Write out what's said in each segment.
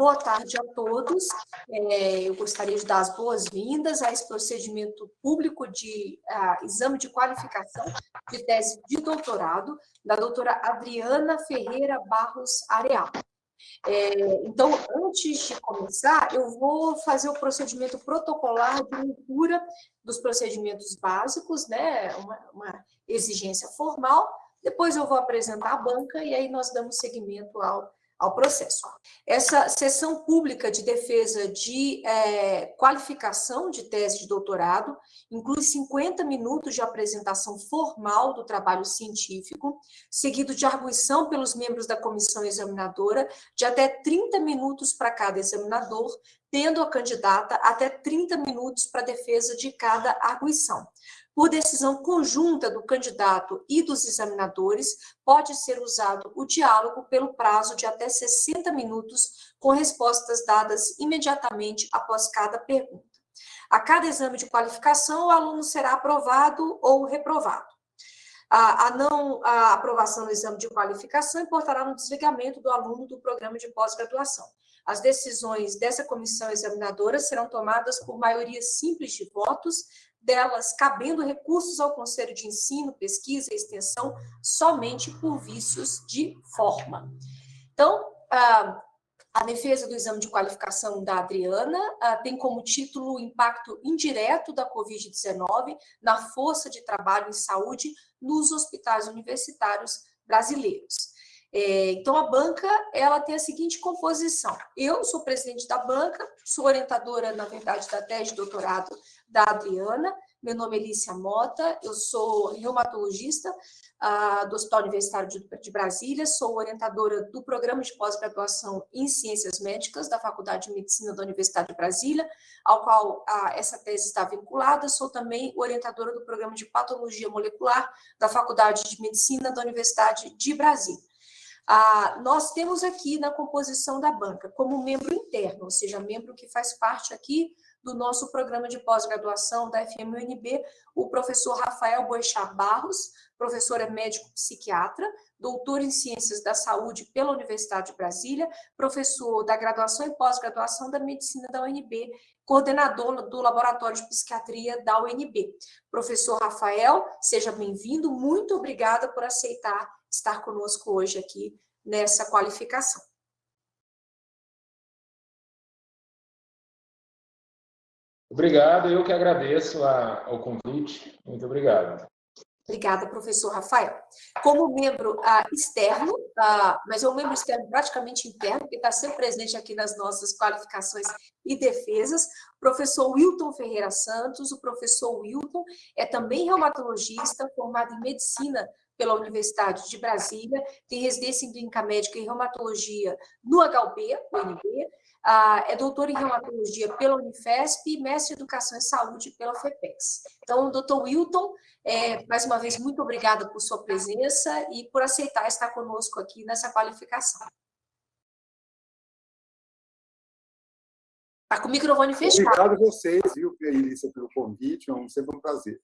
Boa tarde a todos. É, eu gostaria de dar as boas-vindas a esse procedimento público de uh, exame de qualificação de tese de doutorado da doutora Adriana Ferreira Barros Areal. É, então, antes de começar, eu vou fazer o procedimento protocolar de leitura dos procedimentos básicos, né, uma, uma exigência formal, depois eu vou apresentar a banca e aí nós damos seguimento ao ao processo. Essa sessão pública de defesa de é, qualificação de tese de doutorado inclui 50 minutos de apresentação formal do trabalho científico, seguido de arguição pelos membros da comissão examinadora, de até 30 minutos para cada examinador, tendo a candidata até 30 minutos para defesa de cada arguição. Por decisão conjunta do candidato e dos examinadores, pode ser usado o diálogo pelo prazo de até 60 minutos, com respostas dadas imediatamente após cada pergunta. A cada exame de qualificação, o aluno será aprovado ou reprovado. A, não a aprovação do exame de qualificação importará no desligamento do aluno do programa de pós-graduação. As decisões dessa comissão examinadora serão tomadas por maioria simples de votos, delas cabendo recursos ao Conselho de Ensino, Pesquisa e Extensão somente por vícios de forma. Então, a defesa do exame de qualificação da Adriana tem como título o impacto indireto da Covid-19 na força de trabalho em saúde nos hospitais universitários brasileiros. É, então, a banca ela tem a seguinte composição. Eu sou presidente da banca, sou orientadora, na verdade, da tese de doutorado da Adriana. Meu nome é Lícia Mota, eu sou reumatologista uh, do Hospital Universitário de, de, Brasília, sou orientadora do programa de pós-graduação em Ciências Médicas da Faculdade de Medicina da Universidade de Brasília, ao qual uh, essa tese está vinculada. Sou também orientadora do programa de Patologia Molecular da Faculdade de Medicina da Universidade de Brasília. Ah, nós temos aqui na composição da banca, como membro interno, ou seja, membro que faz parte aqui do nosso programa de pós-graduação da FMUNB, o professor Rafael Boechat Barros, professor é médico psiquiatra, doutor em Ciências da Saúde pela Universidade de Brasília, professor da graduação e pós-graduação da Medicina da UNB, coordenador do Laboratório de Psiquiatria da UNB. Professor Rafael, seja bem-vindo, muito obrigada por aceitar estar conosco hoje aqui nessa qualificação. Obrigado, eu que agradeço a, ao convite. Muito obrigado. Obrigada, professor Rafael. Como membro uh, externo, uh, mas é um membro externo praticamente interno, que está sempre presente aqui nas nossas qualificações e defesas, professor Wilton Ferreira Santos. O professor Wilton é também reumatologista, formado em medicina pela Universidade de Brasília, tem residência em clínica médica e reumatologia no HUB, UNB, ah, é doutor em reumatologia pela Unifesp e mestre em educação e saúde pela FEPEX. Então, doutor Wilton, é, mais uma vez, muito obrigada por sua presença e por aceitar estar conosco aqui nessa qualificação. Está com o microfone fechado. Obrigado a vocês, viu, Elícia, pelo convite, é sempre um prazer.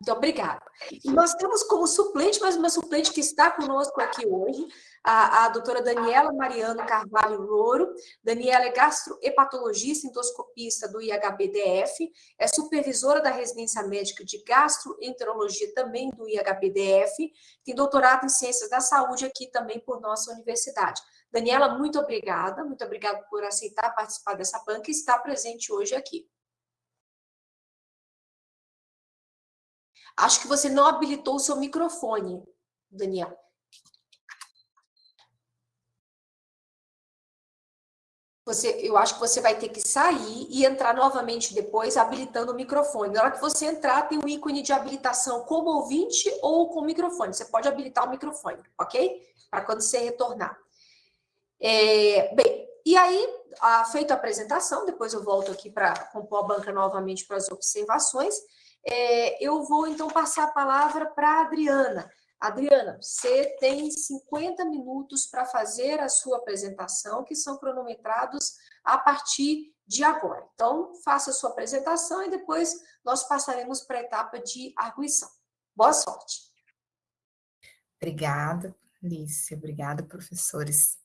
Muito obrigada. E nós temos como suplente, mas uma suplente que está conosco aqui hoje, a, a doutora Daniela Mariano Carvalho Louro. Daniela é gastrohepatologista endoscopista do IHBDF, é supervisora da residência médica de gastroenterologia também do IHBDF, tem doutorado em ciências da saúde aqui também por nossa universidade. Daniela, muito obrigada, muito obrigada por aceitar participar dessa banca e estar presente hoje aqui. Acho que você não habilitou o seu microfone, Daniel. Você, eu acho que você vai ter que sair e entrar novamente depois, habilitando o microfone. Na hora que você entrar, tem um ícone de habilitação como ouvinte ou com microfone. Você pode habilitar o microfone, ok? Para quando você retornar. É, bem, e aí, a, feita a apresentação, depois eu volto aqui para compor a banca novamente para as observações. É, eu vou, então, passar a palavra para a Adriana. Adriana, você tem 50 minutos para fazer a sua apresentação, que são cronometrados a partir de agora. Então, faça a sua apresentação e depois nós passaremos para a etapa de arguição. Boa sorte. Obrigada, Lícia. Obrigada, professores.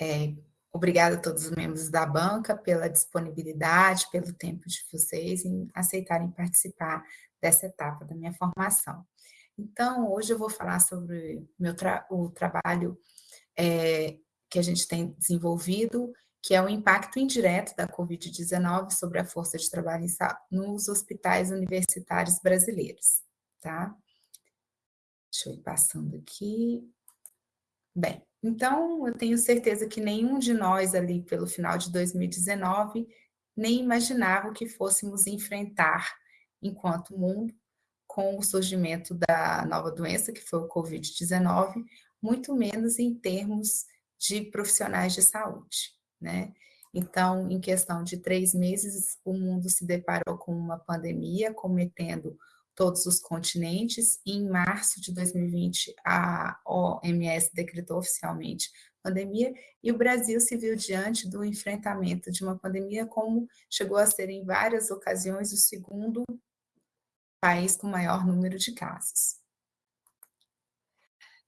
É, Obrigada a todos os membros da banca pela disponibilidade, pelo tempo de vocês em aceitarem participar dessa etapa da minha formação. Então, hoje eu vou falar sobre meu tra o trabalho é, que a gente tem desenvolvido, que é o impacto indireto da Covid-19 sobre a força de trabalho nos hospitais universitários brasileiros, tá? Deixa eu ir passando aqui. Bem, então eu tenho certeza que nenhum de nós ali pelo final de 2019 nem imaginava o que fôssemos enfrentar enquanto mundo com o surgimento da nova doença, que foi o Covid-19, muito menos em termos de profissionais de saúde, né? Então, em questão de três meses, o mundo se deparou com uma pandemia, cometendo todos os continentes, em março de 2020, a OMS decretou oficialmente pandemia, e o Brasil se viu diante do enfrentamento de uma pandemia, como chegou a ser em várias ocasiões o segundo país com maior número de casos.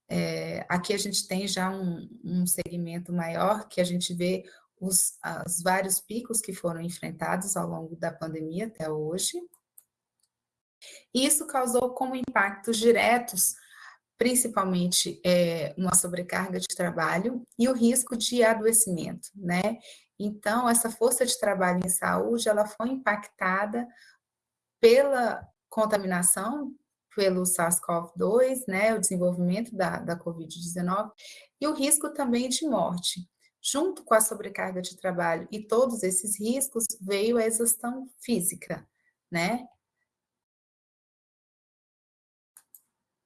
É, aqui a gente tem já um, um, segmento maior que a gente vê os, os vários picos que foram enfrentados ao longo da pandemia até hoje. Isso causou como impactos diretos, principalmente é, uma sobrecarga de trabalho e o risco de adoecimento, né? Então, essa força de trabalho em saúde, ela foi impactada pela contaminação pelo SARS-CoV-2, né, o desenvolvimento da, da Covid-19, e o risco também de morte. Junto com a sobrecarga de trabalho e todos esses riscos, veio a exaustão física, né?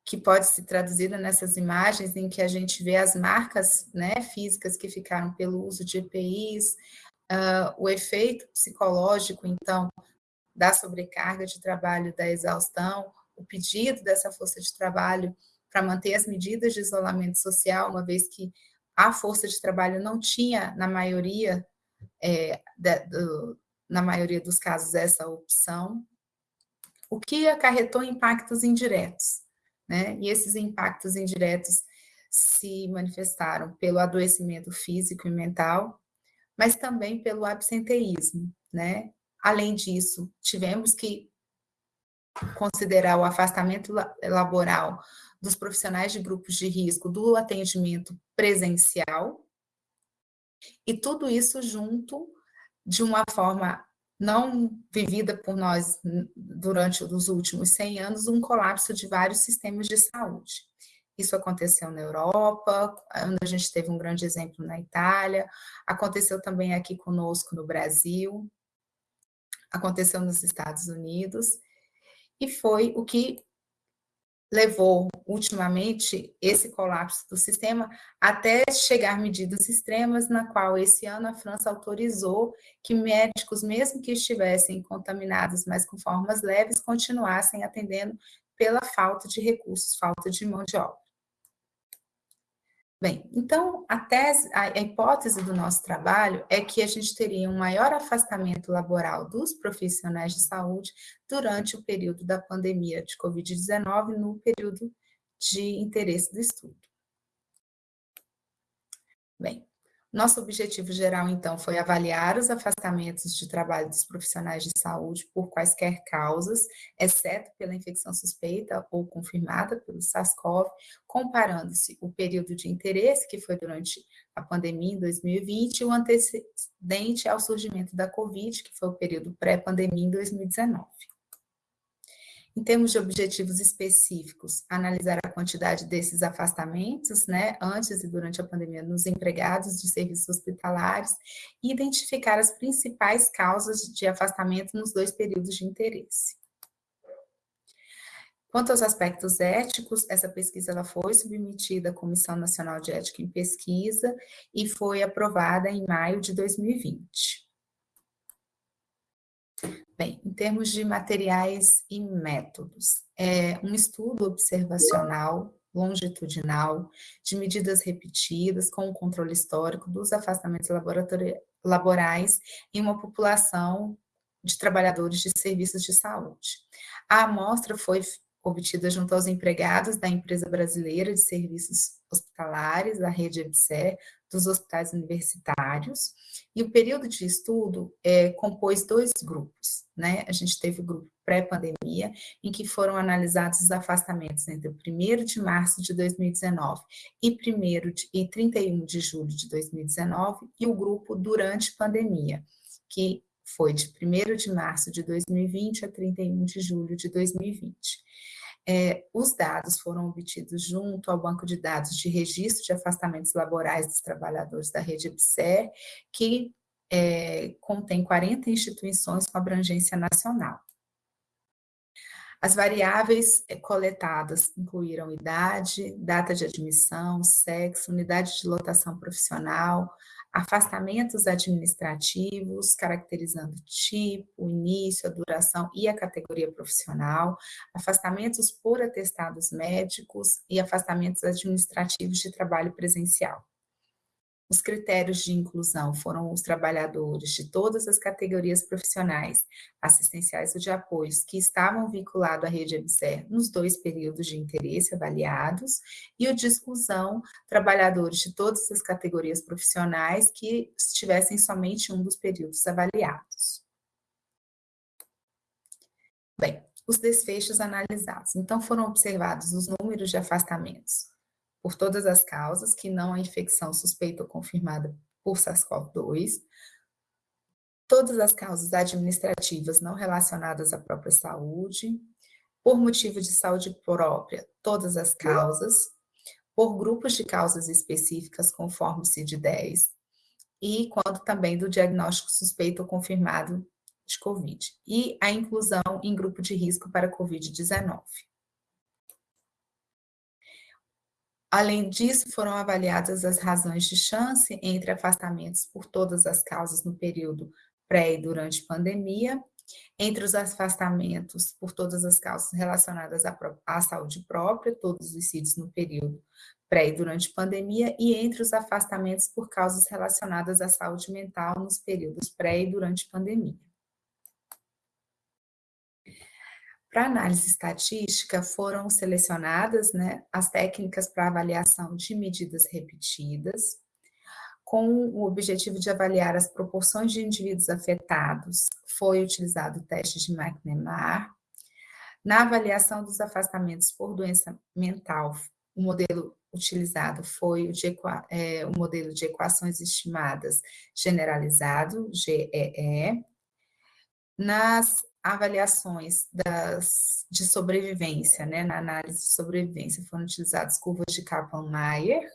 Que pode ser traduzida nessas imagens em que a gente vê as marcas né, físicas que ficaram pelo uso de EPIs, uh, o efeito psicológico, então, da sobrecarga de trabalho, da exaustão, o pedido dessa força de trabalho para manter as medidas de isolamento social, uma vez que a força de trabalho não tinha, na maioria, é, do, na maioria dos casos, essa opção, o que acarretou impactos indiretos, né? E esses impactos indiretos se manifestaram pelo adoecimento físico e mental, mas também pelo absenteísmo, né? Além disso, tivemos que considerar o afastamento laboral dos profissionais de grupos de risco do atendimento presencial, e tudo isso junto de uma forma não vivida por nós durante os últimos 100 anos, um colapso de vários sistemas de saúde. Isso aconteceu na Europa, onde a gente teve um grande exemplo na Itália, aconteceu também aqui conosco no Brasil, aconteceu nos Estados Unidos, e foi o que levou ultimamente esse colapso do sistema até chegar medidas extremas, na qual esse ano a França autorizou que médicos, mesmo que estivessem contaminados, mas com formas leves, continuassem atendendo pela falta de recursos, falta de mão de obra. Bem, então a tese, a, hipótese do nosso trabalho é que a gente teria um maior afastamento laboral dos profissionais de saúde durante o período da pandemia de Covid-19, no período de interesse do estudo. Bem, nosso objetivo geral, então, foi avaliar os afastamentos de trabalho dos profissionais de saúde por quaisquer causas, exceto pela infecção suspeita ou confirmada pelo SARS-CoV, comparando-se o período de interesse, que foi durante a pandemia em 2020, e o antecedente ao surgimento da Covid, que foi o período pré-pandemia em 2019. Em termos de objetivos específicos, analisar a quantidade desses afastamentos, né, antes e durante a pandemia, nos empregados de serviços hospitalares e identificar as principais causas de afastamento nos dois períodos de interesse. Quanto aos aspectos éticos, essa pesquisa ela foi submetida à Comissão Nacional de Ética em Pesquisa e foi aprovada em maio de 2020. Bem, em termos de materiais e métodos, é um estudo observacional longitudinal de medidas repetidas com o controle histórico dos afastamentos laborais em uma população de trabalhadores de serviços de saúde. A amostra foi obtida junto aos empregados da empresa brasileira de serviços hospitalares, a rede EBSER, dos hospitais universitários, e o período de estudo é, compôs dois grupos, né? A gente teve o grupo pré-pandemia, em que foram analisados os afastamentos entre o 1 de março de 2019 e, 1 de, e 31 de julho de 2019, e o grupo durante pandemia, que foi de 1 de março de 2020 a 31 de julho de 2020. É, os dados foram obtidos junto ao banco de dados de registro de afastamentos laborais dos trabalhadores da rede EBSER, que é, contém 40 instituições com abrangência nacional. As variáveis eh, coletadas incluíram idade, data de admissão, sexo, unidade de lotação profissional, afastamentos administrativos, caracterizando tipo, início, a duração e a categoria profissional, afastamentos por atestados médicos e afastamentos administrativos de trabalho presencial. Os critérios de inclusão foram os trabalhadores de todas as categorias profissionais, assistenciais ou de apoios, que estavam vinculados à rede EBSER nos dois períodos de interesse avaliados, e o de exclusão, trabalhadores de todas as categorias profissionais que estivessem somente um dos períodos avaliados. Bem, os desfechos analisados. Então, foram observados os números de afastamentos por todas as causas, que não a infecção suspeita ou confirmada por SARS-CoV-2, todas as causas administrativas não relacionadas à própria saúde, por motivo de saúde própria, todas as causas, por grupos de causas específicas, conforme o CID-10, e quanto também do diagnóstico suspeito ou confirmado de COVID, e a inclusão em grupo de risco para COVID-19. Além disso, foram avaliadas as razões de chance entre afastamentos por todas as causas no período pré e durante pandemia, entre os afastamentos por todas as causas relacionadas à, à saúde própria, todos os CIDs no período pré e durante pandemia, e entre os afastamentos por causas relacionadas à saúde mental nos períodos pré e durante pandemia. Para análise estatística, foram selecionadas né, as técnicas para avaliação de medidas repetidas, com o objetivo de avaliar as proporções de indivíduos afetados, foi utilizado o teste de McNamara. Na avaliação dos afastamentos por doença mental, o modelo utilizado foi o, de, é, o modelo de equações estimadas generalizado, GEE. Nas avaliações das, de sobrevivência, né, na análise de sobrevivência, foram utilizadas curvas de Kaplan-Meier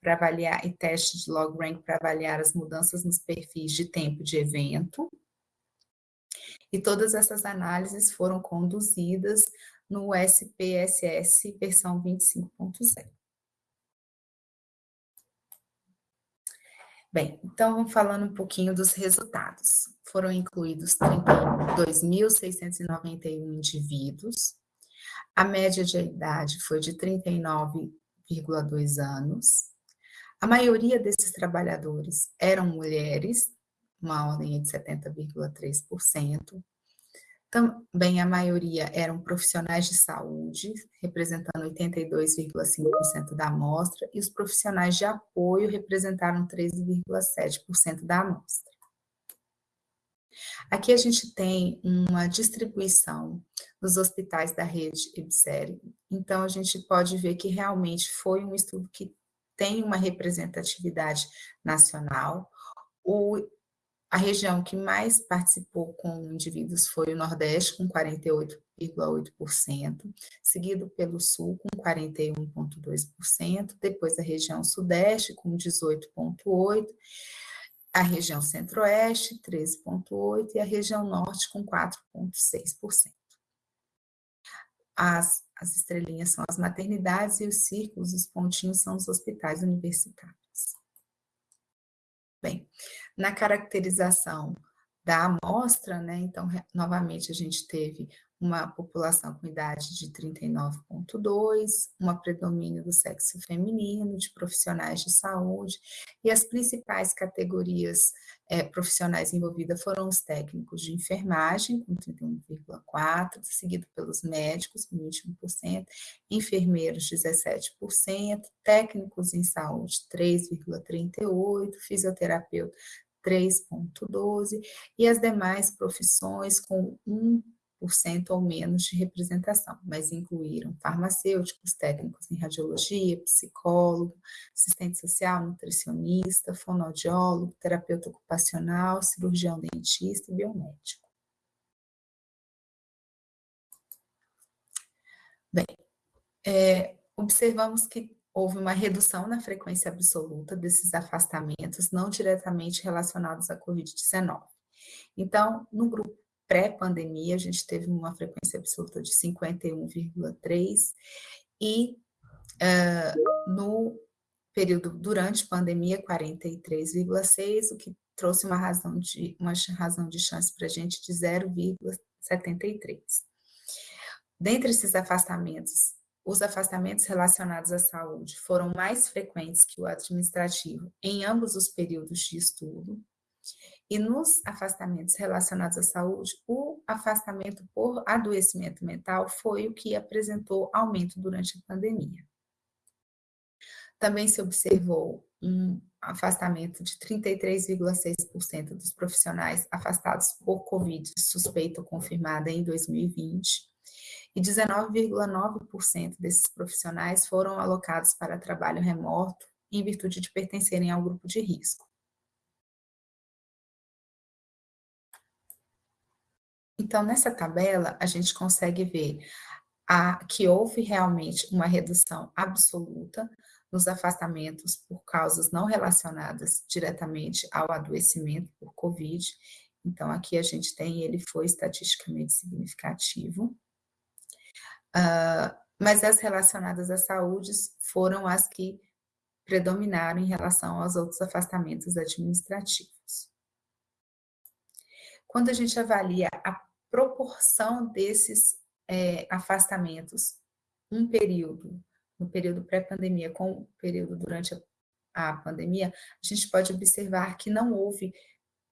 para avaliar e teste de log rank para avaliar as mudanças nos perfis de tempo de evento. E todas essas análises foram conduzidas no SPSS versão 25.0. Bem, então, falando um pouquinho dos resultados. Foram incluídos 32.691 indivíduos. A média de idade foi de 39,2 anos. A maioria desses trabalhadores eram mulheres, uma ordem de 70,3%. Também a maioria eram profissionais de saúde, representando 82,5% da amostra, e os profissionais de apoio representaram 13,7% da amostra. Aqui a gente tem uma distribuição dos hospitais da rede EBSER, então a gente pode ver que realmente foi um estudo que tem uma representatividade nacional. O a região que mais participou com indivíduos foi o Nordeste, com 48,8%, seguido pelo Sul, com 41,2%, depois a região Sudeste, com 18,8%, a região Centro-Oeste, 13,8%, e a região Norte, com 4,6%. As, as estrelinhas são as maternidades e os círculos, os pontinhos são os hospitais universitários. Bem, na caracterização da amostra, né? Então, novamente, a gente teve uma população com idade de 39,2, uma predomínio do sexo feminino, de profissionais de saúde, e as principais categorias é, profissionais envolvidas foram os técnicos de enfermagem, com 31,4%, seguido pelos médicos, com 21%, enfermeiros, 17%, técnicos em saúde, 3,38%, fisioterapeuta, 3,12%, e as demais profissões com 1 ou menos de representação, mas incluíram farmacêuticos, técnicos em radiologia, psicólogo, assistente social, nutricionista, fonoaudiólogo, terapeuta ocupacional, cirurgião dentista e biomédico. Bem, é, observamos que houve uma redução na frequência absoluta desses afastamentos não diretamente relacionados à Covid-19. Então, no grupo pré-pandemia, a gente teve uma frequência absoluta de 51,3 e uh, no período durante pandemia 43,6, o que trouxe uma razão de uma razão de chance para a gente de 0,73. Dentre esses afastamentos, os afastamentos relacionados à saúde foram mais frequentes que o administrativo em ambos os períodos de estudo, e nos afastamentos relacionados à saúde, o afastamento por adoecimento mental foi o que apresentou aumento durante a pandemia. Também se observou um afastamento de 33,6% dos profissionais afastados por Covid suspeita ou confirmada em 2020, e 19,9% desses profissionais foram alocados para trabalho remoto em virtude de pertencerem ao grupo de risco. Então, nessa tabela, a gente consegue ver a, que houve realmente uma redução absoluta nos afastamentos por causas não relacionadas diretamente ao adoecimento por Covid. Então, aqui a gente tem, ele foi estatisticamente significativo. Uh, mas as relacionadas à saúde foram as que predominaram em relação aos outros afastamentos administrativos. Quando a gente avalia a proporção desses é, afastamentos, um período, no período pré-pandemia com o período durante a, a pandemia, a gente pode observar que não houve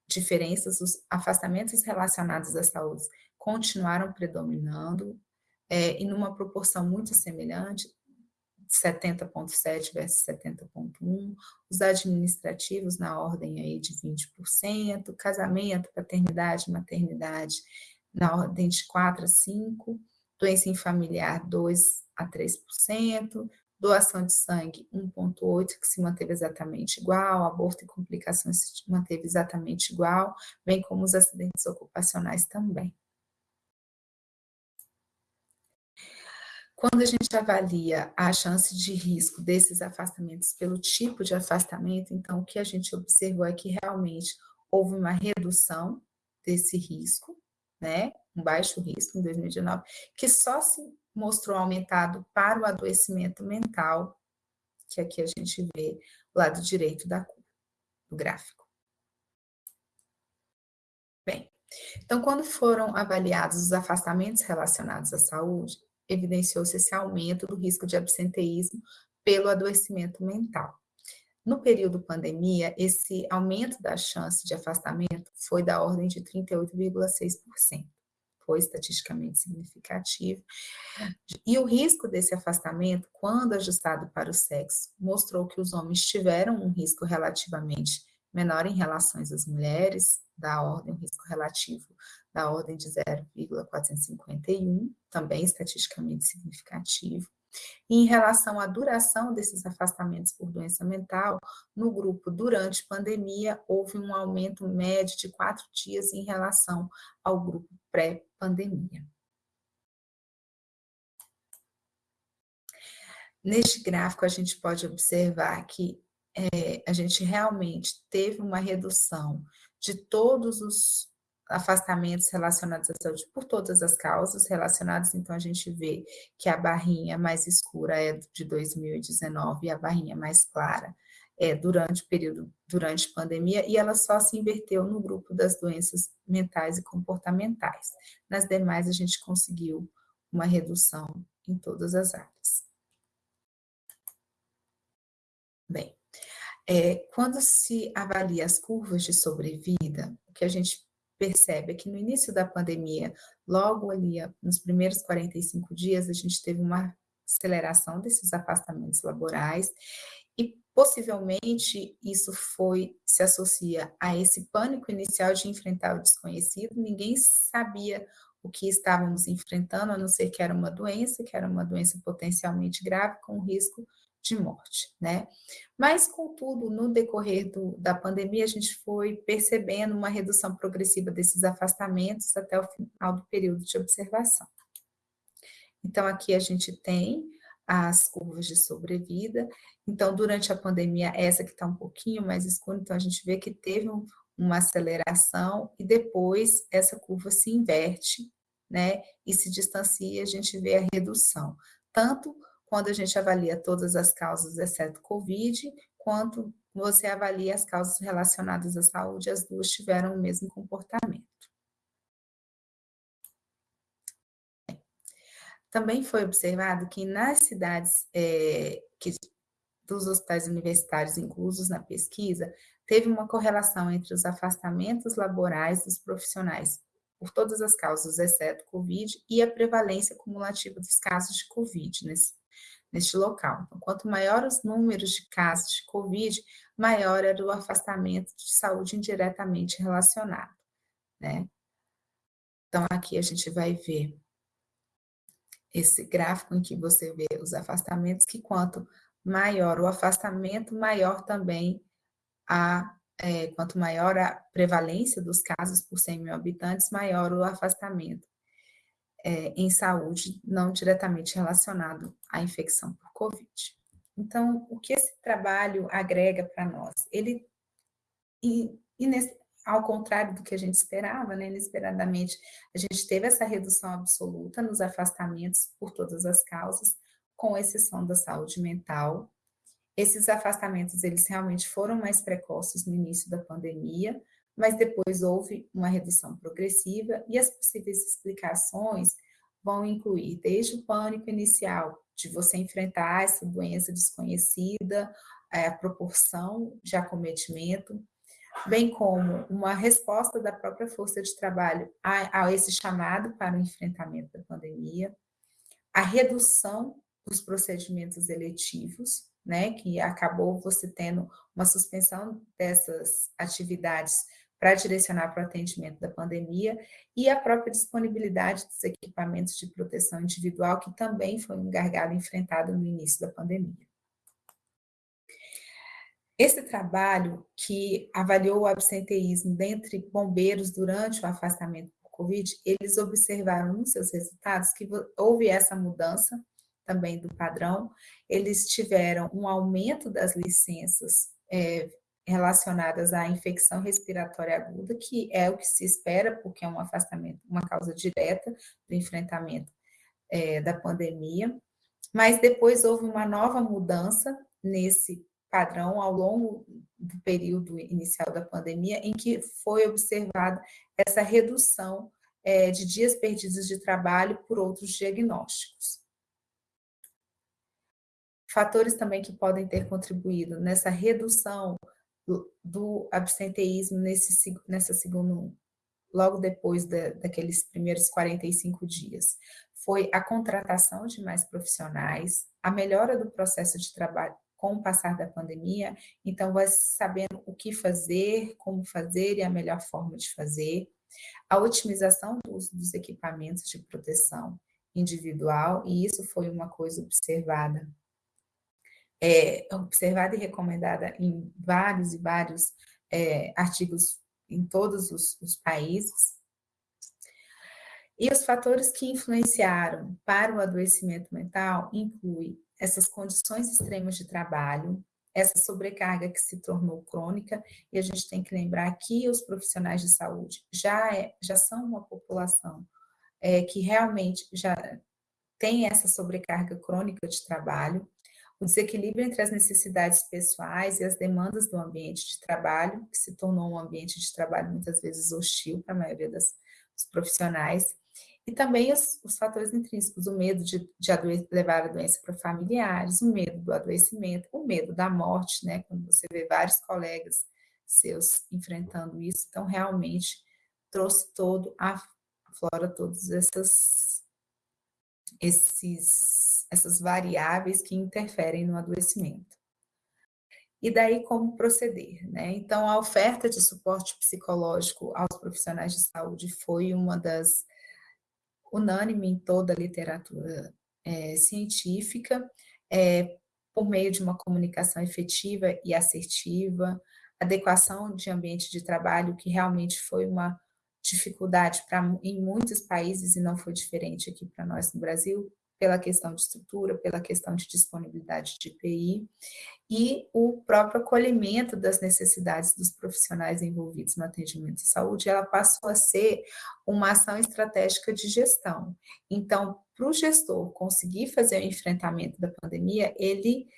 diferenças, os afastamentos relacionados à saúde continuaram predominando, é, e numa proporção muito semelhante, 70,7 versus 70,1, os administrativos na ordem aí de 20%, casamento, paternidade, maternidade na ordem de 4 a 5, doença familiar 2 a 3%, doação de sangue 1,8, que se manteve exatamente igual, aborto e complicações se manteve exatamente igual, bem como os acidentes ocupacionais também. Quando a gente avalia a chance de risco desses afastamentos pelo tipo de afastamento, então o que a gente observou é que realmente houve uma redução desse risco, né, um baixo risco em 2019, que só se mostrou aumentado para o adoecimento mental, que aqui a gente vê o lado direito da do gráfico. Bem, então quando foram avaliados os afastamentos relacionados à saúde, evidenciou-se esse aumento do risco de absenteísmo pelo adoecimento mental. No período pandemia, esse aumento da chance de afastamento foi da ordem de 38,6%. Foi estatisticamente significativo. E o risco desse afastamento, quando ajustado para o sexo, mostrou que os homens tiveram um risco relativamente menor em relação às mulheres, da ordem, um risco relativo da ordem de 0,451, também estatisticamente significativo. Em relação à duração desses afastamentos por doença mental, no grupo durante pandemia, houve um aumento médio de quatro dias em relação ao grupo pré-pandemia. Neste gráfico, a gente pode observar que é, a gente realmente teve uma redução de todos os afastamentos relacionados à saúde por todas as causas relacionadas, então a gente vê que a barrinha mais escura é de 2019 e a barrinha mais clara é, durante o período, durante a pandemia, e ela só se inverteu no grupo das doenças mentais e comportamentais. Nas demais, a gente conseguiu uma redução em todas as áreas. Bem, é, quando se avalia as curvas de sobrevida, o que a gente percebe é que no início da pandemia, logo ali nos primeiros 45 dias, a gente teve uma aceleração desses afastamentos laborais e possivelmente isso foi se associa a esse pânico inicial de enfrentar o desconhecido. Ninguém sabia o que estávamos enfrentando, a não ser que era uma doença, que era uma doença potencialmente grave com risco de morte, né? Mas, contudo, no decorrer do, da pandemia, a gente foi percebendo uma redução progressiva desses afastamentos até o final do período de observação. Então, aqui a gente tem as curvas de sobrevida. Então, durante a pandemia, essa que está um pouquinho mais escura, então a gente vê que teve um, uma aceleração e depois essa curva se inverte, né? E se distancia, a gente vê a redução. Tanto quando a gente avalia todas as causas, exceto Covid, quanto você avalia as causas relacionadas à saúde, as duas tiveram o mesmo comportamento. Também foi observado que nas cidades é, que, dos hospitais universitários inclusos na pesquisa, teve uma correlação entre os afastamentos laborais dos profissionais por todas as causas, exceto Covid, e a prevalência cumulativa dos casos de Covid nesse, neste local. Então, quanto maior os números de casos de Covid, maior era o afastamento de saúde indiretamente relacionado, né? Então, aqui a gente vai ver esse gráfico em que você vê os afastamentos, que quanto maior o afastamento, maior também a, é, quanto maior a prevalência dos casos por 100 mil habitantes, maior o afastamento é, em saúde, não diretamente relacionado à infecção por Covid. Então, o que esse trabalho agrega para nós? Ele, e, e nesse, ao contrário do que a gente esperava, né, inesperadamente, a gente teve essa redução absoluta nos afastamentos por todas as causas, com exceção da saúde mental. Esses afastamentos, eles realmente foram mais precoces no início da pandemia, mas depois houve uma redução progressiva e as possíveis explicações vão incluir desde o pânico inicial, de você enfrentar essa doença desconhecida, a proporção de acometimento, bem como uma resposta da própria força de trabalho a, a esse chamado para o enfrentamento da pandemia, a redução dos procedimentos eletivos, né, que acabou você tendo uma suspensão dessas atividades para direcionar para o atendimento da pandemia, e a própria disponibilidade dos equipamentos de proteção individual, que também foi um gargalo enfrentado no início da pandemia. Esse trabalho que avaliou o absenteísmo dentre bombeiros durante o afastamento por Covid, eles observaram nos seus resultados que houve essa mudança também do padrão, eles tiveram um aumento das licenças é, relacionadas à infecção respiratória aguda, que é o que se espera, porque é um afastamento, uma causa direta do enfrentamento é, da pandemia, mas depois houve uma nova mudança nesse padrão ao longo do período inicial da pandemia, em que foi observada essa redução é, de dias perdidos de trabalho por outros diagnósticos. Fatores também que podem ter contribuído nessa redução do, absenteísmo nesse, nessa segundo, logo depois da, daqueles primeiros 45 dias, foi a contratação de mais profissionais, a melhora do processo de trabalho, com o passar da pandemia, então vai sabendo o que fazer, como fazer e a melhor forma de fazer, a otimização do uso dos equipamentos de proteção individual, e isso foi uma coisa observada, é, observada e recomendada em vários e vários é, artigos em todos os, os países, e os fatores que influenciaram para o adoecimento mental incluem essas condições extremas de trabalho, essa sobrecarga que se tornou crônica, e a gente tem que lembrar que os profissionais de saúde já, é, já são uma população é, que realmente já tem essa sobrecarga crônica de trabalho, o desequilíbrio entre as necessidades pessoais e as demandas do ambiente de trabalho, que se tornou um ambiente de trabalho muitas vezes hostil para a maioria das, dos profissionais, e também os, os fatores intrínsecos, o medo de, de levar a doença para familiares, o medo do adoecimento, o medo da morte, né? Quando você vê vários colegas seus enfrentando isso, então realmente trouxe todo a flora todas essas esses essas variáveis que interferem no adoecimento. E daí como proceder, né? Então a oferta de suporte psicológico aos profissionais de saúde foi uma das unânime em toda a literatura é, científica, é, por meio de uma comunicação efetiva e assertiva, adequação de ambiente de trabalho, que realmente foi uma dificuldade pra, em muitos países e não foi diferente aqui para nós no Brasil, pela questão de estrutura, pela questão de disponibilidade de IPI, e o próprio acolhimento das necessidades dos profissionais envolvidos no atendimento de saúde, ela passou a ser uma ação estratégica de gestão. Então, para o gestor conseguir fazer o enfrentamento da pandemia, ele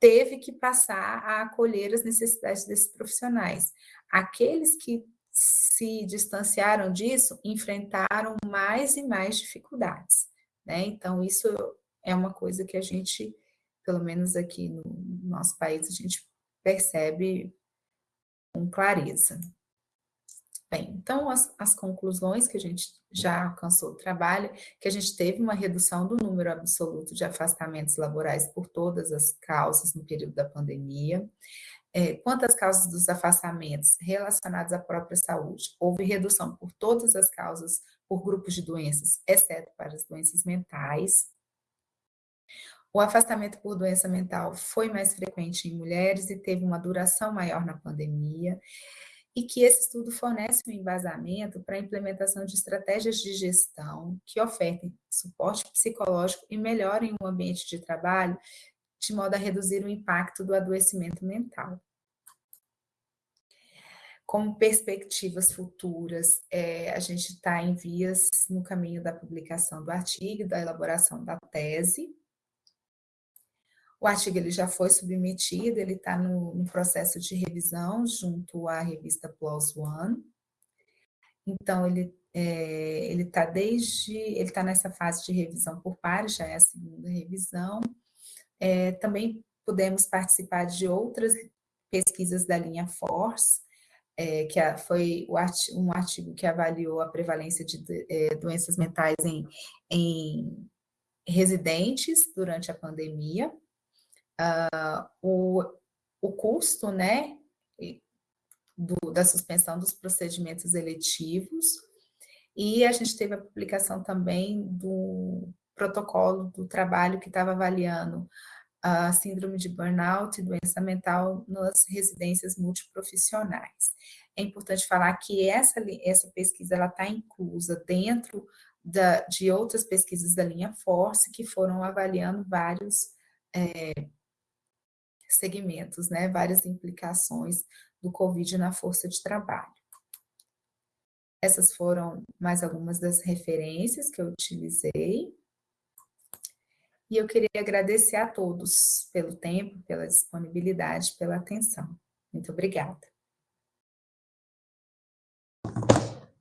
teve que passar a acolher as necessidades desses profissionais. Aqueles que se distanciaram disso, enfrentaram mais e mais dificuldades. Né? Então, isso é uma coisa que a gente, pelo menos aqui no nosso país, a gente percebe com clareza. Bem, então as, as, conclusões que a gente já alcançou o trabalho, que a gente teve uma redução do número absoluto de afastamentos laborais por todas as causas no período da pandemia. É, causas dos afastamentos relacionados à própria saúde, houve redução por todas as causas por grupos de doenças, exceto para as doenças mentais. O afastamento por doença mental foi mais frequente em mulheres e teve uma duração maior na pandemia, e que esse estudo fornece um embasamento para a implementação de estratégias de gestão que ofertem suporte psicológico e melhorem o ambiente de trabalho, de modo a reduzir o impacto do adoecimento mental como perspectivas futuras, é, a gente está em vias no caminho da publicação do artigo, da elaboração da tese. O artigo ele já foi submetido, ele está no, no, processo de revisão junto à revista PLOS ONE. Então, ele é, ele está desde, ele está nessa fase de revisão por pares, já é a segunda revisão. É, também podemos participar de outras pesquisas da linha Force, é, que foi um artigo que avaliou a prevalência de é, doenças mentais em, em, residentes durante a pandemia, uh, o, o custo né, do, da suspensão dos procedimentos eletivos, e a gente teve a publicação também do protocolo do trabalho que estava avaliando a síndrome de burnout e doença mental nas residências multiprofissionais. É importante falar que essa, essa pesquisa está inclusa dentro da, de outras pesquisas da linha Force que foram avaliando vários é, segmentos, né, várias implicações do Covid na força de trabalho. Essas foram mais algumas das referências que eu utilizei. E eu queria agradecer a todos pelo tempo, pela disponibilidade, pela atenção. Muito obrigada.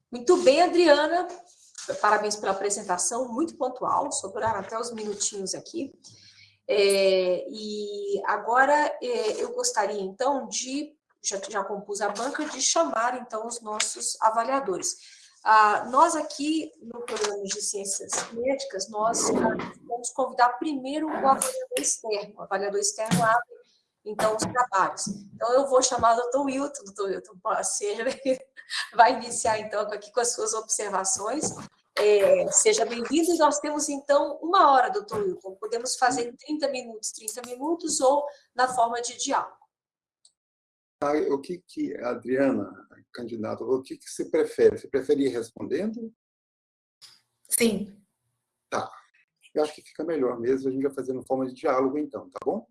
Muito bem, Adriana. Parabéns pela apresentação, muito pontual, sobraram até os minutinhos aqui. É, e agora é, eu gostaria, então, de, já, já compus a banca, de chamar, então, os nossos avaliadores. Ah, nós aqui, no programa de Ciências Médicas, nós vamos convidar primeiro o avaliador externo. O avaliador externo abre, então, os trabalhos. Então, eu vou chamar o doutor Wilton, doutor Wilton, seja, vai iniciar, então, aqui com as suas observações. É, seja bem-vindo. Nós temos, então, uma hora, doutor Wilton. Podemos fazer em 30 minutos, 30 minutos, ou na forma de diálogo. Ah, o que, que Adriana, candidata, o que, que você prefere? Você prefere ir respondendo? Sim. Tá. Eu acho que fica melhor mesmo a gente vai fazendo forma de diálogo, então, tá bom?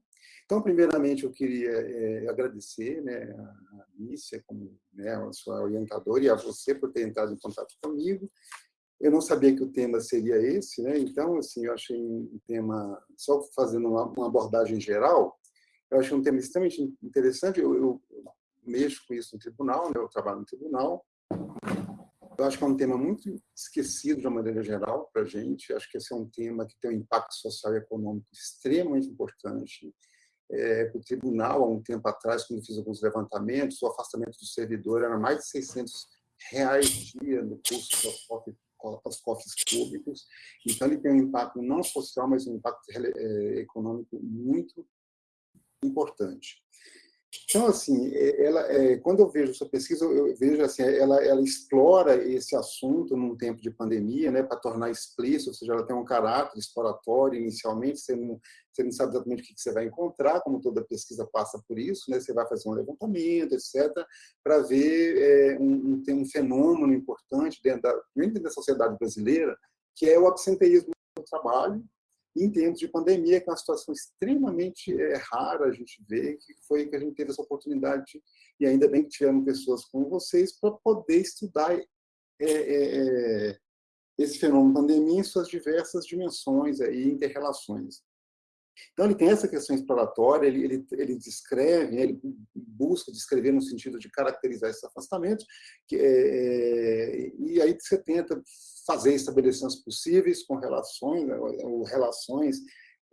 Então, primeiramente, eu queria é, agradecer né, a Alicia, como né, a sua orientadora, e a você por ter entrado em contato comigo. Eu não sabia que o tema seria esse, né? então, assim, eu achei um tema, só fazendo uma, uma abordagem geral, eu achei um tema extremamente interessante, eu, eu, mexo com isso no tribunal, né? eu trabalho no tribunal, eu acho que é um tema muito esquecido de uma maneira geral para a gente, acho que esse é um tema que tem um impacto social e econômico extremamente importante, é, o tribunal, há um tempo atrás, quando fiz alguns levantamentos, o afastamento do servidor era mais de 600 reais dia no custo aos cofres públicos. Então, ele tem um impacto não social, mas um impacto é, econômico muito importante. Então, assim, é, ela, é, quando eu vejo sua pesquisa, eu vejo assim, ela, ela explora esse assunto num tempo de pandemia, né, para tornar explícito, ou seja, ela tem um caráter exploratório inicialmente, você não, você não sabe exatamente o que você vai encontrar, como toda pesquisa passa por isso, né, você vai fazer um levantamento, etc., para ver é, um, um, um fenômeno importante dentro da, dentro da sociedade brasileira, que é o absenteísmo do trabalho, em tempos de pandemia, que é uma situação extremamente é, rara a gente vê, que foi que a gente teve essa oportunidade, e ainda bem que tivemos pessoas como vocês, para poder estudar é, é, esse fenômeno pandemia em suas diversas dimensões e interrelações. Então, ele tem essa questão exploratória, ele, ele, ele descreve, né, ele busca descrever no sentido de caracterizar esses afastamentos, que, é, e aí você tenta fazer estabelecimentos possíveis com relações, né, ou relações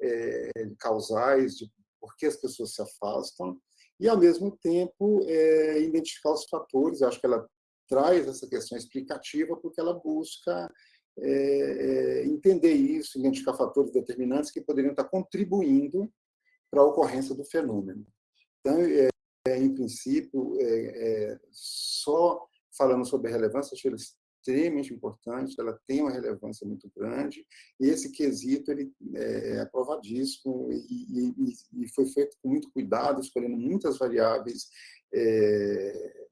é, causais de por que as pessoas se afastam, e, ao mesmo tempo, é, identificar os fatores. Acho que ela traz essa questão explicativa porque ela busca é, é, entender isso, identificar fatores determinantes que poderiam estar contribuindo para a ocorrência do fenômeno. Então, é, é em princípio, é, só falando sobre relevância, acho extremamente importante, ela tem uma relevância muito grande, e esse quesito ele é, é aprovadíssimo e, e, e foi feito com muito cuidado, escolhendo muitas variáveis. É,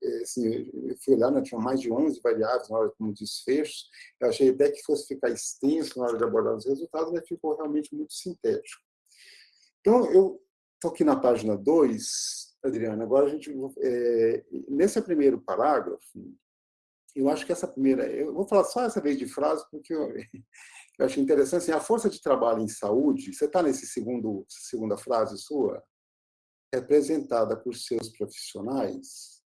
é assim, eu fui olhar, né, tinha mais de 11 variáveis na hora como desfecho, eu achei até que fosse ficar extenso na hora de abordar os resultados, mas ficou realmente muito sintético. Então, eu estou aqui na página 2, Adriana, agora a gente, é, nesse primeiro parágrafo, eu acho que essa primeira, eu vou falar só essa vez de frase, porque eu, eu achei interessante, assim, a força de trabalho em saúde, você está nesse segundo, segunda frase sua, representada por seus profissionais,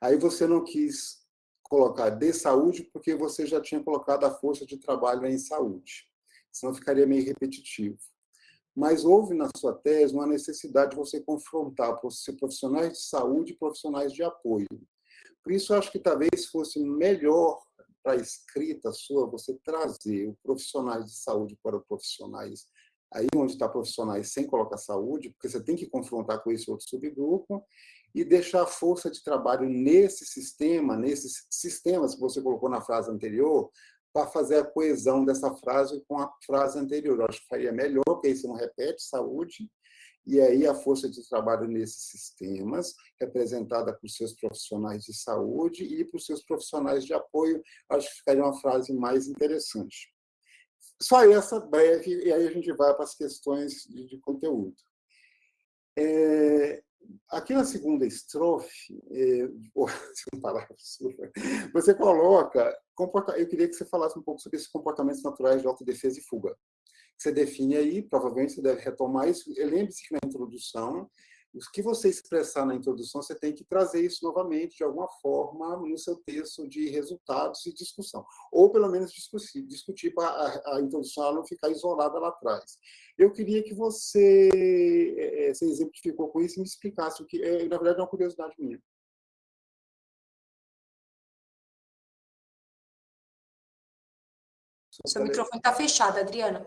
aí você não quis colocar de saúde, porque você já tinha colocado a força de trabalho em saúde, senão ficaria meio repetitivo. Mas houve na sua tese uma necessidade de você confrontar profissionais de saúde e profissionais de apoio. Por isso, acho que talvez fosse melhor para a escrita sua você trazer o profissionais de saúde para profissionais aí onde está profissionais sem colocar saúde, porque você tem que confrontar com esse outro subgrupo, e deixar a força de trabalho nesse sistema, nesses sistemas que você colocou na frase anterior, para fazer a coesão dessa frase com a frase anterior. Eu acho que faria melhor, porque você não repete saúde, e aí a força de trabalho nesses sistemas, representada por seus profissionais de saúde e por seus profissionais de apoio, acho que ficaria uma frase mais interessante. Só essa breve, e aí a gente vai para as questões de, de conteúdo. É, aqui na segunda estrofe, é, você coloca, eu queria que você falasse um pouco sobre esses comportamentos naturais de autodefesa e fuga você define aí, provavelmente você deve retomar isso. Lembre-se que na introdução, o que você expressar na introdução, você tem que trazer isso novamente, de alguma forma, no seu texto de resultados e discussão. Ou, pelo menos, discutir, discutir para a, a introdução não ficar isolada lá atrás. Eu queria que você, é, você exemplificou com isso e me explicasse o que, é, na verdade, é uma curiosidade minha. Seu microfone está fechado, Adriana.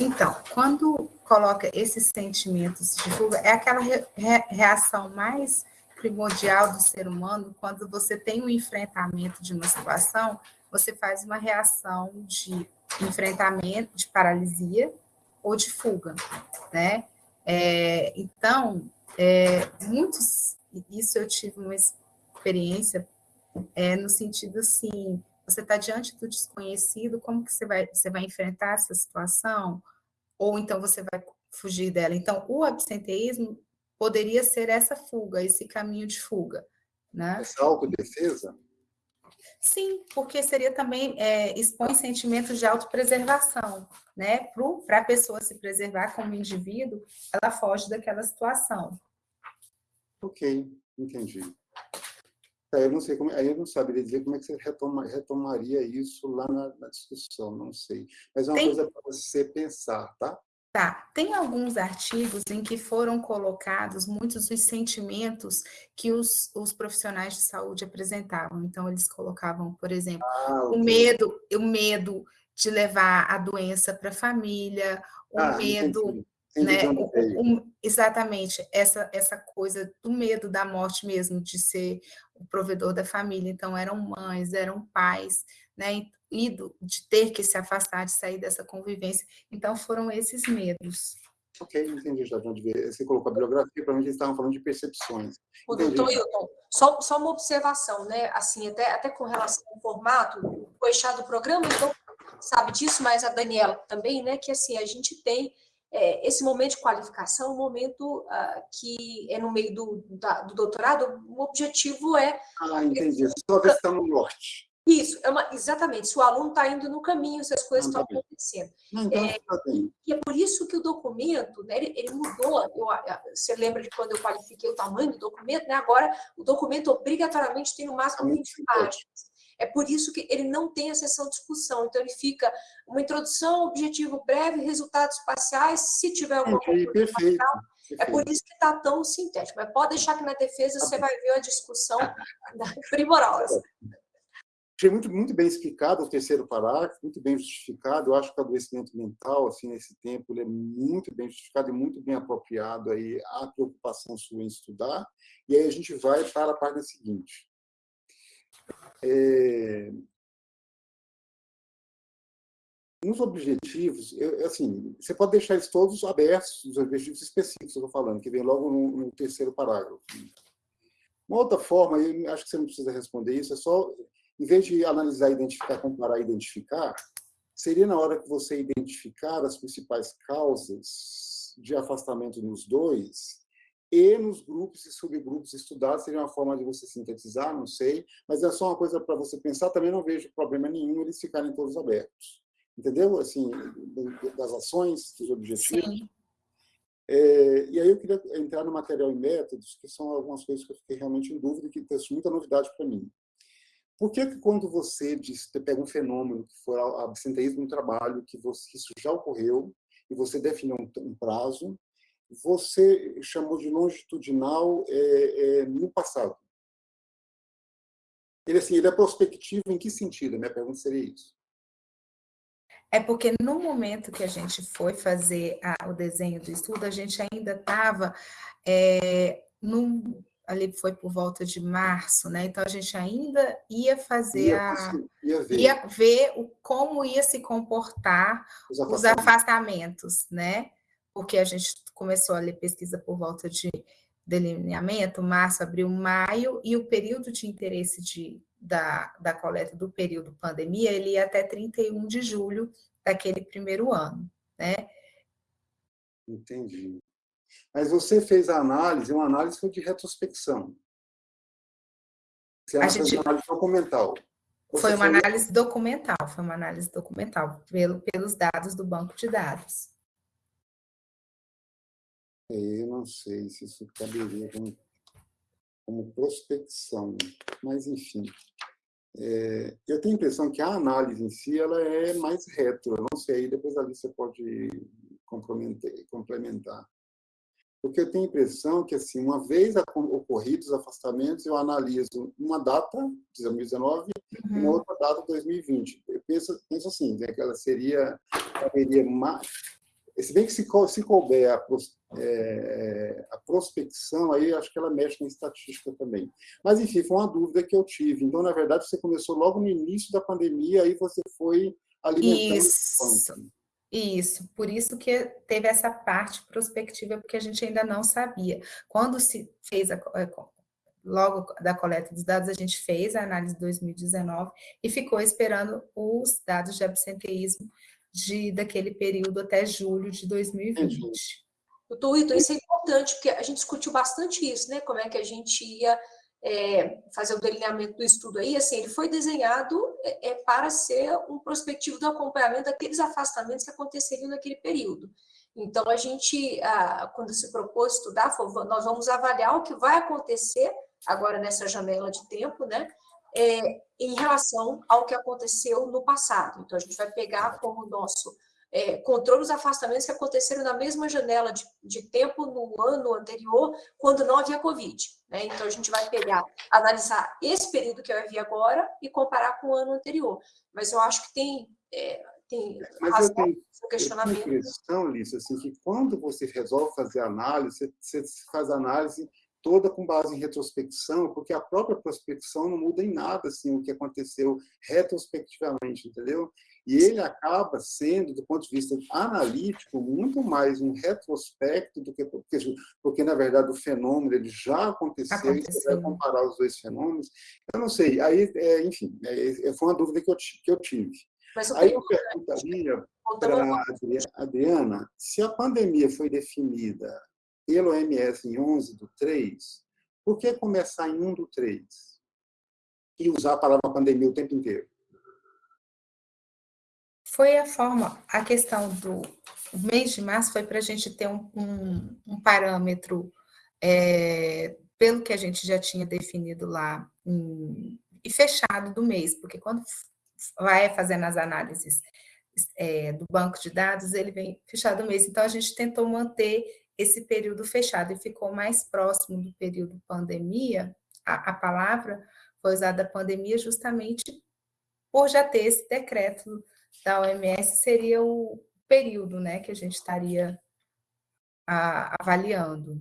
Então, quando coloca esses sentimentos de fuga, é aquela re reação mais primordial do ser humano, quando você tem um enfrentamento de uma situação, você faz uma reação de enfrentamento, de paralisia ou de fuga, né? É, então, é, muitos, isso eu tive uma experiência é, no sentido assim, você está diante do desconhecido, como que você vai, você vai enfrentar essa situação? Ou então você vai fugir dela? Então, o absenteísmo poderia ser essa fuga, esse caminho de fuga. Né? Essa autodefesa? Sim, porque seria também, é, expõe sentimentos de autopreservação, né? Para a pessoa se preservar como indivíduo, ela foge daquela situação. Ok, entendi. É, eu não sei como, aí eu não saberia dizer como é que você retoma, retomaria isso lá na, na, discussão, não sei. Mas é uma Tem... coisa para você pensar, tá? Tá, tem alguns artigos em que foram colocados muitos dos sentimentos que os, os profissionais de saúde apresentavam. Então, eles colocavam, por exemplo, ah, o medo, o medo de levar a doença para a família, o ah, medo né? exatamente, essa, essa coisa do medo da morte mesmo, de ser o provedor da família. Então, eram mães, eram pais, né? E do, de ter que se afastar, de sair dessa convivência. Então, foram esses medos. Ok, entendi já de onde veio. Você colocou a bibliografia, para mim eles estavam falando de percepções. O doutor Hilton, só, só uma observação, né? Assim, até, até com relação ao formato, o eixado do programa, então, sabe disso, mas a Daniela também, né? Que assim, a gente tem é, esse momento de qualificação, um momento uh, que é no meio do, da, do doutorado, o objetivo é... Ah, entendi. Só ver se está no norte. Isso, é uma, exatamente. Se o aluno está indo no caminho, se as coisas estão tá acontecendo. então, é, tá e é por isso que o documento, né, ele, ele mudou. Eu, você lembra de quando eu qualifiquei o tamanho do documento? Né? Agora, o documento obrigatoriamente tem no máximo 20 páginas. É por isso que ele não tem a sessão de discussão. Então, ele fica uma introdução, objetivo breve, resultados parciais, se tiver alguma coisa. Perfeito. É por isso que está tão sintético. Mas pode deixar que na defesa tá você vai ver uma discussão primorosa. Achei muito, muito bem explicado o terceiro parágrafo, muito bem justificado. Eu acho que o adoecimento mental, assim, nesse tempo, ele é muito bem justificado e muito bem apropriado aí à preocupação sua em estudar. E aí a gente vai para a página seguinte. É... Nos objetivos, eu, assim, você pode deixar eles todos abertos, os objetivos específicos que eu estou falando, que vem logo no, no, terceiro parágrafo. Uma outra forma, eu acho que você não precisa responder isso, é só, em vez de analisar, identificar, comparar identificar, seria na hora que você identificar as principais causas de afastamento nos dois, e nos grupos e subgrupos estudados seria uma forma de você sintetizar, não sei, mas é só uma coisa para você pensar, também não vejo problema nenhum eles ficarem todos abertos. Entendeu? Assim, das ações, dos objetivos. É, e aí eu queria entrar no material e métodos, que são algumas coisas que eu fiquei realmente em dúvida e que tem muita novidade para mim. Por que, que quando você diz, você pega um fenômeno que for absenteísmo no trabalho, que, você, que isso já ocorreu, e você define um, um prazo, você chamou de longitudinal é, é, no passado. Ele, assim, ele é prospectivo em que sentido? Minha pergunta seria isso. É porque no momento que a gente foi fazer a, o desenho do estudo, a gente ainda estava é, ali foi por volta de março, né? Então a gente ainda ia fazer ia, a ia ver, ia ver o, como ia se comportar os afastamentos. os afastamentos, né? Porque a gente começou a ler pesquisa por volta de delineamento, março, abril, maio, e o período de interesse de, da, da coleta do período pandemia, ele ia até 31 de julho daquele primeiro ano, né? Entendi. Mas você fez a análise, uma análise foi de retrospecção. Você a gente... uma análise documental. Você foi uma foi... análise documental, foi uma análise documental, pelo, pelos dados do banco de dados. Eu não sei se isso caberia como, como prospecção, mas enfim. É, eu tenho a impressão que a análise em si ela é mais retro, eu não sei, depois ali você pode complementar. Porque eu tenho a impressão que, assim, uma vez ocorridos os afastamentos, eu analiso uma data, de 2019, uhum. uma outra data, 2020. Eu penso, penso assim, né, que ela seria, haveria mais, se bem que se, se couber a, é, a prospecção, aí acho que ela mexe na estatística também. Mas, enfim, foi uma dúvida que eu tive. Então, na verdade, você começou logo no início da pandemia, aí você foi alimentando Isso. Isso, por isso que teve essa parte prospectiva, porque a gente ainda não sabia. Quando se fez a, é, logo da coleta dos dados, a gente fez a análise de 2019 e ficou esperando os dados de absenteísmo de, daquele período até julho de 2020. Doutor Ito, isso é importante, porque a gente discutiu bastante isso, né? Como é que a gente ia é, fazer o delineamento do estudo aí, assim, ele foi desenhado é, é, para ser um prospectivo do acompanhamento daqueles afastamentos que aconteceriam naquele período. Então, a gente, quando se propôs estudar, nós vamos avaliar o que vai acontecer agora nessa janela de tempo, né, é, em relação ao que aconteceu no passado. Então, a gente vai pegar como nosso é, controle os afastamentos que aconteceram na mesma janela de, de, tempo no ano anterior, quando não havia Covid. Né? Então, a gente vai pegar, analisar esse período que vai vir agora e comparar com o ano anterior. Mas eu acho que tem, é, tem Mas eu tenho, questionamento. Eu tenho impressão, Lícia, assim, que quando você resolve fazer análise, você, você faz análise toda com base em retrospecção, porque a própria prospecção não muda em nada assim, o que aconteceu retrospectivamente, entendeu? E ele acaba sendo, do ponto de vista analítico, muito mais um retrospecto do que porque, porque na verdade o fenômeno ele já aconteceu, aconteceu. e você vai comparar os dois fenômenos. Eu não sei, aí, é, enfim, é, é foi uma dúvida que eu, que eu tive. Mas aí eu perguntaria para a Adriana, se a pandemia foi definida pelo OMS em 11 do 3, por que começar em 1 do 3? E usar a palavra pandemia o tempo inteiro? Foi a forma, a questão do mês de março foi para a gente ter um, um, um parâmetro é, pelo que a gente já tinha definido lá em, e fechado do mês, porque quando vai fazendo as análises é, do banco de dados, ele vem fechado do mês. Então, a gente tentou manter esse período fechado e ficou mais próximo do período pandemia, a, a palavra foi usada pandemia justamente por já ter esse decreto da OMS, seria o período né, que a gente estaria a, avaliando.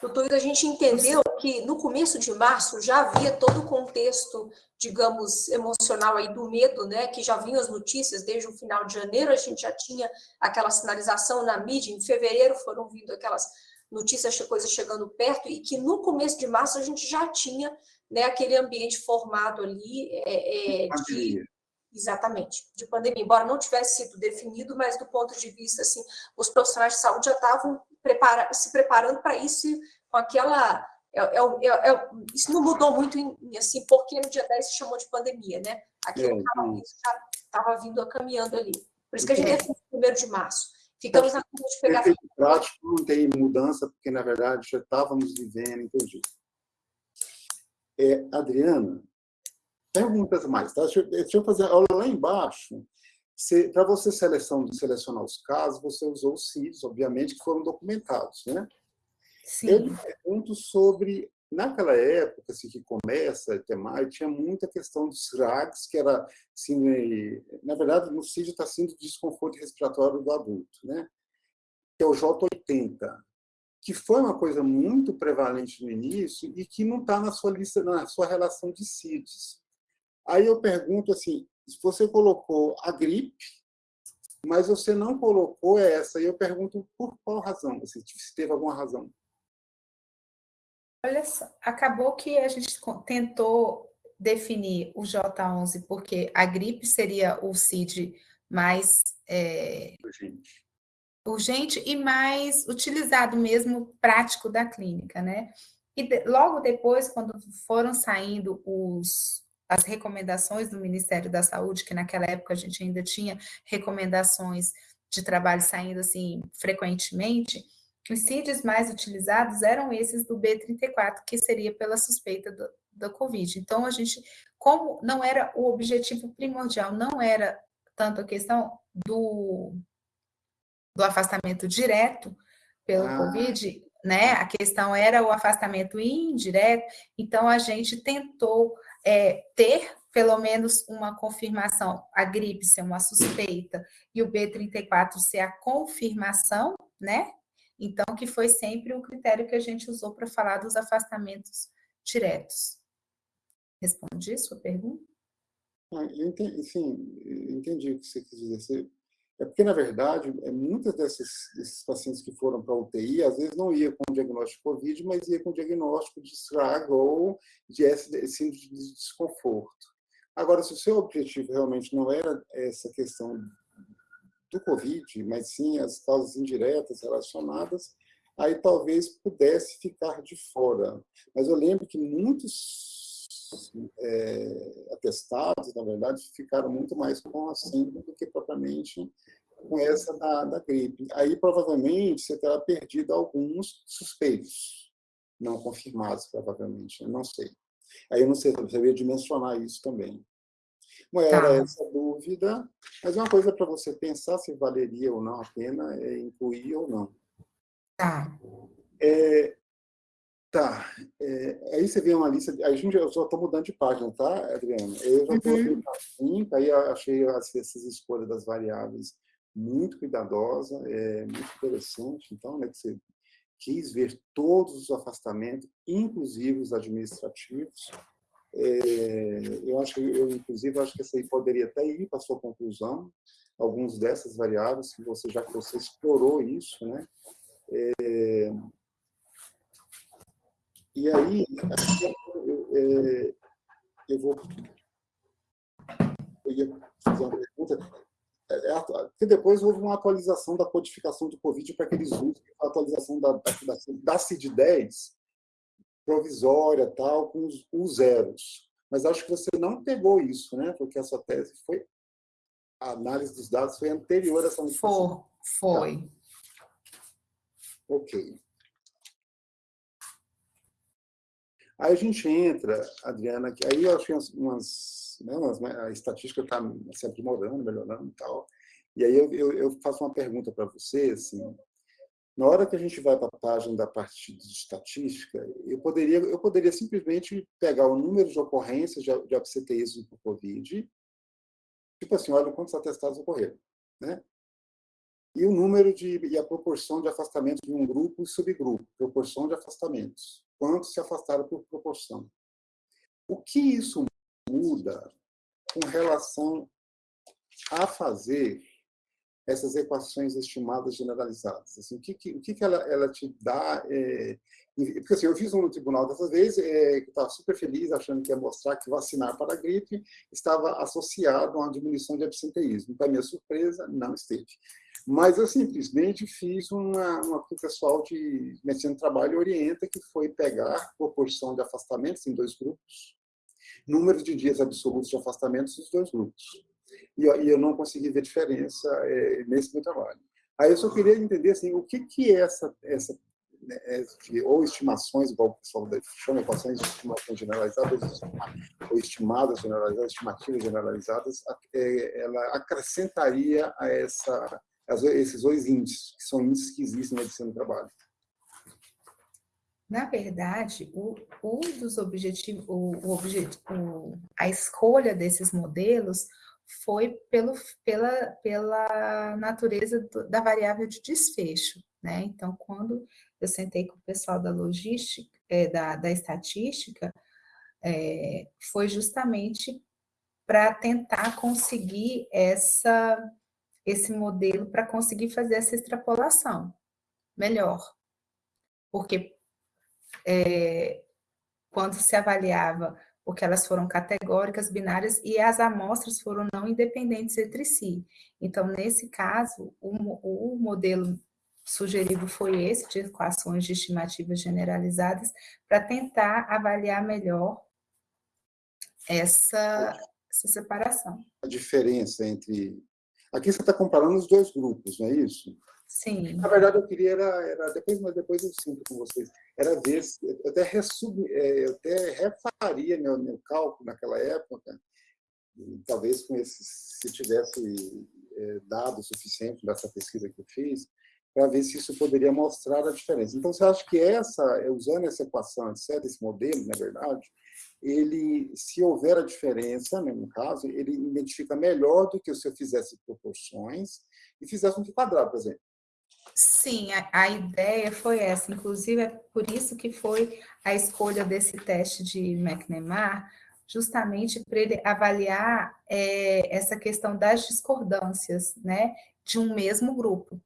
Doutor, a gente entendeu que no começo de março já havia todo o contexto, digamos, emocional aí do medo, né, que já vinham as notícias desde o final de janeiro, a gente já tinha aquela sinalização na mídia, em fevereiro foram vindo aquelas notícias, coisas chegando perto, e que no começo de março a gente já tinha né, aquele ambiente formado ali é, é, de... Exatamente, de pandemia. Embora não tivesse sido definido, mas do ponto de vista, assim, os profissionais de saúde já estavam prepara se preparando para isso com aquela... É, é, é, é, isso não mudou muito, em, assim, porque no dia 10 se chamou de pandemia, né? Aquilo é, já estava vindo caminhando ali. Por isso que a gente definiu primeiro de março. Ficamos na curva de pegar... Efeito prático não tem mudança, porque, na verdade, já estávamos vivendo, entendi. É, Adriana, perguntas mais, tá? Deixa, deixa eu fazer, olha lá embaixo, para você seleção, selecionar os casos, você usou os CIDs, obviamente, que foram documentados, né? Sim. Eu pergunto sobre, naquela época assim, que começa até mais, tinha muita questão dos RAGs, que era, assim, na verdade, no CID está sendo desconforto respiratório do adulto, né? Que é o J80, que foi uma coisa muito prevalente no início e que não está na sua lista, na sua relação de CIDs. Aí eu pergunto assim, você colocou a gripe, mas você não colocou essa, e eu pergunto por qual razão, se teve alguma razão. Olha só, acabou que a gente tentou definir o J11, porque a gripe seria o CID mais é, urgente. urgente e mais utilizado mesmo, prático da clínica, né? E de, logo depois, quando foram saindo os, as recomendações do Ministério da Saúde, que naquela época a gente ainda tinha recomendações de trabalho saindo assim frequentemente, os CIDs mais utilizados eram esses do B34, que seria pela suspeita do, da Covid. Então, a gente, como não era o objetivo primordial, não era tanto a questão do, do afastamento direto pelo ah. Covid, né? A questão era o afastamento indireto, então a gente tentou é, ter pelo menos uma confirmação, a gripe ser uma suspeita e o B34 ser a confirmação, né? Então, que foi sempre o critério que a gente usou para falar dos afastamentos diretos. Respondi sua pergunta? Ah, entendi, sim, entendi o que você quis dizer. É porque, na verdade, é, muitos desses, desses pacientes que foram para a UTI, às vezes não ia com diagnóstico de Covid, mas ia com diagnóstico de estrago ou de síndrome de desconforto. Agora, se o seu objetivo realmente não era essa questão do Covid, mas sim as causas indiretas relacionadas, aí talvez pudesse ficar de fora. Mas eu lembro que muitos é, atestados, na verdade, ficaram muito mais com a síndrome do que propriamente com essa da, da gripe. Aí, provavelmente, você terá perdido alguns suspeitos, não confirmados, provavelmente, eu não sei. Aí eu não sei, eu saberia dimensionar isso também. Não era tá. essa dúvida, mas uma coisa para você pensar se valeria ou não a pena é, incluir ou não. Tá. É, tá. É, aí você vê uma lista. A gente, eu só estou mudando de página, tá, Adriana? Eu já estou uhum. aqui aí achei essas escolhas das variáveis muito cuidadosa, é muito interessante. Então, né, que você quis ver todos os afastamentos, inclusive os administrativos. É, eu acho que eu inclusive acho que essa aí poderia até ir para sua conclusão, alguns dessas variáveis que você já que você explorou isso, né? É, e aí eu, é, eu vou eu ia fazer uma pergunta é, é que depois houve uma atualização da codificação do Covid para aqueles usos, a atualização da, da, da CID-10 provisória, tal, com os, os, zeros. Mas acho que você não pegou isso, né? Porque a sua tese foi... A análise dos dados foi anterior a essa modificação. Foi. Tá. Ok. Aí a gente entra, Adriana, que aí eu achei umas né, a estatística está se aprimorando, melhorando e tal. E aí eu, eu, eu faço uma pergunta para você, assim, na hora que a gente vai para a página da parte de estatística, eu poderia, eu poderia simplesmente pegar o número de ocorrências de, de absenteísmo por Covid, tipo assim, olha quantos atestados ocorreram, né? E o número de, e a proporção de afastamento de um grupo e subgrupo, proporção de afastamentos. Quantos se afastaram por proporção. O que isso muda com relação a fazer essas equações estimadas generalizadas? Assim, o que, que, o que, que ela, ela te dá? É, porque assim, eu fiz um no tribunal dessa vez, é, que estava super feliz, achando que ia mostrar que vacinar para a gripe estava associado a uma diminuição de absenteísmo. Para minha surpresa, não esteve. Mas eu simplesmente fiz uma, uma que o pessoal de medicina do trabalho orienta, que foi pegar proporção de afastamentos em dois grupos, número de dias absolutos de afastamento dos dois grupos. E, e eu não consegui ver diferença é, nesse meu trabalho. Aí eu só queria entender assim, o que, que é essa, essa né, é, ou estimações, igual o pessoal chama, equações de estimações generalizadas, ou estimadas generalizadas, estimativas generalizadas, é, ela acrescentaria a, essa, a esses dois índices, que são índices que existem na medicina do trabalho. Na verdade, o, um dos objetivos, o, o, o, a escolha desses modelos foi pelo, pela, pela natureza do, da variável de desfecho. Né? Então, quando eu sentei com o pessoal da logística, é, da, da estatística, é, foi justamente para tentar conseguir essa, esse modelo, para conseguir fazer essa extrapolação melhor. Porque é, quando se avaliava, porque elas foram categóricas, binárias, e as amostras foram não independentes entre si. Então, nesse caso, o, o modelo sugerido foi esse, de equações de estimativas generalizadas, para tentar avaliar melhor essa, essa separação. A diferença entre... Aqui você está comparando os dois grupos, não é isso? Sim. Na verdade, eu queria era, era depois, mas depois eu sinto com vocês, era ver, eu até, resub, é, eu até refaria meu, meu cálculo naquela época, talvez com esse, se tivesse é, dado suficiente dessa pesquisa que eu fiz, para ver se isso poderia mostrar a diferença. Então, você acha que essa, usando essa equação, etc., esse modelo, na verdade, ele, se houver a diferença, né, no caso, ele identifica melhor do que se eu fizesse proporções e fizesse um quadrado, por exemplo. Sim, a, a, ideia foi essa, inclusive é por isso que foi a escolha desse teste de McNemar, justamente para ele avaliar é, essa questão das discordâncias né, de um mesmo grupo.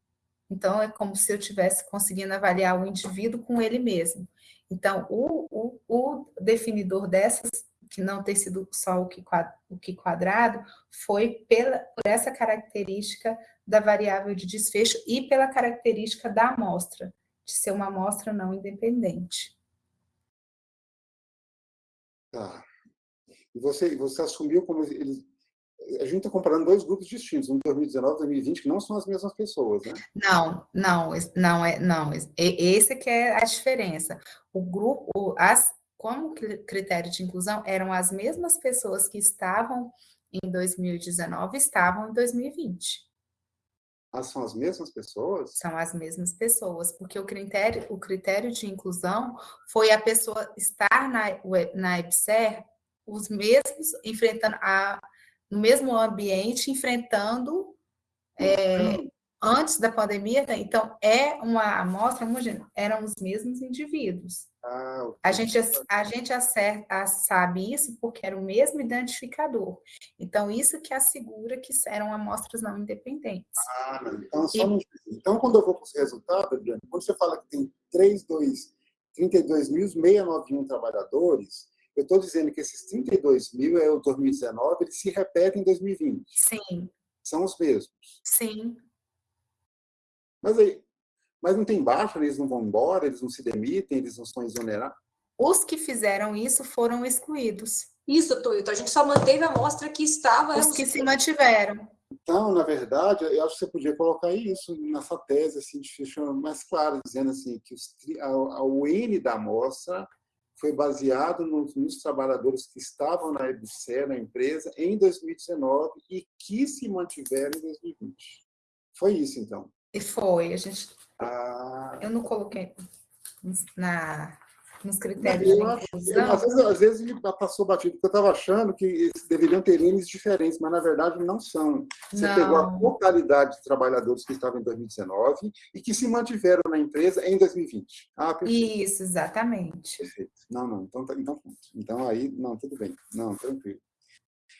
Então, é como se eu estivesse conseguindo avaliar o indivíduo com ele mesmo. Então, o, o, o definidor dessas, que não ter sido só o que, quadrado, foi pela, por essa característica da variável de desfecho e pela característica da amostra. de ser uma amostra não independente. Tá. E você, você assumiu como a gente está comparando dois grupos distintos, um 2019 e 2020, que não são as mesmas pessoas, né? Não, não, não é, não. Esse que é a diferença. O grupo, as, como critério de inclusão, eram as mesmas pessoas que estavam em 2019 estavam em 2020. Ah, são as mesmas pessoas? São as mesmas pessoas, porque o critério, o critério de inclusão foi a pessoa estar na, na EBSER, os mesmos, enfrentando a, no mesmo ambiente, enfrentando é, antes da pandemia, né? então é uma amostra homogênea, eram os mesmos indivíduos. Ah, a gente, a gente acerta, sabe isso porque era o mesmo identificador. Então, isso que assegura que eram amostras não independentes. Ah, então, e, então, quando eu vou para os resultados, Adriana, quando você fala que tem 32.691 trabalhadores, eu estou dizendo que esses 32 mil é o 2019, eles se repetem em 2020. Sim. São os mesmos. Sim. Mas aí, mas não tem baixa, eles não vão embora, eles não se demitem, eles não são exonerados? Os que fizeram isso foram excluídos. Isso, Toito. A gente só manteve a amostra que estava... Os que se mantiveram. Então, na verdade, eu acho que você podia colocar isso nessa tese, assim, de forma mais clara, dizendo assim, que os, a, a, o N da amostra foi baseado nos, nos, trabalhadores que estavam na EBSE, na empresa, em 2019 e que se mantiveram em 2020. Foi isso, então? E foi. A gente... Ah. Eu não coloquei na, nos critérios eu de inclusão. às, vezes, às vezes ele passou batido, porque eu estava achando que deveriam ter limites diferentes, mas na verdade não são. Você não. pegou a totalidade de trabalhadores que estavam em 2019 e que se mantiveram na empresa em 2020. Ah, Isso, exatamente. Perfeito. Não, não, então, tá, então, então aí, não, tudo bem. Não, tranquilo.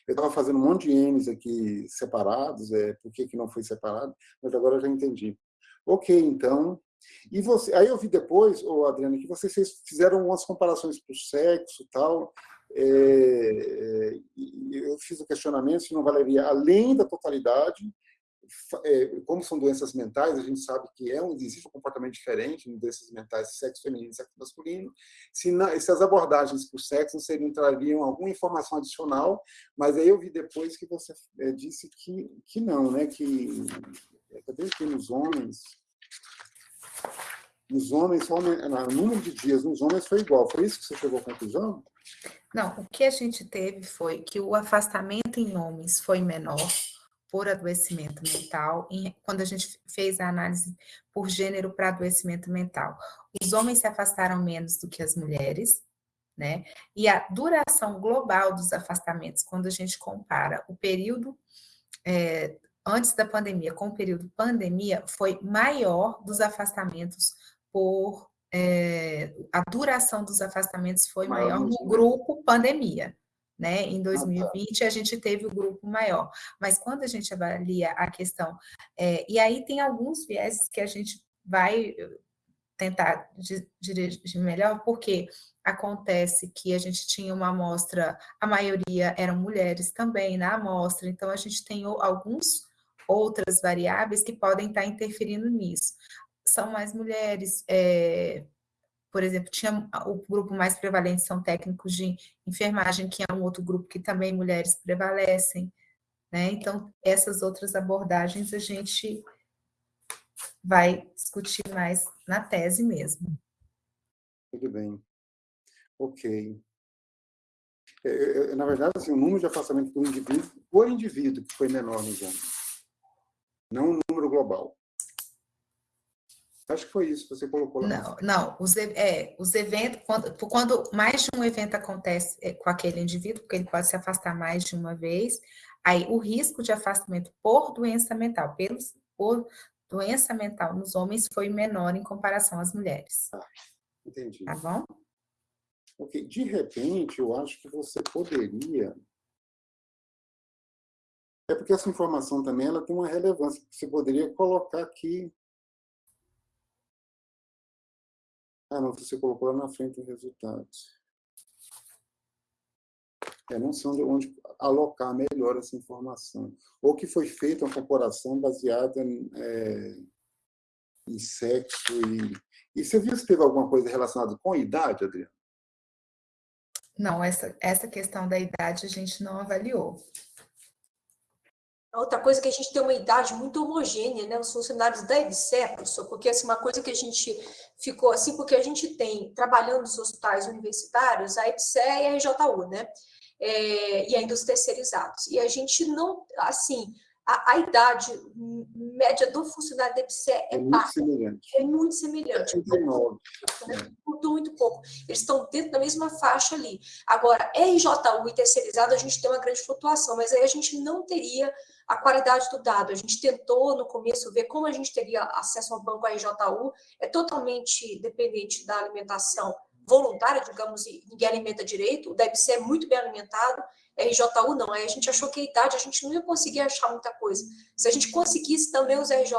Eu estava fazendo um monte de N's aqui separados, é, por que, que não foi separado, mas agora eu já entendi. Ok, então, e você, aí eu vi depois, oh, Adriana, que vocês fizeram umas comparações para o sexo tal, é, é eu fiz o questionamento se não valeria, além da totalidade, é, como são doenças mentais, a gente sabe que é um, existe um comportamento diferente em doenças mentais, sexo feminino e sexo masculino, se, não, se as abordagens para o sexo não seriam, trariam alguma informação adicional, mas aí eu vi depois que você é, disse que, que não, né, que, cadê aqui nos homens, nos homens, o número de dias nos homens foi igual. Foi isso que você chegou à conclusão? Não, o que a gente teve foi que o afastamento em homens foi menor por adoecimento mental, quando a gente fez a análise por gênero para adoecimento mental. Os homens se afastaram menos do que as mulheres, né? E a duração global dos afastamentos, quando a gente compara o período é, antes da pandemia com o período pandemia, foi maior dos afastamentos por... É, a duração dos afastamentos foi maior no grupo pandemia. Né? Em 2020, a gente teve o grupo maior. Mas quando a gente avalia a questão... É, e aí tem alguns vieses que a gente vai tentar dirigir melhor, porque acontece que a gente tinha uma amostra, a maioria eram mulheres também na amostra, então a gente tem alguns outras variáveis que podem estar interferindo nisso. São mais mulheres, é, por exemplo, tinha o grupo mais prevalente são técnicos de enfermagem, que é um outro grupo que também mulheres prevalecem, né? Então, essas outras abordagens a gente vai discutir mais na tese mesmo. Tudo bem. Ok. É, é, na verdade, assim, o número de afastamento por indivíduo, por indivíduo que foi menor nos anos não o número global. Acho que foi isso que você colocou lá. Não, não os, é, os eventos, quando, quando mais de um evento acontece é, com aquele indivíduo, porque ele pode se afastar mais de uma vez, aí o risco de afastamento por doença mental, pelos, por doença mental nos homens foi menor em comparação às mulheres. Ah, entendi. Tá bom? Ok, de repente, eu acho que você poderia é porque essa informação também ela tem uma relevância. Você poderia colocar aqui... Ah, não, você colocou lá na frente os resultados. É, não sei onde, alocar melhor essa informação. Ou que foi feita uma comparação baseada em, é, e sexo. E, e você viu se teve alguma coisa relacionada com idade, Adriana? Não, essa, essa questão da idade a gente não avaliou. Outra coisa é que a gente tem uma idade muito homogênea, né? Os funcionários da EBSE, professor, porque assim, uma coisa que a gente ficou assim, porque a gente tem, trabalhando nos hospitais universitários, a EBSE e a RJU, né? É, e ainda os terceirizados. E a gente não, assim, a, a, idade média do funcionário da EBSE é, é muito semelhante. É muito semelhante. 39. Né? Mudou muito pouco. Eles estão dentro da mesma faixa ali. Agora, RJU e terceirizado, a gente tem uma grande flutuação, mas aí a gente não teria a qualidade do dado. A gente tentou, no começo, ver como a gente teria acesso ao banco RJU. É totalmente dependente da alimentação voluntária, digamos, e ninguém alimenta direito. O DEBC é muito bem alimentado, RJU não. Aí a gente achou que a idade a gente não ia conseguir achar muita coisa. Se a gente conseguisse também os RJU,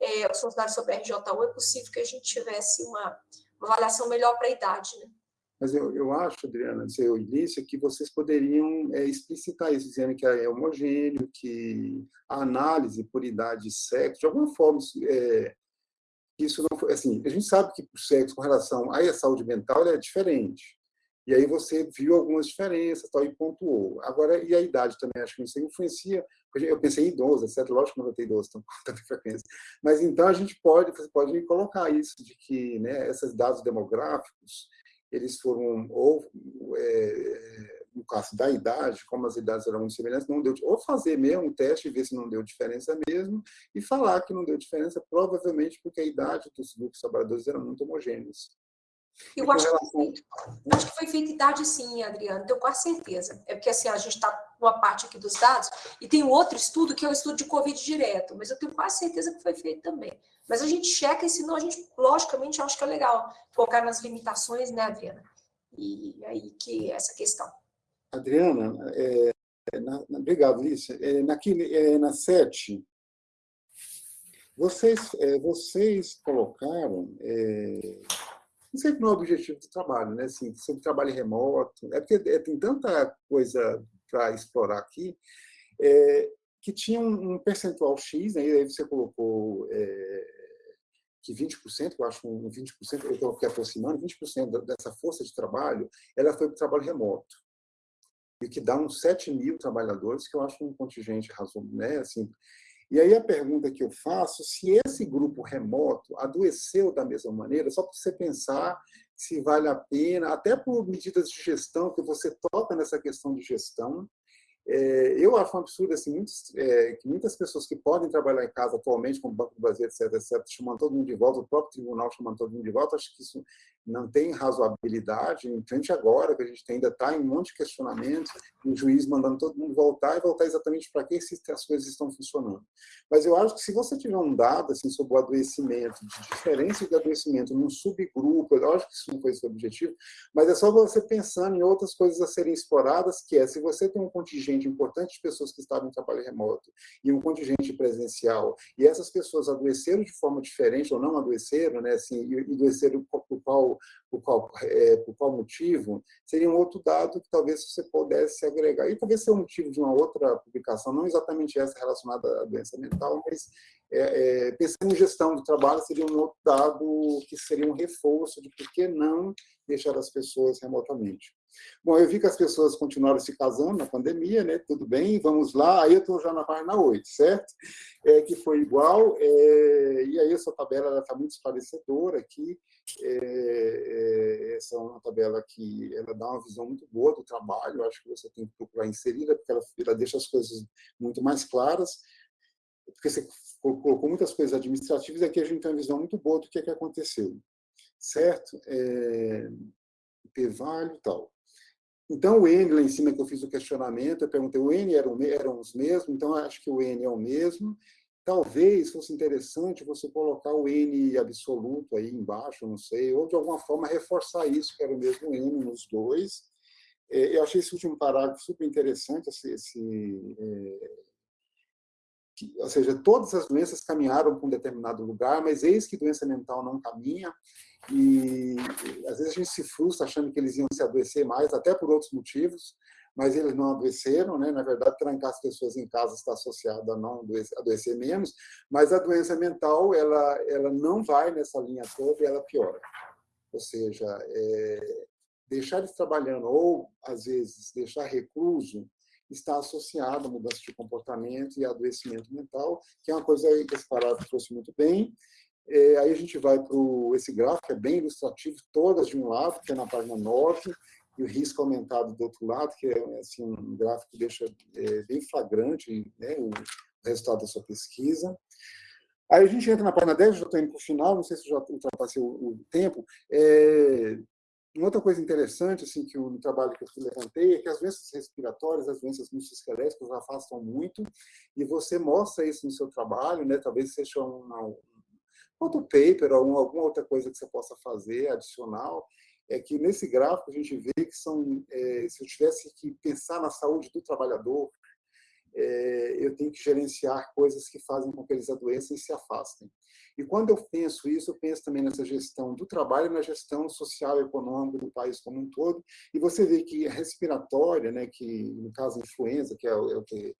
é, os funcionários sobre RJU, é possível que a gente tivesse uma, uma avaliação melhor para a idade, né? Mas eu, eu acho, Adriana, seu início, que vocês poderiam é, explicitar isso, dizendo que é homogêneo, que a análise por idade e sexo, de alguma forma, é, isso não foi, assim, a gente sabe que o sexo com relação à saúde mental é diferente. E aí você viu algumas diferenças tal, e pontuou. Agora, e a idade também, acho que isso influencia. Eu pensei em idoso, etc. Lógico que não vai ter idoso com tanta frequência. Mas então a gente pode, você pode colocar isso, de que né, esses dados demográficos, eles foram, ou é, no caso da idade, como as idades eram muito semelhantes, não deu, ou fazer mesmo um teste e ver se não deu diferença mesmo, e falar que não deu diferença, provavelmente porque a idade dos grupos trabalhadores eram muito homogêneos. Eu acho, relação... que foi, acho que foi feita idade sim, Adriano, tenho quase certeza. É porque assim, a gente está uma parte aqui dos dados, e tem outro estudo que é o estudo de Covid direto, mas eu tenho quase certeza que foi feito também. Mas a gente checa e senão a gente, logicamente, acho que é legal colocar nas limitações, né, Adriana? E aí que é essa questão. Adriana, é, na, obrigado, Lícia. É, naquele, é, na sete, vocês, é, vocês colocaram, é, sei qual é o objetivo do trabalho, né? Assim, sobre trabalho remoto, é porque é, tem tanta coisa para explorar aqui, é, que tinha um, um, percentual X, né? e aí você colocou que 20%, eu acho um 20%, eu estou aproximando, 20% dessa força de trabalho, ela foi para o trabalho remoto e que dá uns 7 mil trabalhadores, que eu acho um contingente razoável. Né? Assim, e aí a pergunta que eu faço, se esse grupo remoto adoeceu da mesma maneira, só para você pensar se vale a pena, até por medidas de gestão, que você toca nessa questão de gestão, é, eu acho um absurdo assim, muitos, é, que muitas pessoas que podem trabalhar em casa atualmente, como o Banco do Brasil, etc., etc., chamando todo mundo de volta, o próprio tribunal chamando todo mundo de volta, acho que isso não tem razoabilidade, em frente agora, que a gente ainda está em um monte de questionamentos, o juiz mandando todo mundo voltar e voltar exatamente para que as coisas estão funcionando. Mas eu acho que se você tiver um dado assim, sobre o adoecimento, de diferença de adoecimento num subgrupo, eu acho que isso não foi o objetivo, mas é só você pensando em outras coisas a serem exploradas, que é, se você tem um contingente importante de pessoas que estavam em trabalho remoto e um contingente presencial, e essas pessoas adoeceram de forma diferente ou não adoeceram, né, assim, e adoeceram por qual por qual, é, por qual motivo, seria um outro dado que talvez você pudesse agregar. E talvez seja um motivo de uma outra publicação, não exatamente essa relacionada à doença mental, mas é, é, pensando em gestão do trabalho, seria um outro dado que seria um reforço de por que não deixar as pessoas remotamente. Bom, eu vi que as pessoas continuaram se casando na pandemia, né? Tudo bem, vamos lá. Aí eu estou já na página 8, certo? É, que foi igual. É, e aí essa tabela está muito esclarecedora aqui. É, é, essa é uma tabela que ela dá uma visão muito boa do trabalho. Eu acho que você tem que procurar inserida, porque ela, ela deixa as coisas muito mais claras. Porque você colocou muitas coisas administrativas, aqui a gente tem uma visão muito boa do que, é que aconteceu. Certo? É, P-value e tal. Então, o N lá em cima que eu fiz o questionamento, eu perguntei, o N eram, eram os mesmos, então acho que o N é o mesmo. Talvez fosse interessante você colocar o N absoluto aí embaixo, não sei, ou de alguma forma reforçar isso, que era o mesmo N nos dois. É, eu achei esse último parágrafo super interessante, esse, esse é, que, ou seja, todas as doenças caminharam para um determinado lugar, mas eis que doença mental não caminha, e às vezes a gente se frustra achando que eles iam se adoecer mais, até por outros motivos, mas eles não adoeceram, né? Na verdade, trancar as pessoas em casa está associado a não adoecer menos, mas a doença mental, ela, ela não vai nessa linha toda e ela piora. Ou seja, é, deixar eles trabalhando ou, às vezes, deixar recluso está associado a mudança de comportamento e adoecimento mental, que é uma coisa que esse parágrafo trouxe muito bem. É, aí a gente vai para esse gráfico, é bem ilustrativo, todas de um lado, que é na página 9, e o risco aumentado do outro lado, que é assim, um gráfico que deixa é, bem flagrante né, o resultado da sua pesquisa. Aí a gente entra na página 10, já estou indo para o final, não sei se já ultrapassei o, o tempo. É, uma outra coisa interessante assim, que o trabalho que eu levantei é que as doenças respiratórias, as doenças musculoesqueléticas afastam muito, e você mostra isso no seu trabalho, né? talvez seja uma, um outro paper ou alguma outra coisa que você possa fazer adicional, é que nesse gráfico a gente vê que são, é, se eu tivesse que pensar na saúde do trabalhador, é, eu tenho que gerenciar coisas que fazem com que eles adoeçam e se afastem. E quando eu penso isso, eu penso também nessa gestão do trabalho, na gestão social e econômica do país como um todo. E você vê que a respiratória, né, que no caso a influenza, que é o, é o que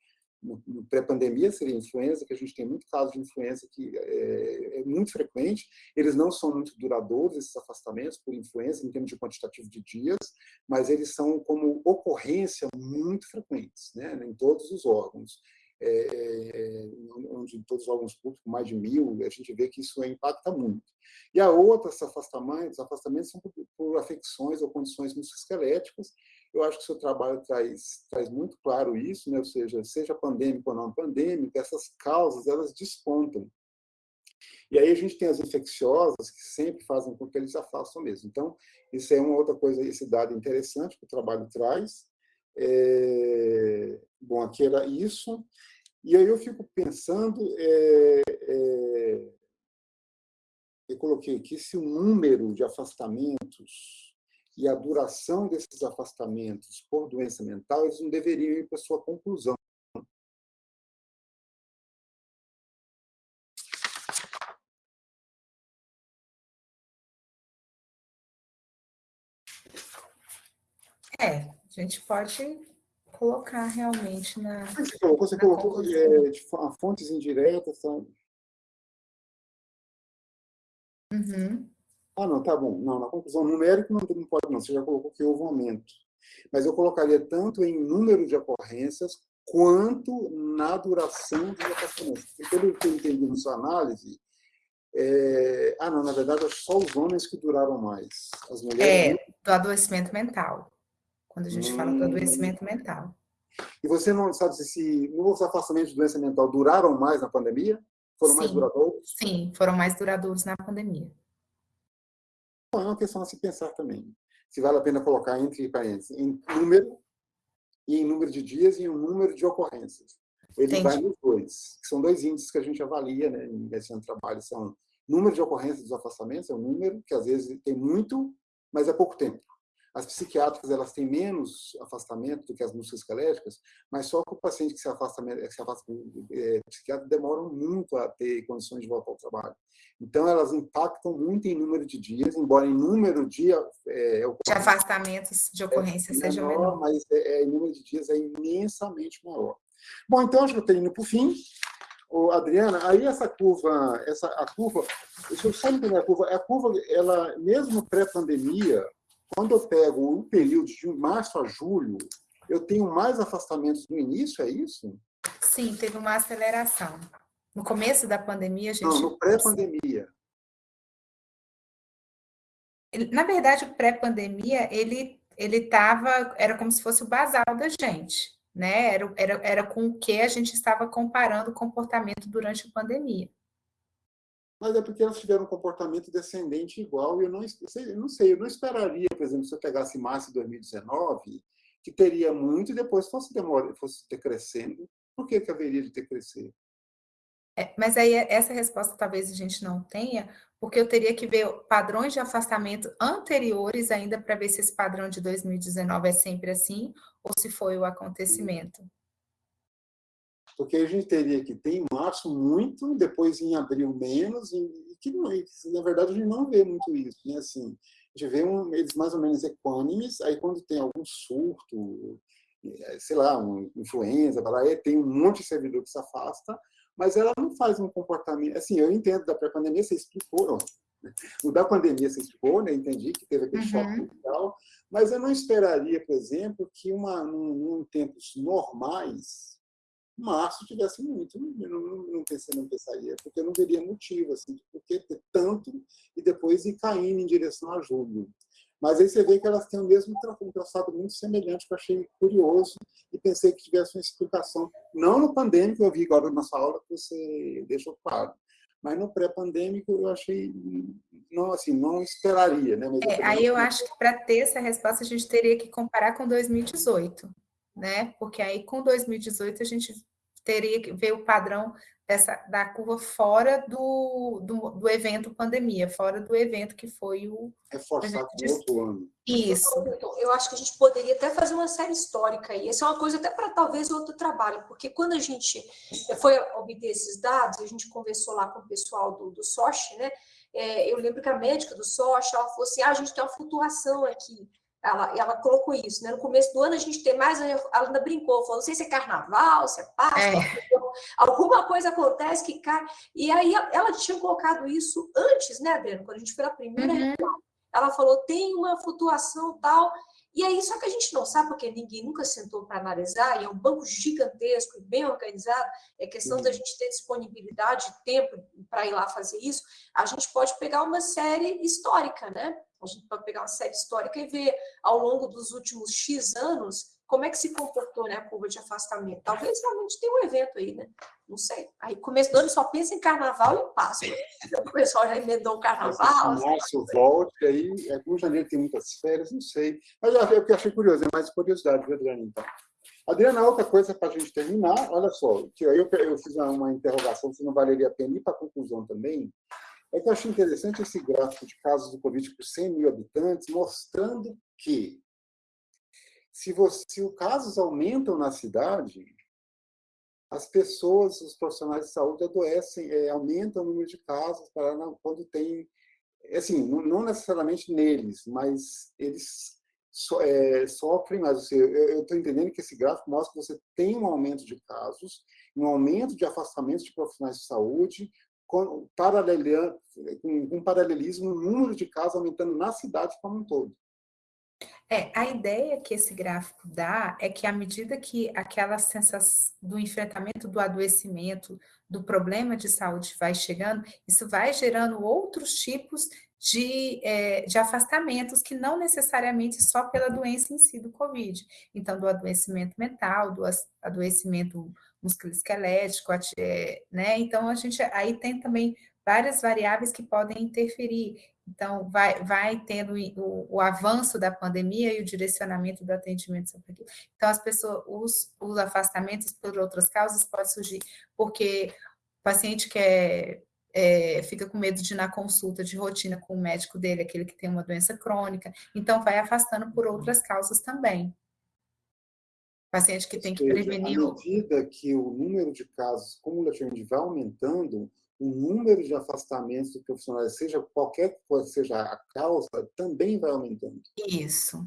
no pré-pandemia seria influenza, que a gente tem muito caso de influenza que é, é, muito frequente, eles não são muito duradouros, esses afastamentos por influenza, em termos de quantitativo de dias, mas eles são como ocorrência muito frequentes, né, em todos os órgãos. É, é onde em todos os órgãos públicos, mais de mil, a gente vê que isso impacta muito. E a outra, afastamentos, afastamentos são por, por afecções ou condições musculoesqueléticas, eu acho que o seu trabalho traz, traz muito claro isso, né? ou seja, seja pandêmico ou não pandêmico, essas causas elas despontam. E aí a gente tem as infecciosas que sempre fazem com que eles afastam mesmo. Então, isso é uma outra coisa, esse dado interessante que o trabalho traz. É... Bom, aqui era isso. E aí eu fico pensando, é, é... eu coloquei aqui, se o número de afastamentos e a duração desses afastamentos por doença mental, eles não deveriam ir para sua conclusão. É, a gente pode colocar realmente na. Você colocou, você colocou é, de, fontes indiretas. São... Uhum. Ah, não, tá bom. Não, na conclusão numérica não, não pode não, você já colocou que houve um aumento. Mas eu colocaria tanto em número de ocorrências quanto na duração dos afastamentos. Porque pelo que eu entendi na sua análise, é... ah, não, na verdade, só os homens que duraram mais. As mulheres... É, do adoecimento mental. Quando a gente hum... fala do adoecimento mental. E você não sabe se, se os afastamentos de doença mental duraram mais na pandemia? Foram sim, mais duradouros? Sim, foram mais duradouros na pandemia é uma questão a se pensar também. Se vale a pena colocar entre parênteses em número, e em número de dias e em número de ocorrências. Ele Entendi. vai nos dois, que são dois índices que a gente avalia né, em investigação de trabalho. São número de ocorrências dos afastamentos, é um número que às vezes tem muito, mas é pouco tempo. As psiquiátricas elas têm menos afastamento do que as musculoesqueléticas, mas só que o paciente que se afasta, que se afasta é, psiquiatra demoram muito a ter condições de voltar ao trabalho. Então, elas impactam muito em número de dias, embora em número de... É, de afastamentos de ocorrência é seja menor, menor. Mas é, é, em número de dias é imensamente maior. Bom, então, acho que eu estou indo para o fim. Ô, Adriana, aí essa curva, essa, a curva, deixa eu só entender a curva, a curva, ela, mesmo pré-pandemia, quando eu pego o período de março a julho, eu tenho mais afastamentos no início, é isso? Sim, teve uma aceleração. No começo da pandemia, a gente... Não, no pré-pandemia. Na verdade, o pré-pandemia, ele ele estava, era como se fosse o basal da gente, né? Era, era, era com o que a gente estava comparando o comportamento durante a pandemia mas é porque elas tiveram um comportamento descendente igual, e eu não, eu não sei, eu não esperaria, por exemplo, se eu pegasse março de 2019, que teria muito e depois fosse, demora, fosse decrescendo. Por que, que haveria de decrescer? É, mas aí essa resposta talvez a gente não tenha, porque eu teria que ver padrões de afastamento anteriores ainda para ver se esse padrão de 2019 é sempre assim ou se foi o acontecimento. Porque a gente teria que ter em março muito, depois em abril menos, e que, na verdade a gente não vê muito isso. Né? Assim, a gente vê um, eles mais ou menos equânimes, aí quando tem algum surto, é, sei lá, um influenza, tem um monte de servidor que se afasta, mas ela não faz um comportamento... Assim, eu entendo da pré-pandemia, você explicou, o da pandemia você explicou, né? entendi que teve aquele uhum. choque e tal, mas eu não esperaria, por exemplo, que uma, num, em tempos normais, março tivesse muito, eu não, não, não, pensei, não pensaria, porque eu não veria motivo, assim, por que ter tanto e depois ir caindo em direção a julho. Mas aí você vê que elas têm o mesmo um traçado muito semelhante, que eu achei curioso e pensei que tivesse uma explicação, não no pandêmico, eu vi agora na sua aula que você deixou claro, mas no pré-pandêmico eu achei, não assim, não esperaria. Né? É, aí eu acho que para ter essa resposta a gente teria que comparar com 2018, né? Porque aí com 2018 a gente teria que ver o padrão dessa, da curva fora do, do, do, evento pandemia, fora do evento que foi o... Reforçar com outro ano. Isso. Eu acho que a gente poderia até fazer uma série histórica, e essa é uma coisa até para talvez outro trabalho, porque quando a gente foi obter esses dados, a gente conversou lá com o pessoal do, do SOCH, né, é, eu lembro que a médica do SOCH, ela falou assim, ah, a gente tem uma flutuação aqui, ela, ela colocou isso, né? No começo do ano a gente tem mais, ela ainda brincou, falou, não sei se é carnaval, se é Páscoa, é. alguma coisa acontece que cai. E aí ela tinha colocado isso antes, né, Adriano? Quando a gente foi a primeira uhum. ela falou, tem uma flutuação tal. E aí, só que a gente não sabe, porque ninguém nunca sentou para analisar, e é um banco gigantesco e bem organizado, é questão uhum. da gente ter disponibilidade, tempo para ir lá fazer isso, a gente pode pegar uma série histórica, né? A gente pode pegar uma série histórica e ver ao longo dos últimos X anos como é que se comportou né, a curva de afastamento. Talvez realmente tenha um evento aí, né? Não sei. Aí começo do ano só pensa em carnaval e Páscoa. O pessoal já emendou o carnaval. Nossa, volte aí. É com janeiro tem muitas férias, não sei. Mas que eu achei curioso, é mais curiosidade, Adriana, então. Adriana, outra coisa para a gente terminar, olha só, que eu, eu fiz uma interrogação se não valeria a pena ir para a conclusão também, é que eu achei interessante esse gráfico de casos do Covid por 100 mil habitantes, mostrando que se, você, se os casos aumentam na cidade, as pessoas, os profissionais de saúde adoecem, é, aumentam o número de casos para quando tem, assim, não, não necessariamente neles, mas eles so, é, sofrem. Assim, eu estou entendendo que esse gráfico mostra que você tem um aumento de casos, um aumento de afastamentos de profissionais de saúde, com, com paralelismo no número de casos aumentando na cidade como um todo. É, a ideia que esse gráfico dá é que à medida que aquela sensação do enfrentamento do adoecimento, do problema de saúde vai chegando, isso vai gerando outros tipos de, é, de afastamentos que não necessariamente só pela doença em si do Covid. Então, do adoecimento mental, do adoecimento musculoesquelético, é, né? Então, a gente aí tem também várias variáveis que podem interferir. Então, vai, vai tendo o, o, avanço da pandemia e o direcionamento do atendimento sobre aquilo. Então, as pessoas, os, os afastamentos por outras causas podem surgir porque o paciente quer é, fica com medo de ir na consulta de rotina com o médico dele, aquele que tem uma doença crônica, então vai afastando por outras causas também. Paciente que tem que prevenir... À medida que o número de casos cumulativamente vai aumentando, o número de afastamentos de profissionais, seja qualquer coisa seja a causa, também vai aumentando. Isso.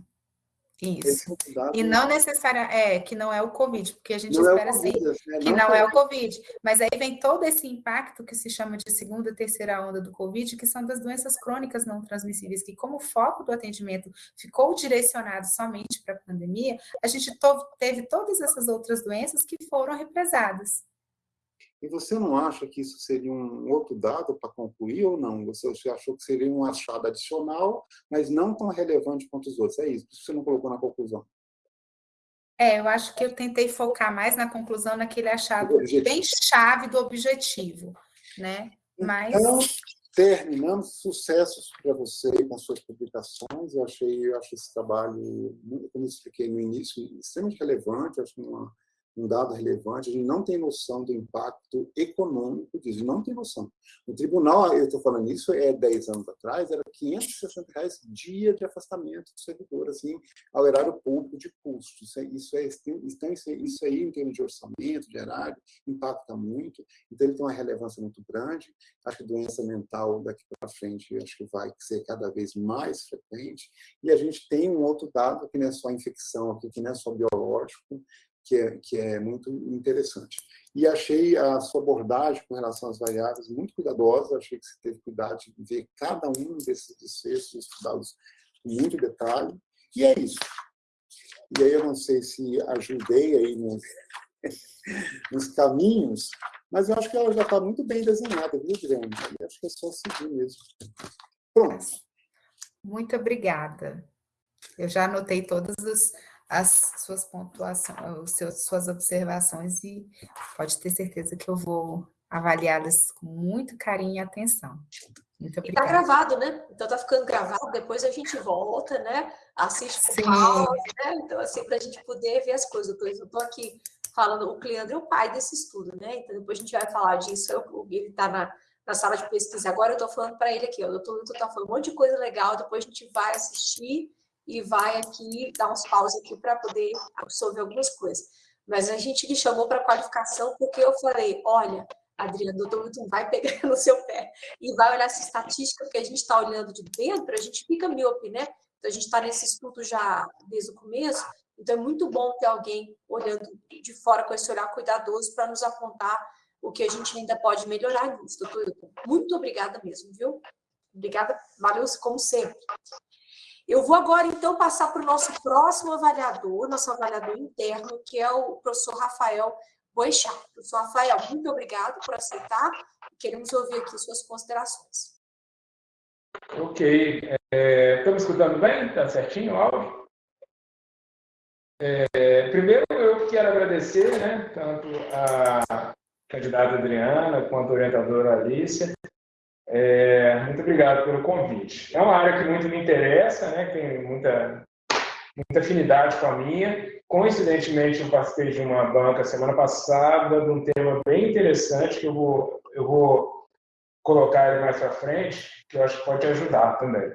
Isso. É e não necessariamente, é, que não é o Covid, porque a gente não é espera é COVID, assim, né? que não, não é o Covid. Mas aí vem todo esse impacto que se chama de segunda, terceira onda do Covid, que são das doenças crônicas não transmissíveis, que como o foco do atendimento ficou direcionado somente para a pandemia, a gente teve todas essas outras doenças que foram represadas. E você não acha que isso seria um outro dado para concluir ou não? Você, achou que seria um achado adicional, mas não tão relevante quanto os outros? É isso, isso você não colocou na conclusão. É, eu acho que eu tentei focar mais na conclusão, naquele achado bem chave do objetivo, né? Mas... Então, terminamos. Sucessos para você com suas publicações. Eu achei, eu achei esse trabalho, como eu expliquei no início, extremamente relevante. Acho uma um dado relevante, a gente não tem noção do impacto econômico disso, não tem noção. O tribunal, eu estou falando isso, é 10 anos atrás, era 560 reais dia de afastamento do servidor, assim, ao erário público de custo. Isso, é, isso, é, então, isso, isso aí, em termos de orçamento, de erário, impacta muito, então ele tem uma relevância muito grande. Acho que doença mental daqui para frente, acho que vai ser cada vez mais frequente. E a gente tem um outro dado, que não é só infecção, aqui, que não é só biológico, que é, que é muito interessante. E achei a sua abordagem com relação às variáveis muito cuidadosa, achei que você teve cuidado de ver cada um desses desfechos, estudá-los com muito detalhe, e é isso. E aí eu não sei se ajudei aí nos, nos caminhos, mas eu acho que ela já está muito bem desenhada, viu, Guilherme? Eu acho que é só seguir mesmo. Pronto. Muito obrigada. Eu já anotei todas as, as suas pontuações, seus, suas observações e pode ter certeza que eu vou avaliá-las com muito carinho e atenção. Muito obrigada. E tá gravado, né? Então tá ficando gravado, depois a gente volta, né? Assiste por pause, né? Então, assim, para a gente poder ver as coisas. Eu estou aqui falando, o Cleandro é o pai desse estudo, né? Então depois a gente vai falar disso, eu, ele está na, na sala de pesquisa agora, eu estou falando para ele aqui, ó, o doutor está falando um monte de coisa legal, depois a gente vai assistir e vai aqui dar uns paus aqui para poder absorver algumas coisas. Mas a gente me chamou para qualificação porque eu falei, olha, Adriana, o doutor Milton vai pegar no seu pé e vai olhar essa estatística, porque a gente está olhando de dentro, a gente fica míope, né? Então, a gente está nesse estudo já desde o começo, então é muito bom ter alguém olhando de fora com esse olhar cuidadoso para nos apontar o que a gente ainda pode melhorar nisso, doutor Milton. Muito obrigada mesmo, viu? Obrigada, valeu como sempre. Eu vou agora, então, passar para o nosso próximo avaliador, nosso avaliador interno, que é o professor Rafael Boechat. Professor Rafael, muito obrigado por aceitar. Queremos ouvir aqui suas considerações. Ok. É, estamos escutando bem? Está certinho o áudio? É, primeiro, eu quero agradecer né, tanto a candidata Adriana quanto a orientadora Alicia é, muito obrigado pelo convite. É uma área que muito me interessa, né, tem muita, muita afinidade com a minha. Coincidentemente, eu participei de uma banca semana passada de um tema bem interessante que eu vou, eu vou colocar ele mais para frente, que eu acho que pode ajudar também.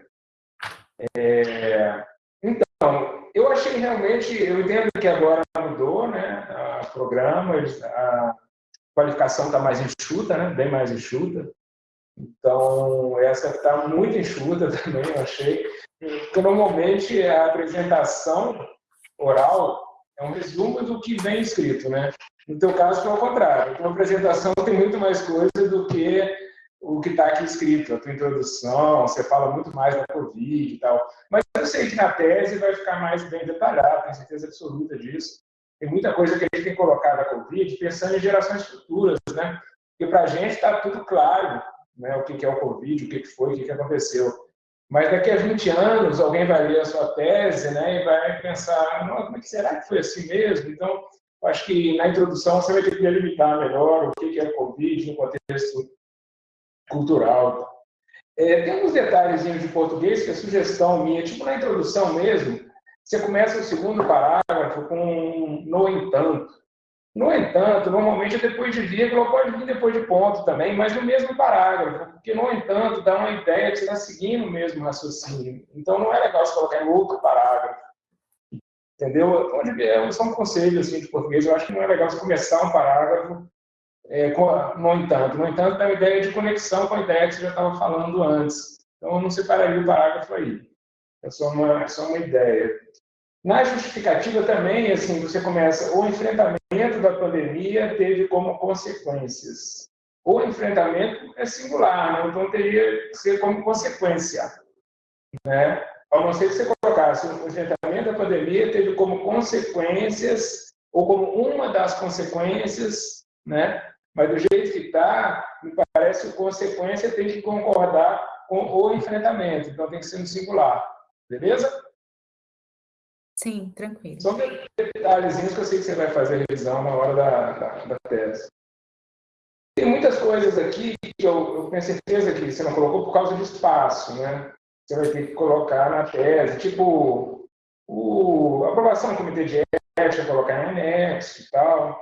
É, então, eu achei realmente, eu entendo que agora mudou, né, o programa, a qualificação está mais enxuta, né, bem mais enxuta. Então, essa está muito enxuta também, eu achei. Porque, normalmente, a apresentação oral é um resumo do que vem escrito, né? No teu caso, foi ao contrário. Então, a apresentação tem muito mais coisa do que o que está aqui escrito, a tua introdução, você fala muito mais da Covid e tal. Mas eu sei que na tese vai ficar mais bem detalhado, tenho certeza absoluta disso. Tem muita coisa que a gente tem colocado a Covid pensando em gerações futuras, né? Porque para a gente está tudo claro, né, o que é o Covid, o que foi, o que aconteceu. Mas daqui a 20 anos, alguém vai ler a sua tese né, e vai pensar, como é que será que foi assim mesmo? Então, acho que na introdução você vai ter que delimitar melhor o que é o Covid no contexto cultural. É, tem alguns detalhes de português que é sugestão minha, tipo na introdução mesmo, você começa o segundo parágrafo com no entanto. No entanto, normalmente é depois de vírgula, pode vir depois de ponto também, mas no mesmo parágrafo, porque, no entanto, dá uma ideia de que você está seguindo o mesmo raciocínio. Então, não é legal você colocar em outro parágrafo. Entendeu? Onde, é, são conselhos assim, de português, eu acho que não é legal você começar um parágrafo é, com, no entanto. No entanto, dá uma ideia de conexão com a ideia que você já estava falando antes. Então, eu não separaria o parágrafo aí. É só uma, é só uma ideia. Na justificativa também, assim, você começa o enfrentamento da pandemia teve como consequências. O enfrentamento é singular, né? então teria que ser como consequência. Né? A não ser que você colocasse o enfrentamento da pandemia teve como consequências, ou como uma das consequências, né? mas do jeito que está, me parece que consequência tem que concordar com o enfrentamento, então tem que ser no singular. Beleza? Sim, tranquilo. São detalhezinhos que eu sei que você vai fazer revisão na hora da, da, da tese. Tem muitas coisas aqui que eu, eu tenho certeza que você não colocou por causa de espaço, né? Você vai ter que colocar na tese, tipo o, a aprovação do comitê de genética, colocar em anexo e tal.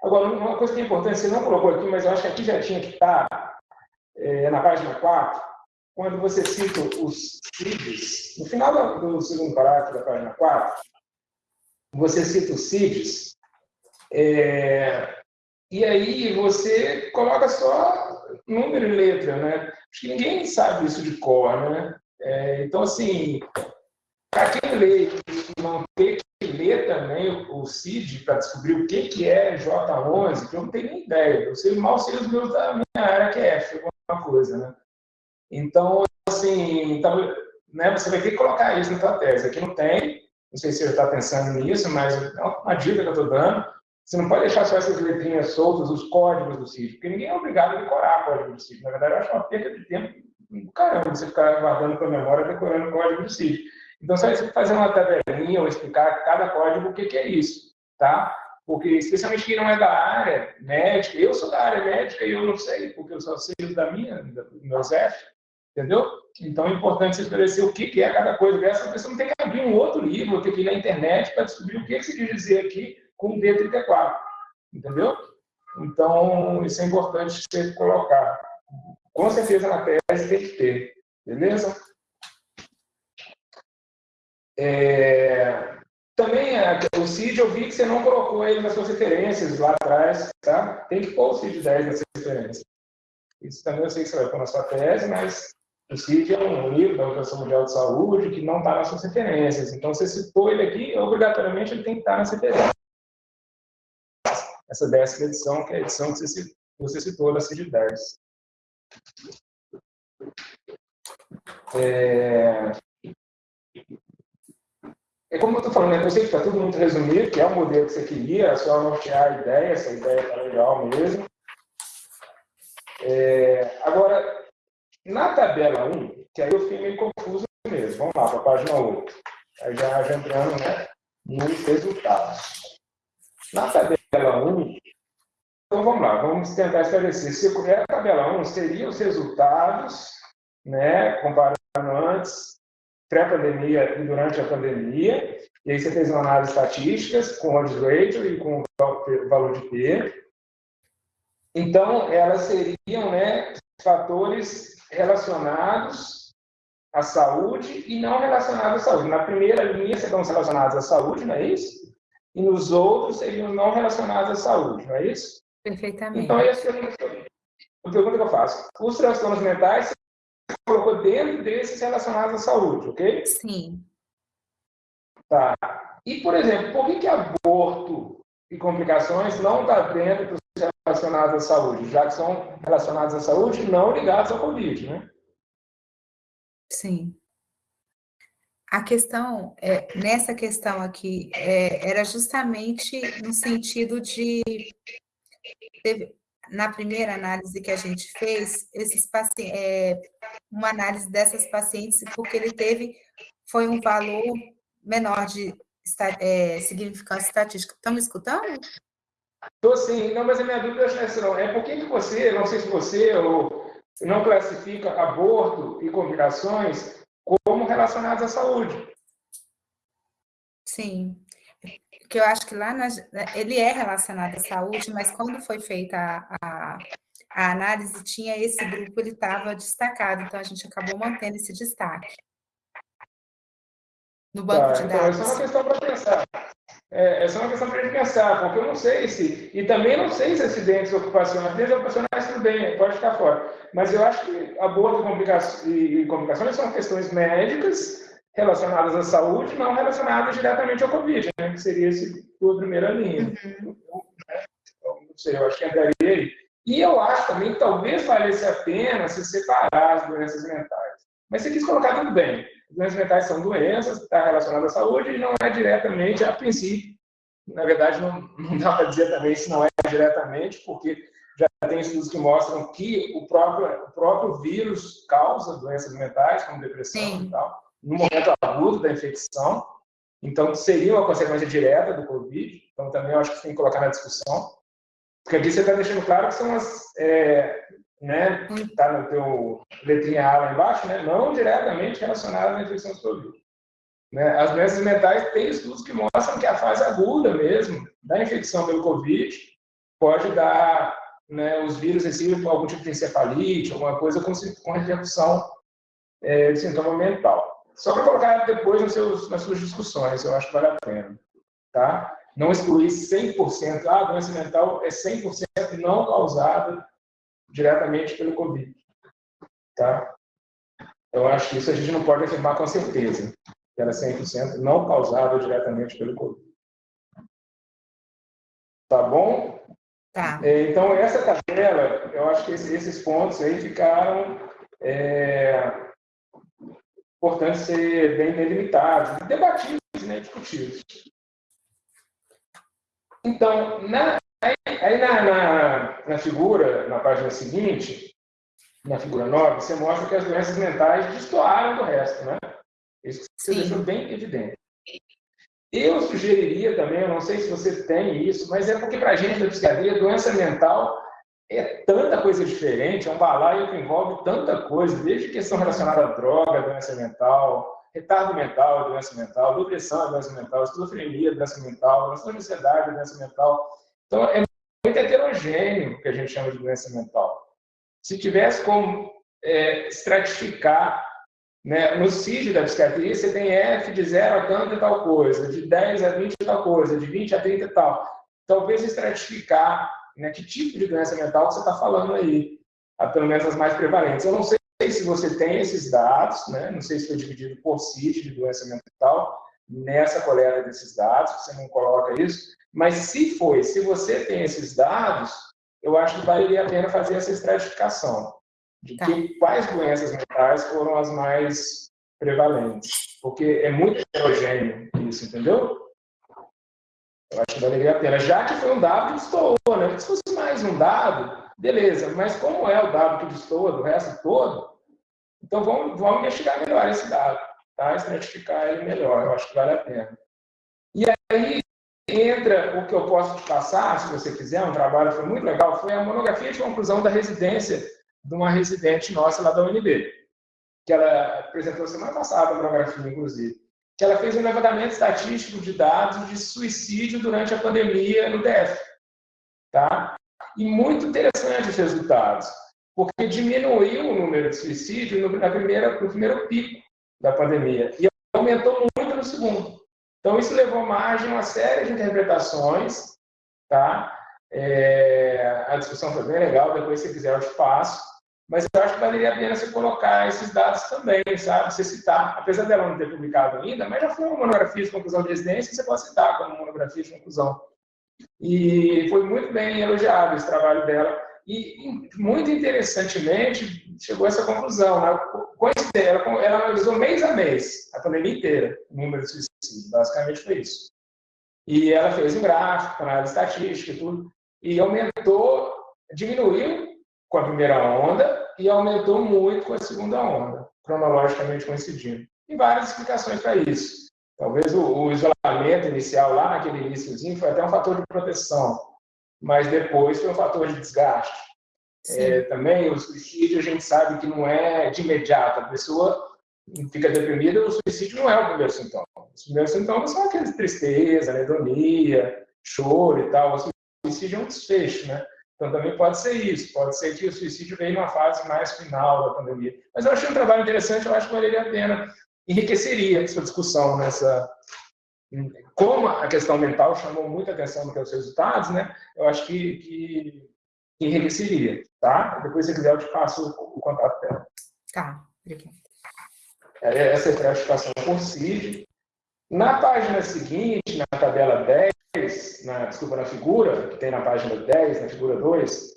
Agora, uma coisa que é importante, você não colocou aqui, mas eu acho que aqui já tinha que estar, é, na página 4, quando você cita os CIDs, no final do segundo parágrafo da página 4, você cita os CIDs, é, e aí você coloca só número e letra, né? Acho que ninguém sabe isso de cor, né? É, então, assim, para quem lê e não ter que ler também o, CID para descobrir o que, que é J11, que eu não tenho nem ideia. Eu sei mal sei os meus da minha área, que é F, alguma coisa, né? Então, assim, então, né, você vai ter que colocar isso na sua tese. Aqui não tem, não sei se você está pensando nisso, mas é uma dica que eu estou dando. Você não pode deixar só essas letrinhas soltas, os códigos do CID, porque ninguém é obrigado a decorar o código do CID. Na verdade, eu acho uma perda de tempo caramba você ficar guardando para memória, decorando o código do CID. Então, só você fazer uma tabelinha ou explicar cada código o que, que é isso, tá? Porque, especialmente quem não é da área médica, eu sou da área médica e eu não sei, porque eu só sei da minha, do meu F, entendeu? Então, é importante você esclarecer o que, é cada coisa. Essa pessoa não tem que abrir um outro livro, tem que ir na internet para descobrir o que, se quer dizer aqui com D34, entendeu? Então, isso é importante você colocar. Com certeza na tese tem que ter, beleza? É, também o CID, eu vi que você não colocou ele nas suas referências lá atrás, tá? Tem que pôr o CID 10 nas referências. Isso também eu sei que você vai pôr na sua tese, mas o CID é um livro da Organização Mundial de Saúde que não está nas suas referências. Então, você citou ele aqui, obrigatoriamente ele tem que estar nas referências. Essa décima edição, que é a edição que você citou da CID 10. É... é como eu estou falando, né? eu sei que está tudo muito resumido, que é o modelo que você queria, é só nortear a ideia, essa ideia está legal mesmo. É... Agora, na tabela 1, que aí eu fiquei meio confuso mesmo, vamos lá para a página 8. Aí já, já entrando né, nos resultados. Na tabela 1, então vamos lá, vamos tentar esclarecer. Se a tabela 1 seria os resultados, né, comparando antes, pré-pandemia e durante a pandemia, e aí você fez uma análise estatística com odds ratio e com o valor de P. Então, elas seriam né, fatores relacionados à saúde e não relacionados à saúde. Na primeira linha, seriam relacionados à saúde, não é isso? E nos outros seriam não relacionados à saúde, não é isso? Perfeitamente. Então, essa é a pergunta que eu faço. Os transtornos mentais, você colocou dentro desses relacionados à saúde, ok? Sim. Tá. E, por exemplo, por que, que aborto e complicações não está dentro dos relacionados à saúde, já que são relacionados à saúde não ligados ao Covid, né? Sim. A questão, é, nessa questão aqui, é, era justamente no sentido de teve, na primeira análise que a gente fez, esses é, uma análise dessas pacientes, porque ele teve, foi um valor menor de é, significância estatística. Estão me escutando? Estou sim, não, mas a minha dúvida é essa não. É por que você, não sei se você ou não classifica aborto e complicações como relacionados à saúde? Sim que eu acho que lá na, ele é relacionado à saúde, mas quando foi feita a, a, a análise, tinha esse grupo, ele estava destacado, então a gente acabou mantendo esse destaque no banco tá, de dados. Então, essa é uma questão para pensar. É, essa é uma questão para a gente pensar, porque eu não sei se, e também não sei se acidentes ocupacionais, acidentes ocupacionais tudo bem, pode ficar fora, mas eu acho que aborto e complicações são questões médicas relacionadas à saúde, não relacionadas diretamente ao Covid, né, que seria esse, a primeira linha. Uhum. Então, não sei, eu acho que entraria aí. E eu acho também que talvez valesse a pena se separar as doenças mentais. Mas você quis colocar tudo bem. As doenças mentais são doenças, está relacionadas à saúde e não é diretamente, a princípio. Na verdade, não, não dá para dizer também se não é diretamente, porque já tem estudos que mostram que o próprio, o próprio vírus causa doenças mentais, como depressão Sim. e tal no momento agudo da infecção, então seria uma consequência direta do Covid, então também acho que tem que colocar na discussão, porque aqui você está deixando claro que são as, é, né, está no teu letrinha A lá embaixo, né, não diretamente relacionadas à infecção do. Né? As doenças mentais têm estudos que mostram que a fase aguda mesmo da infecção pelo Covid pode dar né, os vírus recebem algum tipo de encefalite, alguma coisa com, com repercussão é, de sintoma mental. Só para colocar depois nos seus, nas suas discussões, eu acho que vale a pena. Tá? Não excluir 100%, ah, a doença mental é 100% não causada diretamente pelo Covid. Tá? Eu acho que isso a gente não pode afirmar com certeza, que era 100% não causada diretamente pelo Covid. Tá bom? Tá. É, então, essa tabela, eu acho que esses pontos aí ficaram é, importantes ser bem delimitados, debatidos, né, discutidos. Então, na, aí na, na, na, figura, na página seguinte, na figura 9, você mostra que as doenças mentais destoaram do resto, né? Isso você deixou bem evidente. Eu sugeriria também, eu não sei se você tem isso, mas é porque para a gente da psiquiatria, doença mental é tanta coisa diferente, é um balaio que envolve tanta coisa, desde questão relacionada à droga, doença mental, retardo mental, doença mental, depressão, doença mental, esquizofrenia, doença mental, doença de ansiedade, doença mental. Então, é muito heterogêneo o que a gente chama de doença mental. Se tivesse como é, estratificar né? No CID da psiquiatria, você tem F de 0 a tanto e tal coisa, de 10 a 20 e tal coisa, de 20 a 30 e tal. Talvez estratificar né, que tipo de doença mental você está falando aí, pelo menos as mais prevalentes. Eu não sei se você tem esses dados, né? não sei se foi dividido por CID de doença mental, nessa coleta desses dados, você não coloca isso, mas se foi, se você tem esses dados, eu acho que valeria a pena fazer essa estratificação de tá. que, quais doenças mentais foram as mais prevalentes. Porque é muito heterogêneo isso, entendeu? Eu acho que valeria a pena. Já que foi um dado que destoou, né? Porque se fosse mais um dado, beleza. Mas como é o dado que destoa do resto todo, então vamos, vamos investigar melhor esse dado, tá? Estratificar ele melhor. Eu acho que vale a pena. E aí entra o que eu posso te passar, se você quiser, um trabalho foi muito legal, foi a monografia de conclusão da residência de uma residente nossa lá da UNB, que ela apresentou semana passada, a monografia, inclusive, que ela fez um levantamento estatístico de dados de suicídio durante a pandemia no DF. Tá? E muito interessante os resultados, porque diminuiu o número de suicídio no, na primeira, no primeiro pico da pandemia e aumentou muito no segundo. Então, isso levou margem a uma série de interpretações, tá? É, a discussão foi bem legal, depois, se quiser, eu te passo. Mas eu acho que valeria a pena você colocar esses dados também, sabe? Você citar, apesar dela não ter publicado ainda, mas já foi uma monografia de conclusão de residência, você pode citar como monografia de conclusão. E foi muito bem elogiado esse trabalho dela. E, muito interessantemente, chegou a essa conclusão. Né? Ela, ela analisou mês a mês, a pandemia inteira, o número de suicídios. Basicamente foi isso. E ela fez um gráfico, análise estatística e tudo. E aumentou, diminuiu com a primeira onda e aumentou muito com a segunda onda, cronologicamente coincidindo. E várias explicações para isso. Talvez o, o, isolamento inicial, lá naquele iníciozinho, foi até um fator de proteção, mas depois foi um fator de desgaste. É, também o suicídio, a gente sabe que não é de imediato. A pessoa fica deprimida, o suicídio não é o primeiro sintoma. Os primeiros sintomas são aqueles tristeza, anedonia, choro e tal. O suicídio é um desfecho, né? Então, também pode ser isso, pode ser que o suicídio veio numa fase mais final da pandemia. Mas eu achei um trabalho interessante, eu acho que valeria a pena, enriqueceria essa discussão nessa... Como a questão mental chamou muita atenção nos seus resultados, né? eu acho que, que enriqueceria, tá? Depois, se quiser, eu te passo o contato dela. Tá, obrigada. É, essa é a classificação por CID. Na página seguinte, na tabela 10, na, desculpa, na figura, que tem na página 10, na figura 2,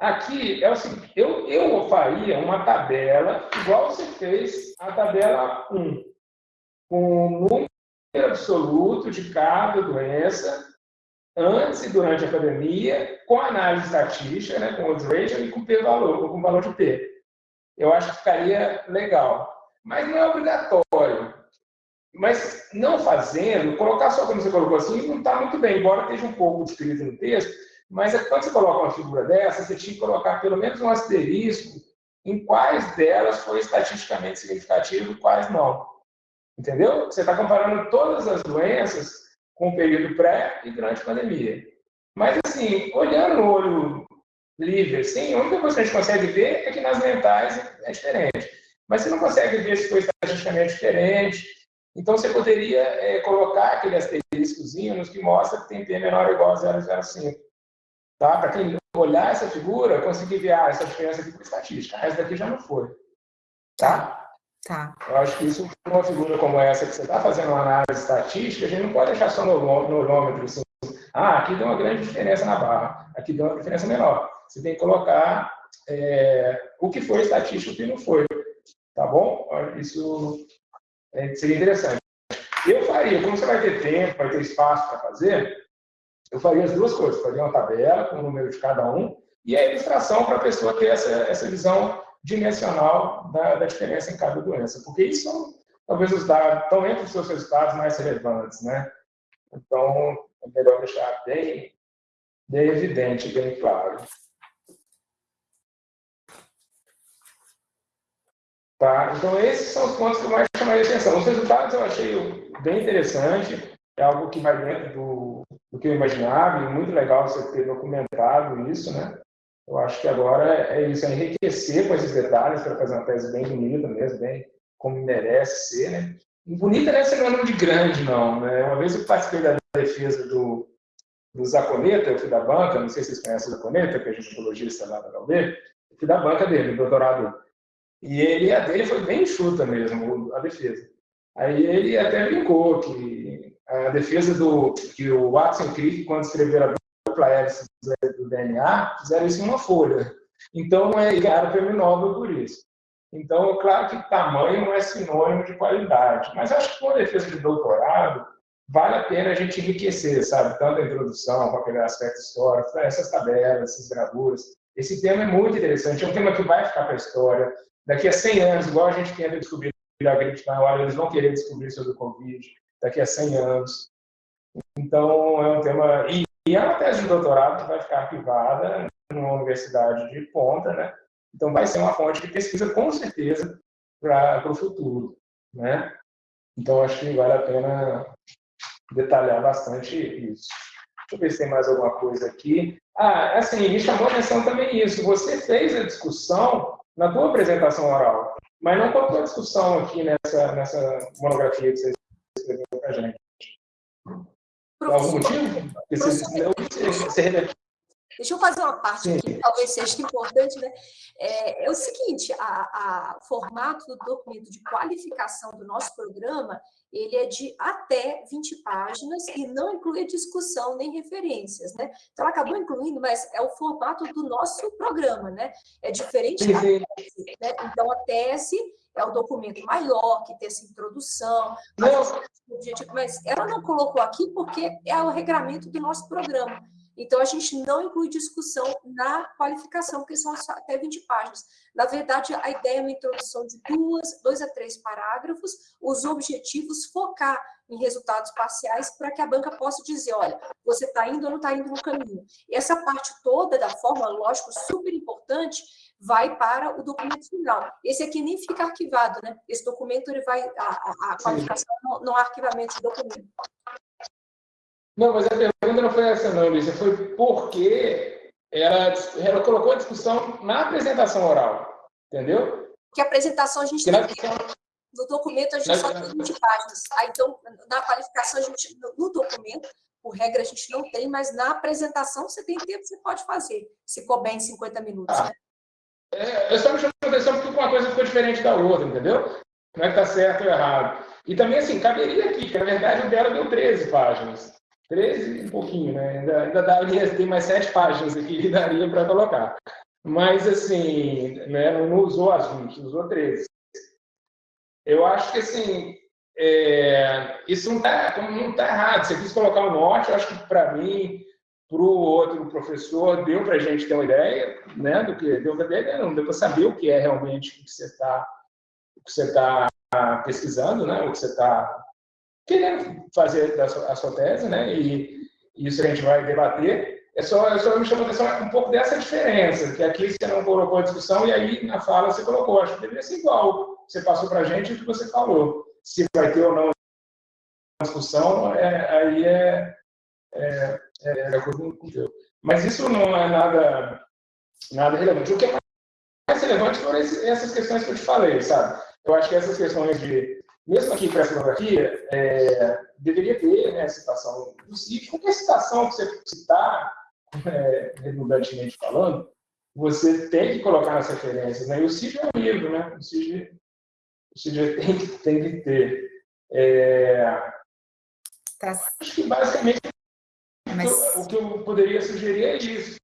aqui é o seguinte, eu, eu faria uma tabela, igual você fez a tabela 1, com absoluto de cada doença, antes e durante a pandemia, com análise estatística, né, com odds ratio e com p-valor, com valor de p. Eu acho que ficaria legal. Mas não é obrigatório. Mas não fazendo, colocar só como você colocou assim, não está muito bem, embora esteja um pouco descrito no texto, mas é quando você coloca uma figura dessa, você tinha que colocar pelo menos um asterisco em quais delas foi estatisticamente significativo e quais não. Entendeu? Você está comparando todas as doenças com o período pré e durante a pandemia. Mas, assim, olhando no olho livre, assim, a única coisa que a gente consegue ver é que nas mentais é diferente. Mas você não consegue ver se foi estatisticamente diferente. Então, você poderia é, colocar aquele asteriscozinho nos que mostra que tem P menor ou igual a 0,05. Tá? Para quem olhar essa figura, conseguir ver ah, essa diferença aqui por estatística. Essa daqui já não foi. Tá? Tá. Eu acho que isso, uma figura como essa, que você está fazendo uma análise estatística, a gente não pode deixar só no, olhômetro assim, ah, aqui deu uma grande diferença na barra, aqui deu uma diferença menor. Você tem que colocar é, o que foi estatístico e o que não foi. Tá bom? Isso é, seria interessante. Eu faria, como você vai ter tempo, vai ter espaço para fazer, eu faria as duas coisas. Faria uma tabela com o número de cada um e a ilustração para a pessoa ter essa, essa visão dimensional da, da diferença em cada doença, porque isso talvez os dados, estão entre os seus resultados mais relevantes, né? Então, é melhor deixar bem, bem evidente, bem claro. Tá? Então, esses são os pontos que mais chamaria atenção. Os resultados eu achei bem interessante, é algo que vai dentro do, do que eu imaginava, e muito legal você ter documentado isso, né? Eu acho que agora é isso, é enriquecer com esses detalhes para fazer uma tese bem bonita mesmo, bem como merece ser, né? E bonita não é sinônimo de grande, não, né? Uma vez eu participei da defesa do, do Zaconeta, eu fui da banca, não sei se vocês conhecem o Zaconeta, que é ginecologista lá da UB, eu fui da banca dele, do doutorado E ele, a dele foi bem enxuta mesmo, a defesa. Aí ele até brincou que a defesa do que o Watson Crick, quando escreveram a dupla hélice do DNA, fizeram isso em uma folha. Então, é, ganharam o prêmio Nobel por isso. Então, claro que tamanho não é sinônimo de qualidade, mas acho que com a defesa de doutorado, vale a pena a gente enriquecer, sabe? Tanto a introdução, com aquele aspecto histórico, essas tabelas, essas gravuras. Esse tema é muito interessante, é um tema que vai ficar para a história. Daqui a 100 anos, igual a gente tenta descobrir a gripe espanhola, eles vão querer descobrir sobre o Covid daqui a 100 anos. Então, é um tema... e é uma tese de doutorado vai ficar arquivada numa universidade de ponta, né? Então, vai ser uma fonte de pesquisa, com certeza, para o futuro, né? Então, acho que vale a pena detalhar bastante isso. Deixa eu ver se tem mais alguma coisa aqui. Ah, assim, me chamou a atenção também isso. Você fez a discussão na tua apresentação oral, mas não colocou a discussão aqui nessa, nessa monografia que você escreveu para a gente. Por algum motivo? Deixa eu fazer uma parte Sim. que talvez seja importante, né? É, é o seguinte, o formato do documento de qualificação do nosso programa, ele é de até 20 páginas e não inclui discussão nem referências, né? Então, ela acabou incluindo, mas é o formato do nosso programa, né? É diferente da tese, né? Então, a tese é o documento maior, que tem essa introdução, mas ela não colocou aqui porque é o regramento do nosso programa. Então, a gente não inclui discussão na qualificação, porque são até 20 páginas. Na verdade, a ideia é uma introdução de duas, dois a três parágrafos, os objetivos, focar em resultados parciais para que a banca possa dizer, olha, você está indo ou não está indo no caminho. E essa parte toda da forma, lógico, super importante, vai para o documento final. Esse aqui nem fica arquivado, né? Esse documento ele vai, a, a, qualificação não, não há arquivamento de documento. Não, mas a pergunta não foi essa não, Lícia, foi porque ela, ela colocou a discussão na apresentação oral, entendeu? Que a apresentação a gente tem no documento a gente na... só tem 20 páginas. Ah, então, na qualificação, a gente, no documento, por regra, a gente não tem, mas na apresentação você tem tempo, você pode fazer, se couber em 50 minutos. Ah. Né? É, eu só me chamo a atenção porque uma coisa ficou diferente da outra, entendeu? Não é que está certo ou errado. E também, assim, caberia aqui, que na verdade o dela deu 13 páginas. 13 e um pouquinho, né? Ainda, ainda daria, tem mais 7 páginas aqui que daria para colocar. Mas, assim, né, não usou as 20, usou 13. Eu acho que, assim, é, isso não está não tá errado. Você quis colocar o norte, eu acho que, para mim, para o outro professor, deu para a gente ter uma ideia, né, do que deu para ideia, não deu para saber o que é realmente o que você está está pesquisando, né, o que você está querendo fazer a sua, a sua tese, né, e, isso a gente vai debater. É só, é só me chamou a atenção um pouco dessa diferença, que aqui você não colocou a discussão e aí na fala você colocou. Acho que deveria ser igual. Você passou para a gente o que você falou. se vai ter ou não discussão, é, aí é, é, é, coisa com Deus. Mas isso não é nada, nada relevante. O que é mais relevante foram essas questões que eu te falei, sabe? Eu acho que essas questões de, mesmo aqui para a fotografia, é, deveria ter né, citação do sítio. Qualquer citação que você citar, é, redundantemente falando, você tem que colocar nas referências. Né? E o sítio é um livro, né? O sítio, o sítio tem, que, tem que ter. É, tá. Acho que basicamente Mas... o, que eu, o que eu poderia sugerir é isso.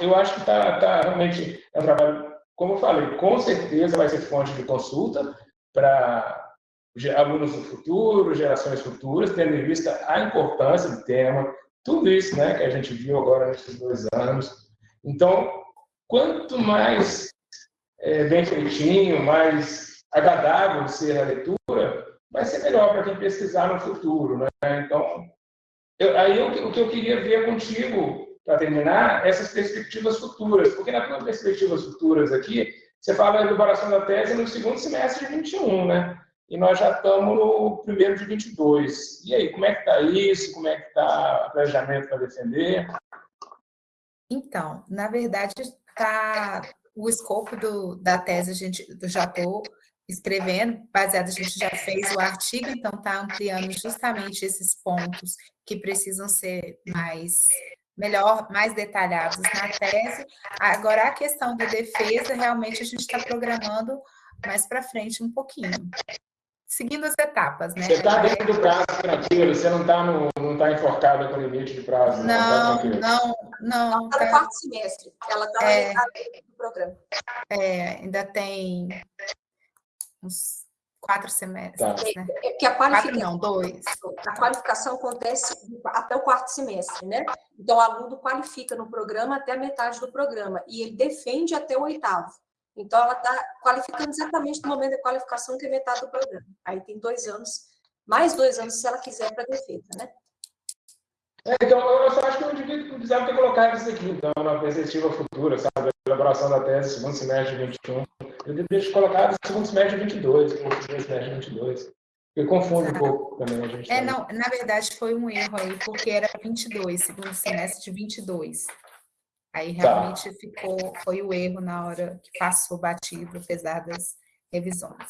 Eu acho que está tá, realmente é um trabalho, como eu falei, com certeza vai ser fonte de consulta para alunos do futuro, gerações futuras, tendo em vista a importância do tema, tudo isso né, que a gente viu agora nesses dois anos. Então, quanto mais é, bem feitinho, mais agradável ser a leitura, vai ser melhor para quem pesquisar no futuro. Né? Então, eu, aí o que eu queria ver contigo, para terminar, essas perspectivas futuras, porque nas tuas perspectivas futuras aqui, você fala da elaboração da tese no segundo semestre de 21, né? E nós já estamos no primeiro de 22. E aí, como é que está isso? Como é que está o planejamento para defender? Então, na verdade, tá o escopo do, da tese, a gente, já estou escrevendo, baseado, a gente já fez o artigo, então está ampliando justamente esses pontos que precisam ser mais melhor, mais detalhados na tese. Agora, a questão da defesa, realmente a gente está programando mais para frente um pouquinho. Seguindo as etapas, né? Você está dentro do prazo tranquilo, você não está não tá enforcada com limite de prazo. Não, tá não, não. Ela está no quarto semestre, ela está é, no programa. É, ainda tem uns quatro semestres, tá. né? É, é que a qualificação, quatro não, dois. A qualificação acontece até o quarto semestre, né? Então, o aluno qualifica no programa até a metade do programa e ele defende até o oitavo. Então, ela está qualificando exatamente no momento da qualificação, que é metade do programa. Aí tem dois anos, mais dois anos se ela quiser para defesa, né? É, então, eu só acho que eu devia, precisava ter colocado isso aqui, então, na perspectiva futura, sabe? A elaboração da tese, segundo semestre de 21. Eu deveria ter colocado segundo semestre de 22, ou segundo semestre de 22. Eu confundo um pouco também a gente. É, não, na verdade foi um erro aí, porque era 22, segundo semestre de 22. Aí tá. realmente tá. ficou, foi o erro na hora que passou batido, apesar das revisões.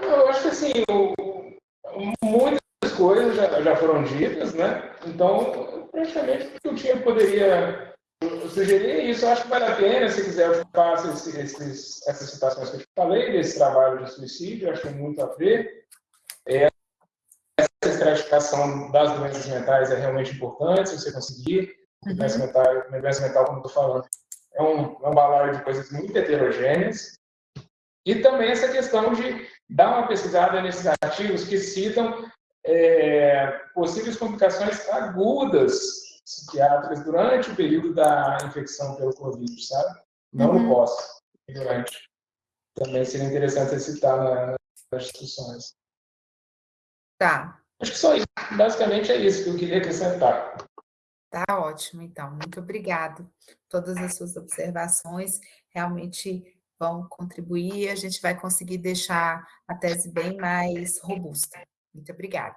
Eu acho que assim, o, muitas coisas já, já foram ditas, né? Então, praticamente o que eu tinha poderia sugerir isso. Eu acho que vale a pena, se quiser, faça esses, esses, essas citações que eu te falei, desse trabalho de suicídio, acho muito a ver. Essa estratificação das doenças mentais é realmente importante, se você conseguir. Uhum. Doença, mental, doença mental, como eu estou falando, é um, é um balaio de coisas muito heterogêneas. E também essa questão de dar uma pesquisada nesses artigos que citam é, possíveis complicações agudas psiquiátricas durante o período da infecção pelo Covid, sabe? Não uhum. no pós, durante. Também seria interessante citar na, nas discussões. Tá. Acho que só isso. Basicamente é isso que eu queria acrescentar. Tá ótimo, então. Muito obrigado. Todas as suas observações realmente vão contribuir. A gente vai conseguir deixar a tese bem mais robusta. Muito obrigada.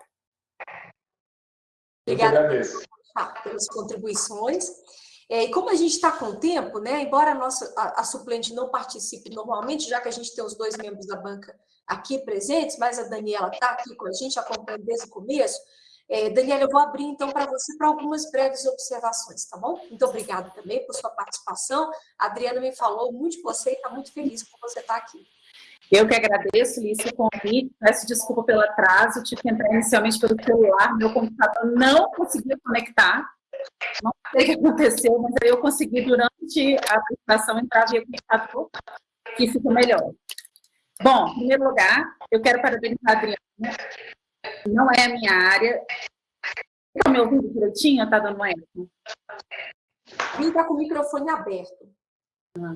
Obrigada pelas contribuições. É, e como a gente está com tempo, né, embora a, nossa, a, a, suplente não participe normalmente, já que a gente tem os dois membros da banca aqui presentes, mas a Daniela está aqui com a gente, acompanhando desde o começo, é, Daniela, eu vou abrir então para você para algumas breves observações, tá bom? Muito obrigada também por sua participação. A Adriana me falou muito de você e está muito feliz por você estar tá aqui. Eu que agradeço, Lícia, o convite. Peço desculpa pelo atraso. Tive que entrar inicialmente pelo celular. Meu computador não conseguia conectar. Não sei o que aconteceu, mas aí eu consegui, durante a apresentação, entrar via computador, que fica melhor. Bom, em primeiro lugar, eu quero parabenizar a Adriana. Não é a minha área. Está me ouvindo direitinho? Está dando eco? Quem está com o microfone aberto. Ah.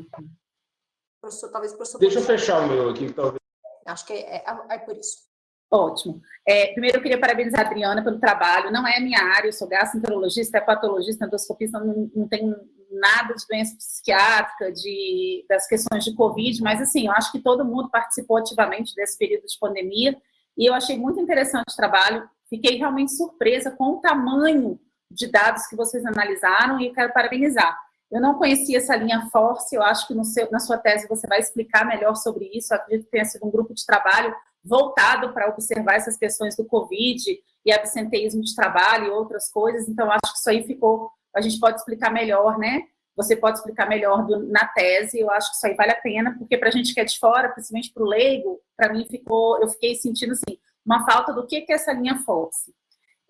Professor, talvez o professor... Deixa eu fechar o meu aqui, talvez. Acho que é, é, é por isso. Ótimo. É, primeiro, eu queria parabenizar a Adriana pelo trabalho. Não é a minha área, eu sou gastroenterologista, é patologista, endoscopista, não, não tenho nada de doença psiquiátrica, de, das questões de Covid, mas assim, eu acho que todo mundo participou ativamente desse período de pandemia, e eu achei muito interessante o trabalho, fiquei realmente surpresa com o tamanho de dados que vocês analisaram, e quero parabenizar. Eu não conhecia essa linha Force, eu acho que seu, na sua tese você vai explicar melhor sobre isso, eu acredito que tenha sido um grupo de trabalho voltado para observar essas questões do Covid e absenteísmo de trabalho e outras coisas, então acho que isso aí ficou, a gente pode explicar melhor, né? Você pode explicar melhor do, na tese, eu acho que isso aí vale a pena, porque para a gente que é de fora, principalmente para o leigo, para mim ficou, eu fiquei sentindo assim, uma falta do que, que é essa linha Fox.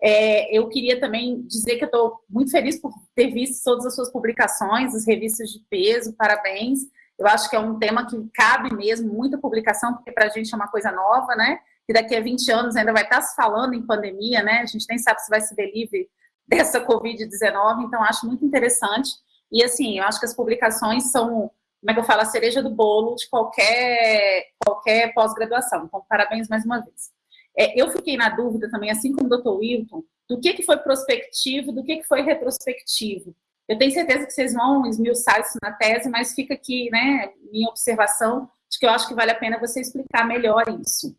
É, eu queria também dizer que eu estou muito feliz por ter visto todas as suas publicações, as revistas de peso, parabéns. Eu acho que é um tema que cabe mesmo muita publicação, porque para a gente é uma coisa nova, né? Que daqui a 20 anos ainda vai estar se falando em pandemia, né? A gente nem sabe se vai se deliver dessa Covid-19, então acho muito interessante. E assim, eu acho que as publicações são, como é que eu falo, a cereja do bolo de qualquer, qualquer pós-graduação. Então, parabéns mais uma vez. É, eu fiquei na dúvida também, assim como o Dr. Wilton, do que, que foi prospectivo, do que, que foi retrospectivo. Eu tenho certeza que vocês vão esmiuçar isso na tese, mas fica aqui, né, minha observação, de que eu acho que vale a pena você explicar melhor isso.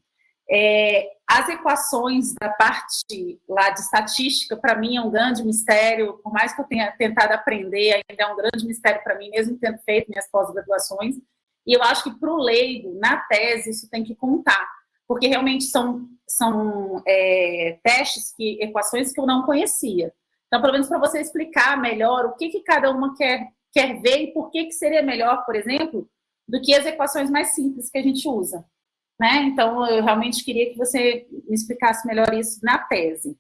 É, as equações da parte lá de estatística, para mim, é um grande mistério, por mais que eu tenha tentado aprender, ainda é um grande mistério para mim, mesmo tendo feito minhas pós-graduações, e eu acho que para o leigo, na tese, isso tem que contar, porque realmente são, são é, testes, que, equações que eu não conhecia. Então, pelo menos para você explicar melhor o que, que cada uma quer, quer ver e por que, que seria melhor, por exemplo, do que as equações mais simples que a gente usa. Né? Então, eu realmente queria que você me explicasse melhor isso na tese.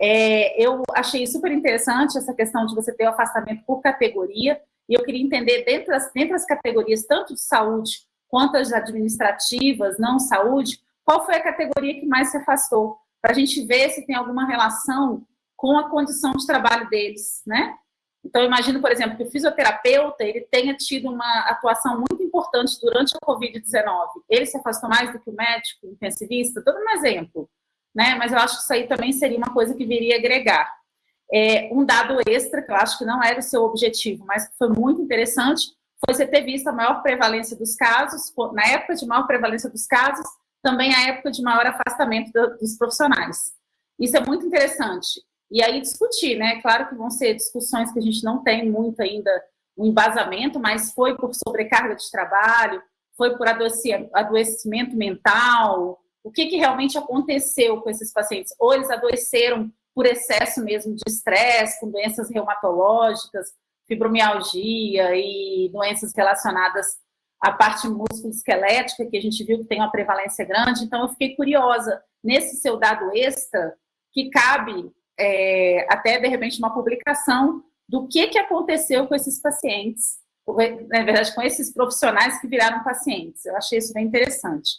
É, eu achei super interessante essa questão de você ter o afastamento por categoria, e eu queria entender, dentro das, dentro das categorias, tanto de saúde quanto as administrativas, não saúde, qual foi a categoria que mais se afastou? Para a gente ver se tem alguma relação com a condição de trabalho deles, né? Então, imagino, por exemplo, que o fisioterapeuta ele tenha tido uma atuação muito importante durante a Covid-19. Ele se afastou mais do que o médico, o intensivista, todo um exemplo. Né? Mas eu acho que isso aí também seria uma coisa que viria agregar. É, um dado extra, que eu acho que não era o seu objetivo, mas que foi muito interessante, foi você ter visto a maior prevalência dos casos, na época de maior prevalência dos casos, também a época de maior afastamento dos profissionais. Isso é muito interessante. E aí discutir, né? Claro que vão ser discussões que a gente não tem muito ainda um embasamento, mas foi por sobrecarga de trabalho, foi por adoecimento mental, o que, que realmente aconteceu com esses pacientes? Ou eles adoeceram por excesso mesmo de estresse, com doenças reumatológicas, fibromialgia e doenças relacionadas à parte músculo-esquelética, que a gente viu que tem uma prevalência grande. Então, eu fiquei curiosa, nesse seu dado extra, que cabe é, até, de repente, uma publicação do que, que aconteceu com esses pacientes, na verdade, com esses profissionais que viraram pacientes. Eu achei isso bem interessante.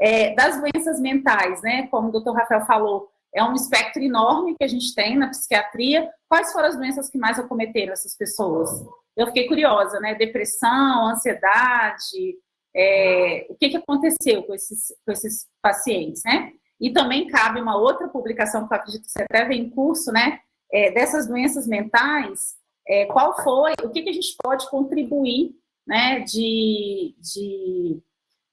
É, das doenças mentais, né, como o doutor Rafael falou, é um espectro enorme que a gente tem na psiquiatria. Quais foram as doenças que mais acometeram essas pessoas? Eu fiquei curiosa, né? Depressão, ansiedade, é, o que, que aconteceu com esses, com esses pacientes, né? E também cabe uma outra publicação, que eu acredito que você até vem em curso, né? É, dessas doenças mentais, é, qual foi, o que, que a gente pode contribuir, né, de, de,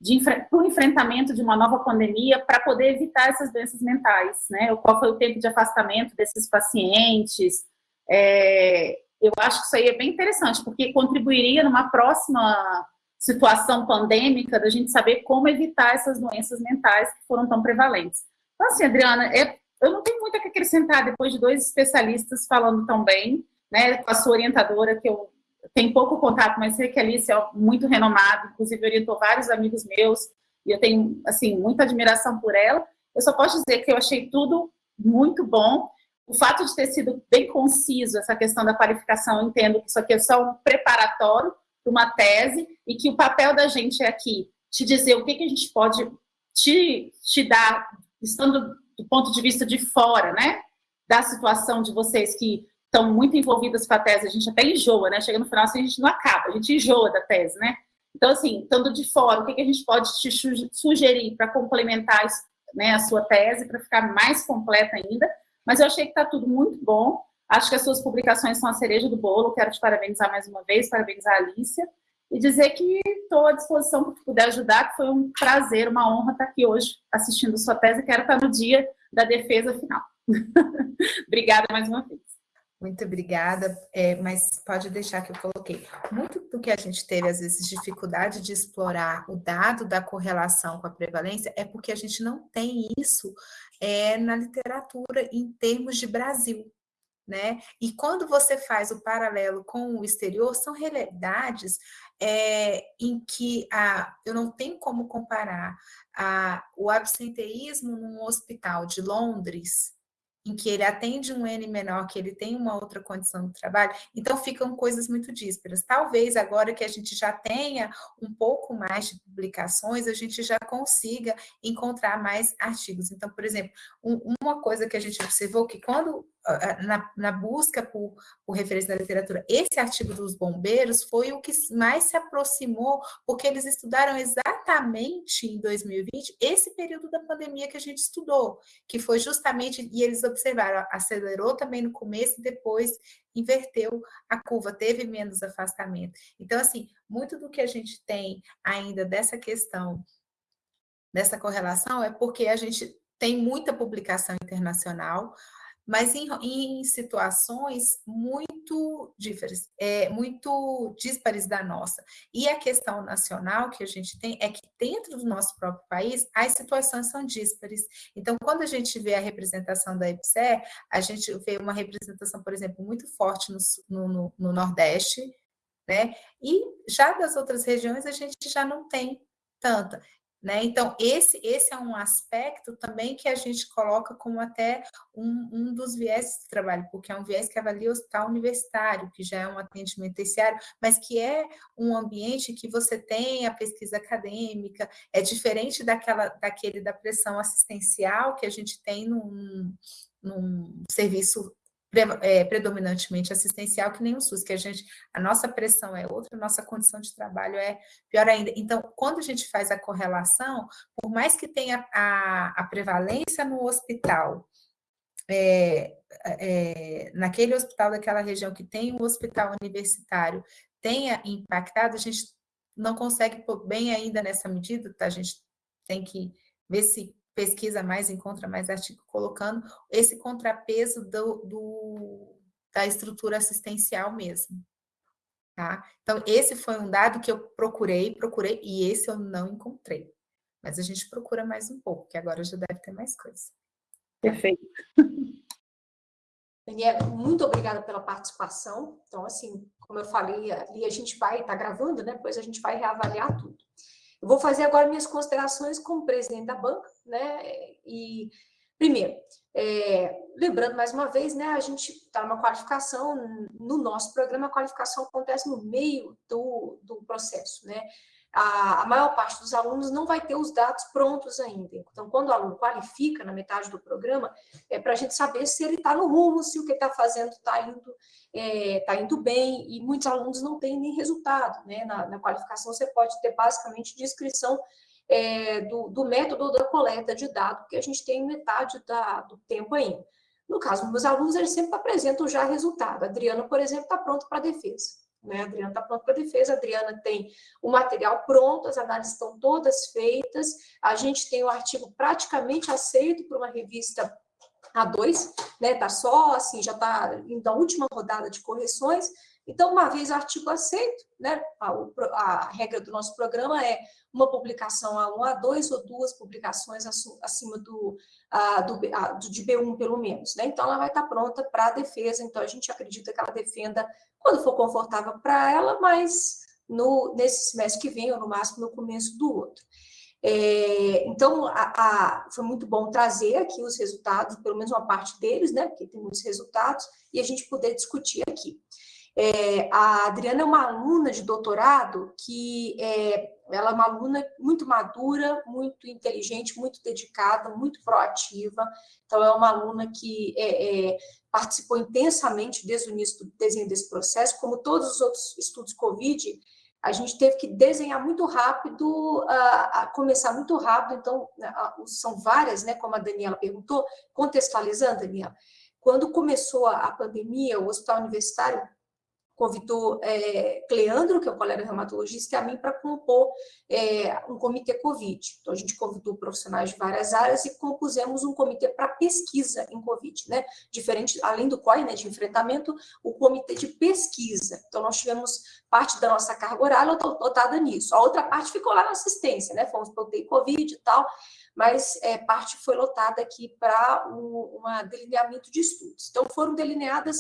de para o enfrentamento de uma nova pandemia para poder evitar essas doenças mentais, né? Qual foi o tempo de afastamento desses pacientes? É, eu acho que isso aí é bem interessante, porque contribuiria numa próxima situação pandêmica, da gente saber como evitar essas doenças mentais que foram tão prevalentes. Então, assim, Adriana, é, eu não tenho muito a acrescentar depois de dois especialistas falando tão bem, né, com a sua orientadora, que eu tenho pouco contato, mas sei que a Alice é muito renomada, inclusive orientou vários amigos meus, e eu tenho, assim, muita admiração por ela. Eu só posso dizer que eu achei tudo muito bom. O fato de ter sido bem conciso, essa questão da qualificação, eu entendo que isso aqui é só um preparatório para uma tese e que o papel da gente é aqui te dizer o que, que a gente pode te, te dar, estando do ponto de vista de fora, né? Da situação de vocês que estão muito envolvidas com a tese, a gente até enjoa, né? Chega no final, assim, a gente não acaba, a gente enjoa da tese, né? Então, assim, estando de fora, o que, que a gente pode te sugerir para complementar né, a sua tese, para ficar mais completa ainda? Mas eu achei que está tudo muito bom. Acho que as suas publicações são a cereja do bolo. Quero te parabenizar mais uma vez, parabenizar a Alicia. E dizer que estou à disposição para puder ajudar, que foi um prazer, uma honra estar aqui hoje assistindo sua tese. Quero estar no dia da defesa final. Obrigada mais uma vez. Muito obrigada, é, mas pode deixar que eu coloquei. Muito do que a gente teve, às vezes, dificuldade de explorar o dado da correlação com a prevalência é porque a gente não tem isso é, na literatura em termos de Brasil. Né? E quando você faz o paralelo com o exterior, são realidades é, em que a, eu não tenho como comparar a, o absenteísmo num hospital de Londres em que ele atende um N menor, que ele tem uma outra condição de trabalho, então ficam coisas muito dísparas. Talvez agora que a gente já tenha um pouco mais de publicações, a gente já consiga encontrar mais artigos. Então, por exemplo, um, uma coisa que a gente observou que quando na, na, busca por, por referência da literatura, esse artigo dos bombeiros foi o que mais se aproximou, porque eles estudaram exatamente em 2020 esse período da pandemia que a gente estudou, que foi justamente, e eles observaram, acelerou também no começo e depois inverteu a curva, teve menos afastamento. Então, assim, muito do que a gente tem ainda dessa questão, dessa correlação, é porque a gente tem muita publicação internacional, mas em, em situações muito díferes, é, muito díspares da nossa. E a questão nacional que a gente tem é que dentro do nosso próprio país, as situações são díspares. Então, quando a gente vê a representação da EPSE, a gente vê uma representação, por exemplo, muito forte no, no, no Nordeste, né? E já das outras regiões a gente já não tem tanta. Né? Então, esse, esse é um aspecto também que a gente coloca como até um, um dos viés de trabalho, porque é um viés que avalia o hospital universitário, que já é um atendimento terciário, mas que é um ambiente que você tem a pesquisa acadêmica, é diferente daquela, daquele da pressão assistencial que a gente tem num, num serviço é, predominantemente assistencial, que nem o SUS, que a gente, a nossa pressão é outra, a nossa condição de trabalho é pior ainda. Então, quando a gente faz a correlação, por mais que tenha a, a prevalência no hospital, é, é, naquele hospital daquela região que tem um hospital universitário tenha impactado, a gente não consegue pôr bem ainda nessa medida, tá? a gente tem que ver se pesquisa mais, encontra mais artigo, colocando esse contrapeso do, do, da estrutura assistencial mesmo. Tá? Então, esse foi um dado que eu procurei, procurei, e esse eu não encontrei. Mas a gente procura mais um pouco, que agora já deve ter mais coisa. Perfeito. Daniela, muito obrigada pela participação. Então, assim, como eu falei, ali a gente vai estar tá gravando, né? Depois a gente vai reavaliar tudo. Eu vou fazer agora minhas considerações como presidente da banca, né? E, primeiro, é, lembrando mais uma vez, né, a gente está numa qualificação, no nosso programa, a qualificação acontece no meio do, do processo, né? a, a, maior parte dos alunos não vai ter os dados prontos ainda. Então, quando o aluno qualifica na metade do programa, é para a gente saber se ele está no rumo, se o que está fazendo está indo, é, tá indo bem, e muitos alunos não têm nem resultado. Né? Na, na qualificação, você pode ter basicamente descrição é, do, do, método da coleta de dados, que a gente tem metade da, do tempo ainda. No caso dos meus alunos, eles sempre apresentam já resultado. A Adriana, por exemplo, está pronta para a defesa. Né? A Adriana está pronta para a defesa, a Adriana tem o material pronto, as análises estão todas feitas, a gente tem o artigo praticamente aceito por uma revista A2, né? Está só assim, já está indo a última rodada de correções, então, uma vez artigo aceito, né, a, a, regra do nosso programa é uma publicação A1, A2 ou duas publicações acima do, a, do, a, de B1, pelo menos. Né? Então, ela vai estar pronta para a defesa, então a gente acredita que ela defenda quando for confortável para ela, mas no, nesse semestre que vem, ou no máximo no começo do outro. É, então, a, a, foi muito bom trazer aqui os resultados, pelo menos uma parte deles, né, porque tem muitos resultados, e a gente poder discutir aqui. É, a Adriana é uma aluna de doutorado que é, ela é uma aluna muito madura, muito inteligente, muito dedicada, muito proativa. Então, é uma aluna que é, é, participou intensamente desde o início do desenho desse processo, como todos os outros estudos COVID, a gente teve que desenhar muito rápido, a, a começar muito rápido, então, a, são várias, né, como a Daniela perguntou, contextualizando, Daniela, quando começou a pandemia, o Hospital Universitário convidou é, Cleandro, que é o colega reumatologista, e a mim para compor é, um comitê Covid. Então, a gente convidou profissionais de várias áreas e compusemos um comitê para pesquisa em Covid, né? Diferente, além do COI, né, de enfrentamento, o comitê de pesquisa. Então, nós tivemos parte da nossa carga horária lotada nisso. A outra parte ficou lá na assistência, né? Fomos para o Covid e tal, mas é, parte foi lotada aqui para um, um delineamento de estudos. Então, foram delineadas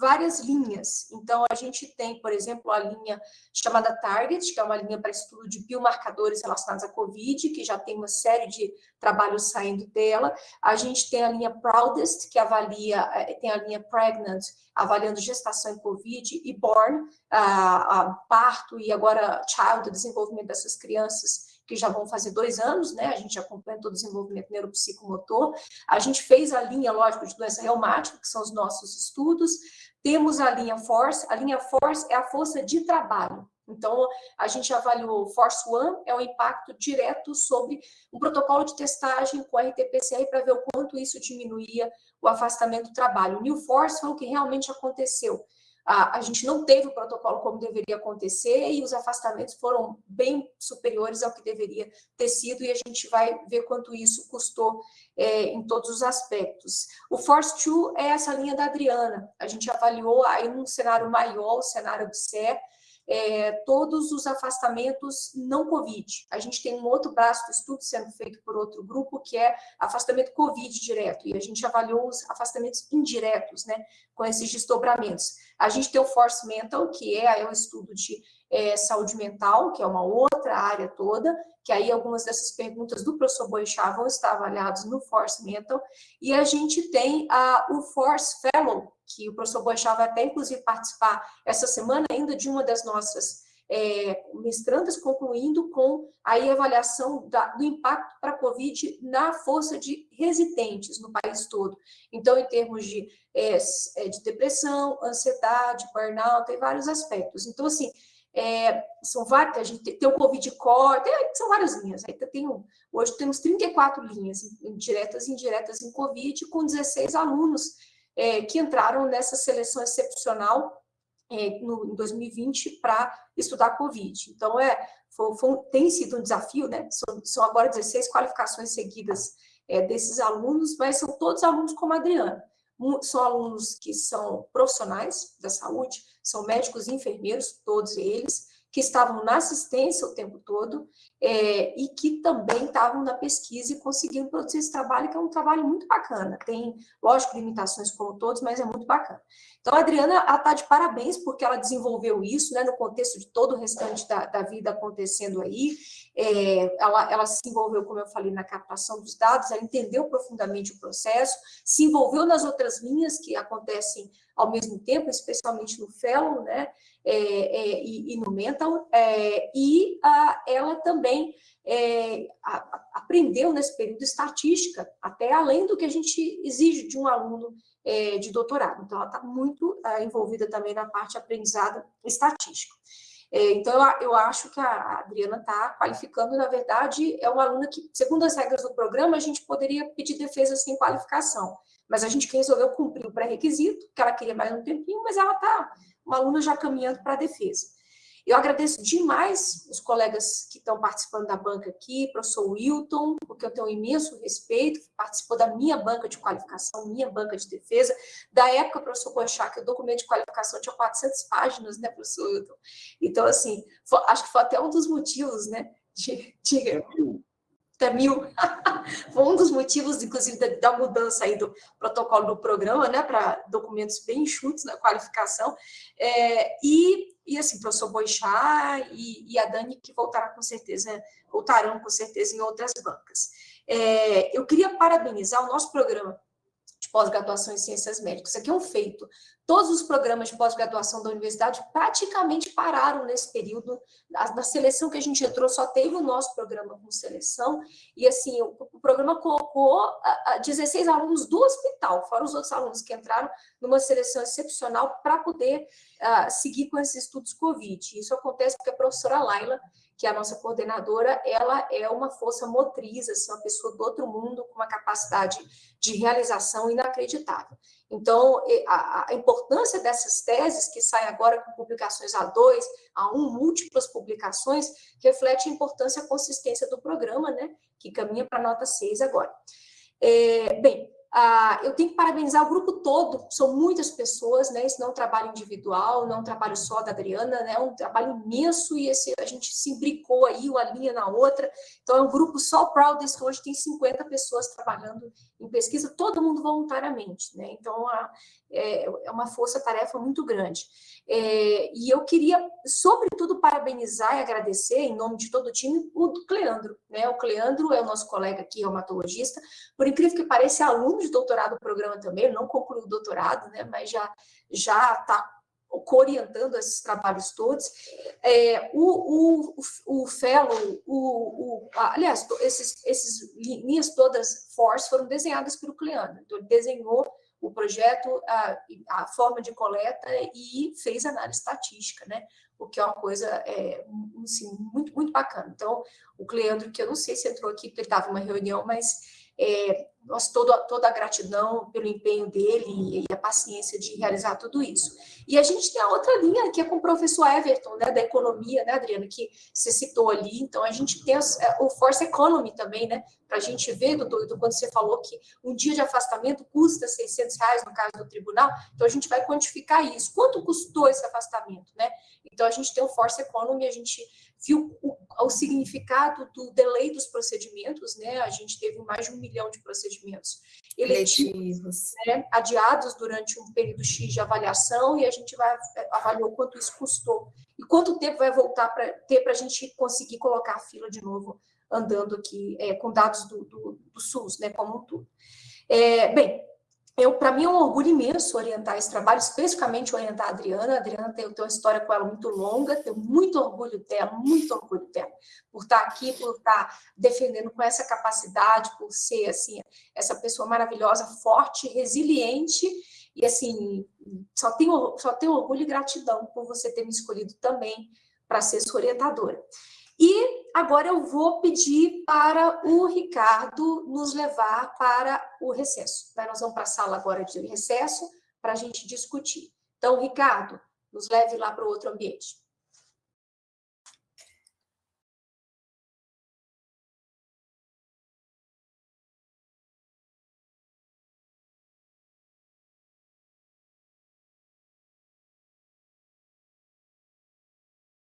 várias linhas. Então, a gente tem, por exemplo, a linha chamada Target, que é uma linha para estudo de biomarcadores relacionados à COVID, que já tem uma série de trabalhos saindo dela. A gente tem a linha Proudest, que avalia, eh, tem a linha Pregnant, avaliando gestação em COVID, e Born, a, a parto, e agora Child, o desenvolvimento dessas crianças que já vão fazer dois anos, né? A gente acompanha todo o desenvolvimento neuropsicomotor. A gente fez a linha, lógico, de doença reumática, que são os nossos estudos. Temos a linha Force, a linha Force é a força de trabalho. Então, a gente avaliou Force One, é o impacto direto sobre um protocolo de testagem com RT-PCR para ver o quanto isso diminuía o afastamento do trabalho. O New Force foi o que realmente aconteceu a, a gente não teve o protocolo como deveria acontecer e os afastamentos foram bem superiores ao que deveria ter sido e a gente vai ver quanto isso custou é, em todos os aspectos. O Force 2 é essa linha da Adriana, a gente avaliou aí num cenário maior, o cenário do CE, é, todos os afastamentos não Covid. A gente tem um outro braço do estudo sendo feito por outro grupo, que é afastamento Covid direto, e a gente avaliou os afastamentos indiretos, né, com esses desdobramentos. A gente tem o Force Mental, que é, é um estudo de é, saúde mental, que é uma outra área toda, que aí algumas dessas perguntas do professor Boixá vão estar avaliadas no Force Mental, e a gente tem a, o Force Fellow, que o professor Boixá vai até, inclusive, participar essa semana ainda de uma das nossas é, mestrandas, concluindo com a avaliação da, do impacto para a Covid na força de residentes no país todo. Então, em termos de, é, é de depressão, ansiedade, burnout, tem vários aspectos. Então, assim, é, são várias, a gente tem o Covid Core, tem, são várias linhas. Aí tem, hoje temos 34 linhas diretas e indiretas em Covid, com 16 alunos é, que entraram nessa seleção excepcional é, no, em 2020 para estudar Covid. Então, é, foi, foi, tem sido um desafio, né? São, são agora 16 qualificações seguidas é, desses alunos, mas são todos alunos como a Adriana. São alunos que são profissionais da saúde, são médicos e enfermeiros, todos eles, que estavam na assistência o tempo todo é, e que também estavam na pesquisa e conseguiram produzir esse trabalho, que é um trabalho muito bacana. Tem, lógico, limitações como todos, mas é muito bacana. Então, a Adriana está de parabéns porque ela desenvolveu isso né, no contexto de todo o restante da, da vida acontecendo aí. É, ela, ela se envolveu, como eu falei, na captação dos dados, ela entendeu profundamente o processo, se envolveu nas outras linhas que acontecem ao mesmo tempo, especialmente no Fellow, né, é, é, e, e, no Mental, é, e a, ela também é, a, aprendeu nesse período estatística, até além do que a gente exige de um aluno é, de doutorado. Então, ela está muito é, envolvida também na parte de aprendizado estatístico. Então, eu, eu acho que a Adriana está qualificando, na verdade, é uma aluna que, segundo as regras do programa, a gente poderia pedir defesa sem qualificação mas a gente resolveu cumprir o pré-requisito, que ela queria mais um tempinho, mas ela está, uma aluna já caminhando para a defesa. Eu agradeço demais os colegas que estão participando da banca aqui, professor Wilton, porque eu tenho um imenso respeito, participou da minha banca de qualificação, minha banca de defesa, da época, professor Boechat, que o documento de qualificação tinha 400 páginas, né, professor Wilton? Então, assim, foi, acho que foi até um dos motivos, né, de, de, mil. Foi um dos motivos, inclusive, da, da, mudança aí do protocolo do programa, né, para documentos bem enxutos na qualificação. É, e, e, assim, professor Boixá e, e, a Dani, que voltarão com certeza, voltarão com certeza em outras bancas. É, eu queria parabenizar o nosso programa pós-graduação em ciências médicas. Isso aqui é um feito. Todos os programas de pós-graduação da universidade praticamente pararam nesse período. Na seleção que a gente entrou, só teve o nosso programa com seleção, e assim, o, o programa colocou a, a 16 alunos do hospital, fora os outros alunos que entraram numa seleção excepcional para poder uh, seguir com esses estudos COVID. Isso acontece porque a professora Laila que a nossa coordenadora, ela é uma força motriz, assim, uma pessoa do outro mundo, com uma capacidade de realização inacreditável. Então, a, a importância dessas teses, que saem agora com publicações A2, A1, múltiplas publicações, reflete a importância e a consistência do programa, né, que caminha para a nota 6 agora. É, bem, ah, eu tenho que parabenizar o grupo todo, são muitas pessoas, né? Isso não é um trabalho individual, não é um trabalho só da Adriana, né? É um trabalho imenso e esse, a gente se imbricou aí, uma linha na outra. Então, é um grupo só Proudest, hoje tem 50 pessoas trabalhando em pesquisa, todo mundo voluntariamente, né? Então, a, é, é uma força-tarefa muito grande. É, e eu queria, sobretudo, parabenizar e agradecer, em nome de todo o time, o Cleandro. Né? O Cleandro é o nosso colega aqui, reumatologista, por incrível que pareça, é aluno de doutorado do programa também, ele não concluiu o doutorado, né? mas já está orientando esses trabalhos todos. É, o, o, o fellow, o, o, aliás, esses, esses linhas todas force foram desenhadas pelo Cleandro. Então, ele desenhou o projeto, a, a forma de coleta e fez análise estatística, né? O que é uma coisa é, assim, muito, muito bacana. Então, o Cleandro, que eu não sei se entrou aqui porque ele estava em uma reunião, mas é, nós toda, a gratidão pelo empenho dele e, a paciência de realizar tudo isso. E a gente tem a outra linha, que é com o professor Everton, né, da economia, né, Adriana, que você citou ali. Então, a gente tem é, o Force Economy também, né, para a gente ver, doutor, quando você falou que um dia de afastamento custa 600 reais no caso do tribunal, então a gente vai quantificar isso. Quanto custou esse afastamento, né? Então, a gente tem o Force Economy, a gente viu o, o significado do delay dos procedimentos, né? A gente teve mais de um milhão de procedimentos eletivos, né? adiados durante um período X de avaliação e a gente vai é, avaliou quanto isso custou e quanto tempo vai voltar para ter para a gente conseguir colocar a fila de novo andando aqui é, com dados do, do, do, SUS, né? Como um todo. É, bem, para mim é um orgulho imenso orientar esse trabalho, especificamente orientar a Adriana. A Adriana tem, tem uma história com ela muito longa, tenho muito orgulho dela, muito orgulho dela, por estar aqui, por estar defendendo com essa capacidade, por ser, assim, essa pessoa maravilhosa, forte, resiliente, e, assim, só tenho, só tenho orgulho e gratidão por você ter me escolhido também para ser sua orientadora. E agora eu vou pedir para o Ricardo nos levar para o recesso. Nós vamos para a sala agora de recesso para a gente discutir. Então, Ricardo, nos leve lá para o outro ambiente.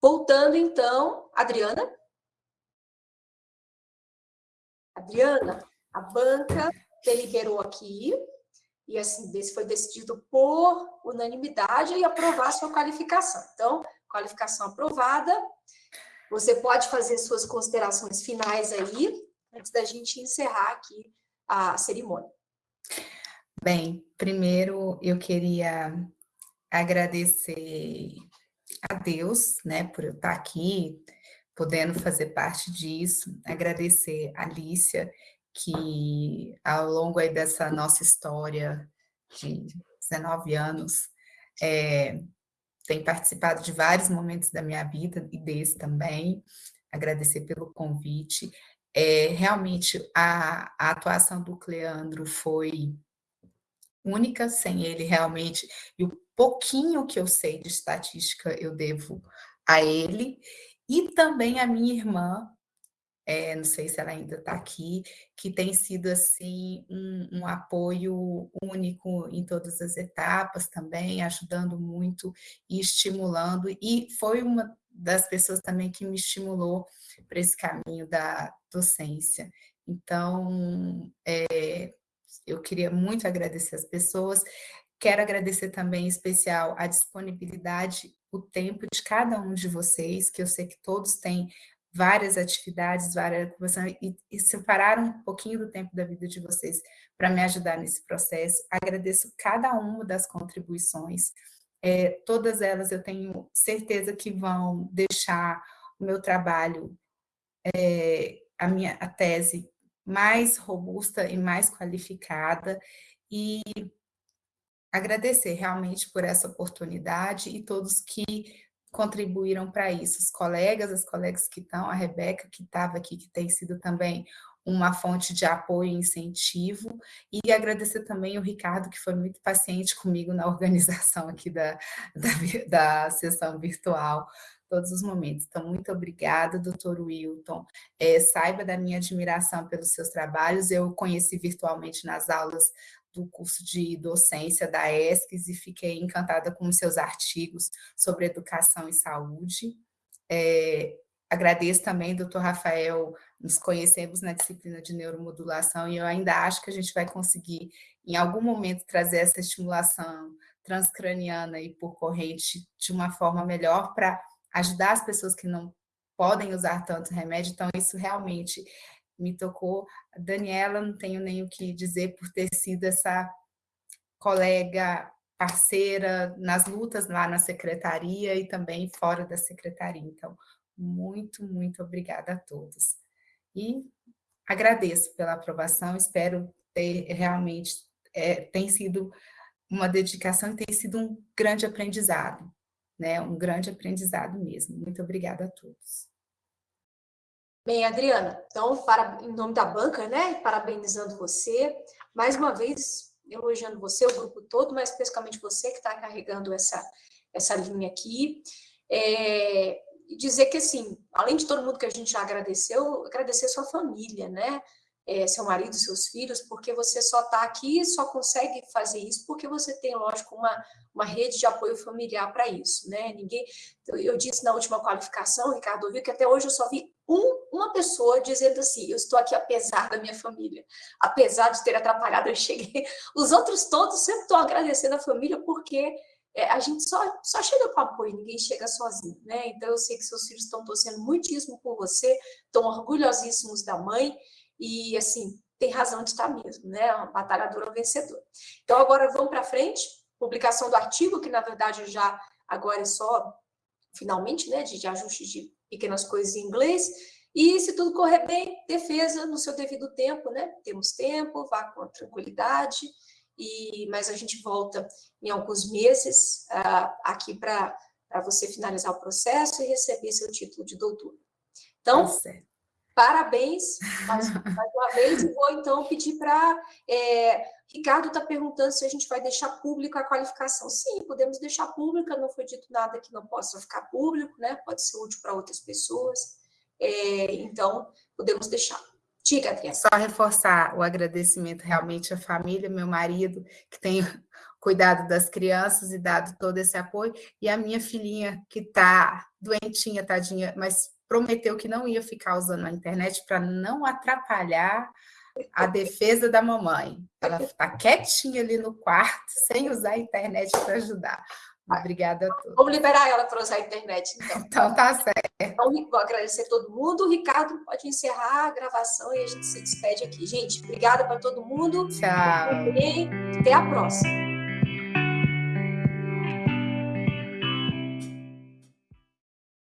Voltando, então, Adriana. Adriana, a banca deliberou aqui, e assim, foi decidido por unanimidade e aprovar sua qualificação. Então, qualificação aprovada. Você pode fazer suas considerações finais aí, antes da gente encerrar aqui a cerimônia. Bem, primeiro eu queria agradecer a Deus, né, por eu estar aqui, podendo fazer parte disso, agradecer a Alicia, que ao longo aí dessa nossa história de 19 anos, é, tem participado de vários momentos da minha vida e desse também, agradecer pelo convite. É, realmente, a, a atuação do Cleandro foi única, sem ele realmente, e o pouquinho que eu sei de estatística eu devo a ele, e também a minha irmã, é, não sei se ela ainda está aqui, que tem sido assim um, um, apoio único em todas as etapas também, ajudando muito e estimulando, e foi uma das pessoas também que me estimulou para esse caminho da docência. Então, é, eu queria muito agradecer as pessoas, Quero agradecer também, em especial, a disponibilidade, o tempo de cada um de vocês, que eu sei que todos têm várias atividades, várias e, e separaram um pouquinho do tempo da vida de vocês para me ajudar nesse processo. Agradeço cada uma das contribuições. É, todas elas eu tenho certeza que vão deixar o meu trabalho, é, a minha a tese mais robusta e mais qualificada e agradecer realmente por essa oportunidade e todos que contribuíram para isso, os colegas, as colegas que estão, a Rebeca, que estava aqui, que tem sido também uma fonte de apoio e incentivo, e agradecer também o Ricardo, que foi muito paciente comigo na organização aqui da, da, da sessão virtual, todos os momentos. Então, muito obrigada, doutor Wilton. É, saiba da minha admiração pelos seus trabalhos, eu conheci virtualmente nas aulas do curso de docência da ESCS e fiquei encantada com os seus artigos sobre educação e saúde. É, agradeço também, doutor Rafael, nos conhecemos na disciplina de neuromodulação e eu ainda acho que a gente vai conseguir, em algum momento, trazer essa estimulação transcraniana e por corrente de uma forma melhor para ajudar as pessoas que não podem usar tanto remédio. Então, isso realmente me tocou. Daniela, não tenho nem o que dizer por ter sido essa colega parceira nas lutas lá na secretaria e também fora da secretaria. Então, muito, muito obrigada a todos. E agradeço pela aprovação, espero ter realmente, é, tem sido uma dedicação e tem sido um grande aprendizado, né? Um grande aprendizado mesmo. Muito obrigada a todos. Bem, Adriana, então, para, em nome da banca, né, parabenizando você, mais uma vez elogiando você, o grupo todo, mas especificamente você que está carregando essa, essa linha aqui, é, dizer que, assim, além de todo mundo que a gente já agradeceu, agradecer sua família, né, é, seu marido, seus filhos, porque você só está aqui, só consegue fazer isso porque você tem, lógico, uma, uma rede de apoio familiar para isso, né? Ninguém, eu disse na última qualificação, Ricardo ouviu que até hoje eu só vi um, uma pessoa dizendo assim, eu estou aqui apesar da minha família, apesar de ter atrapalhado, eu cheguei. Os outros todos sempre estão agradecendo a família porque é, a gente só, só chega com apoio, ninguém chega sozinho, né? Então eu sei que seus filhos estão torcendo muitíssimo por você, estão orgulhosíssimos da mãe, e, assim, tem razão de estar mesmo, né? Uma batalhadora vencedora. Então, agora vamos para frente. Publicação do artigo, que na verdade já agora é só, finalmente, né? De, de ajuste de pequenas coisas em inglês. E, se tudo correr bem, defesa no seu devido tempo, né? Temos tempo, vá com tranquilidade. E, mas a gente volta em alguns meses uh, aqui para você finalizar o processo e receber seu título de doutor. Então, tá Parabéns mais, mais, uma vez. E vou então pedir para. É, Ricardo está perguntando se a gente vai deixar público a qualificação. Sim, podemos deixar pública, não foi dito nada que não possa ficar público, né? Pode ser útil para outras pessoas. É, então, podemos deixar. Diga, Adriana. Só reforçar o agradecimento realmente à família, meu marido, que tem cuidado das crianças e dado todo esse apoio, e a minha filhinha, que está doentinha, tadinha, mas prometeu que não ia ficar usando a internet para não atrapalhar a defesa da mamãe. Ela está quietinha ali no quarto, sem usar a internet para ajudar. Obrigada a todos. Vamos liberar ela para usar a internet, então. Então, tá certo. Então, vou agradecer a todo mundo. O Ricardo pode encerrar a gravação e a gente se despede aqui. Gente, obrigada para todo mundo. Tchau. E até a próxima.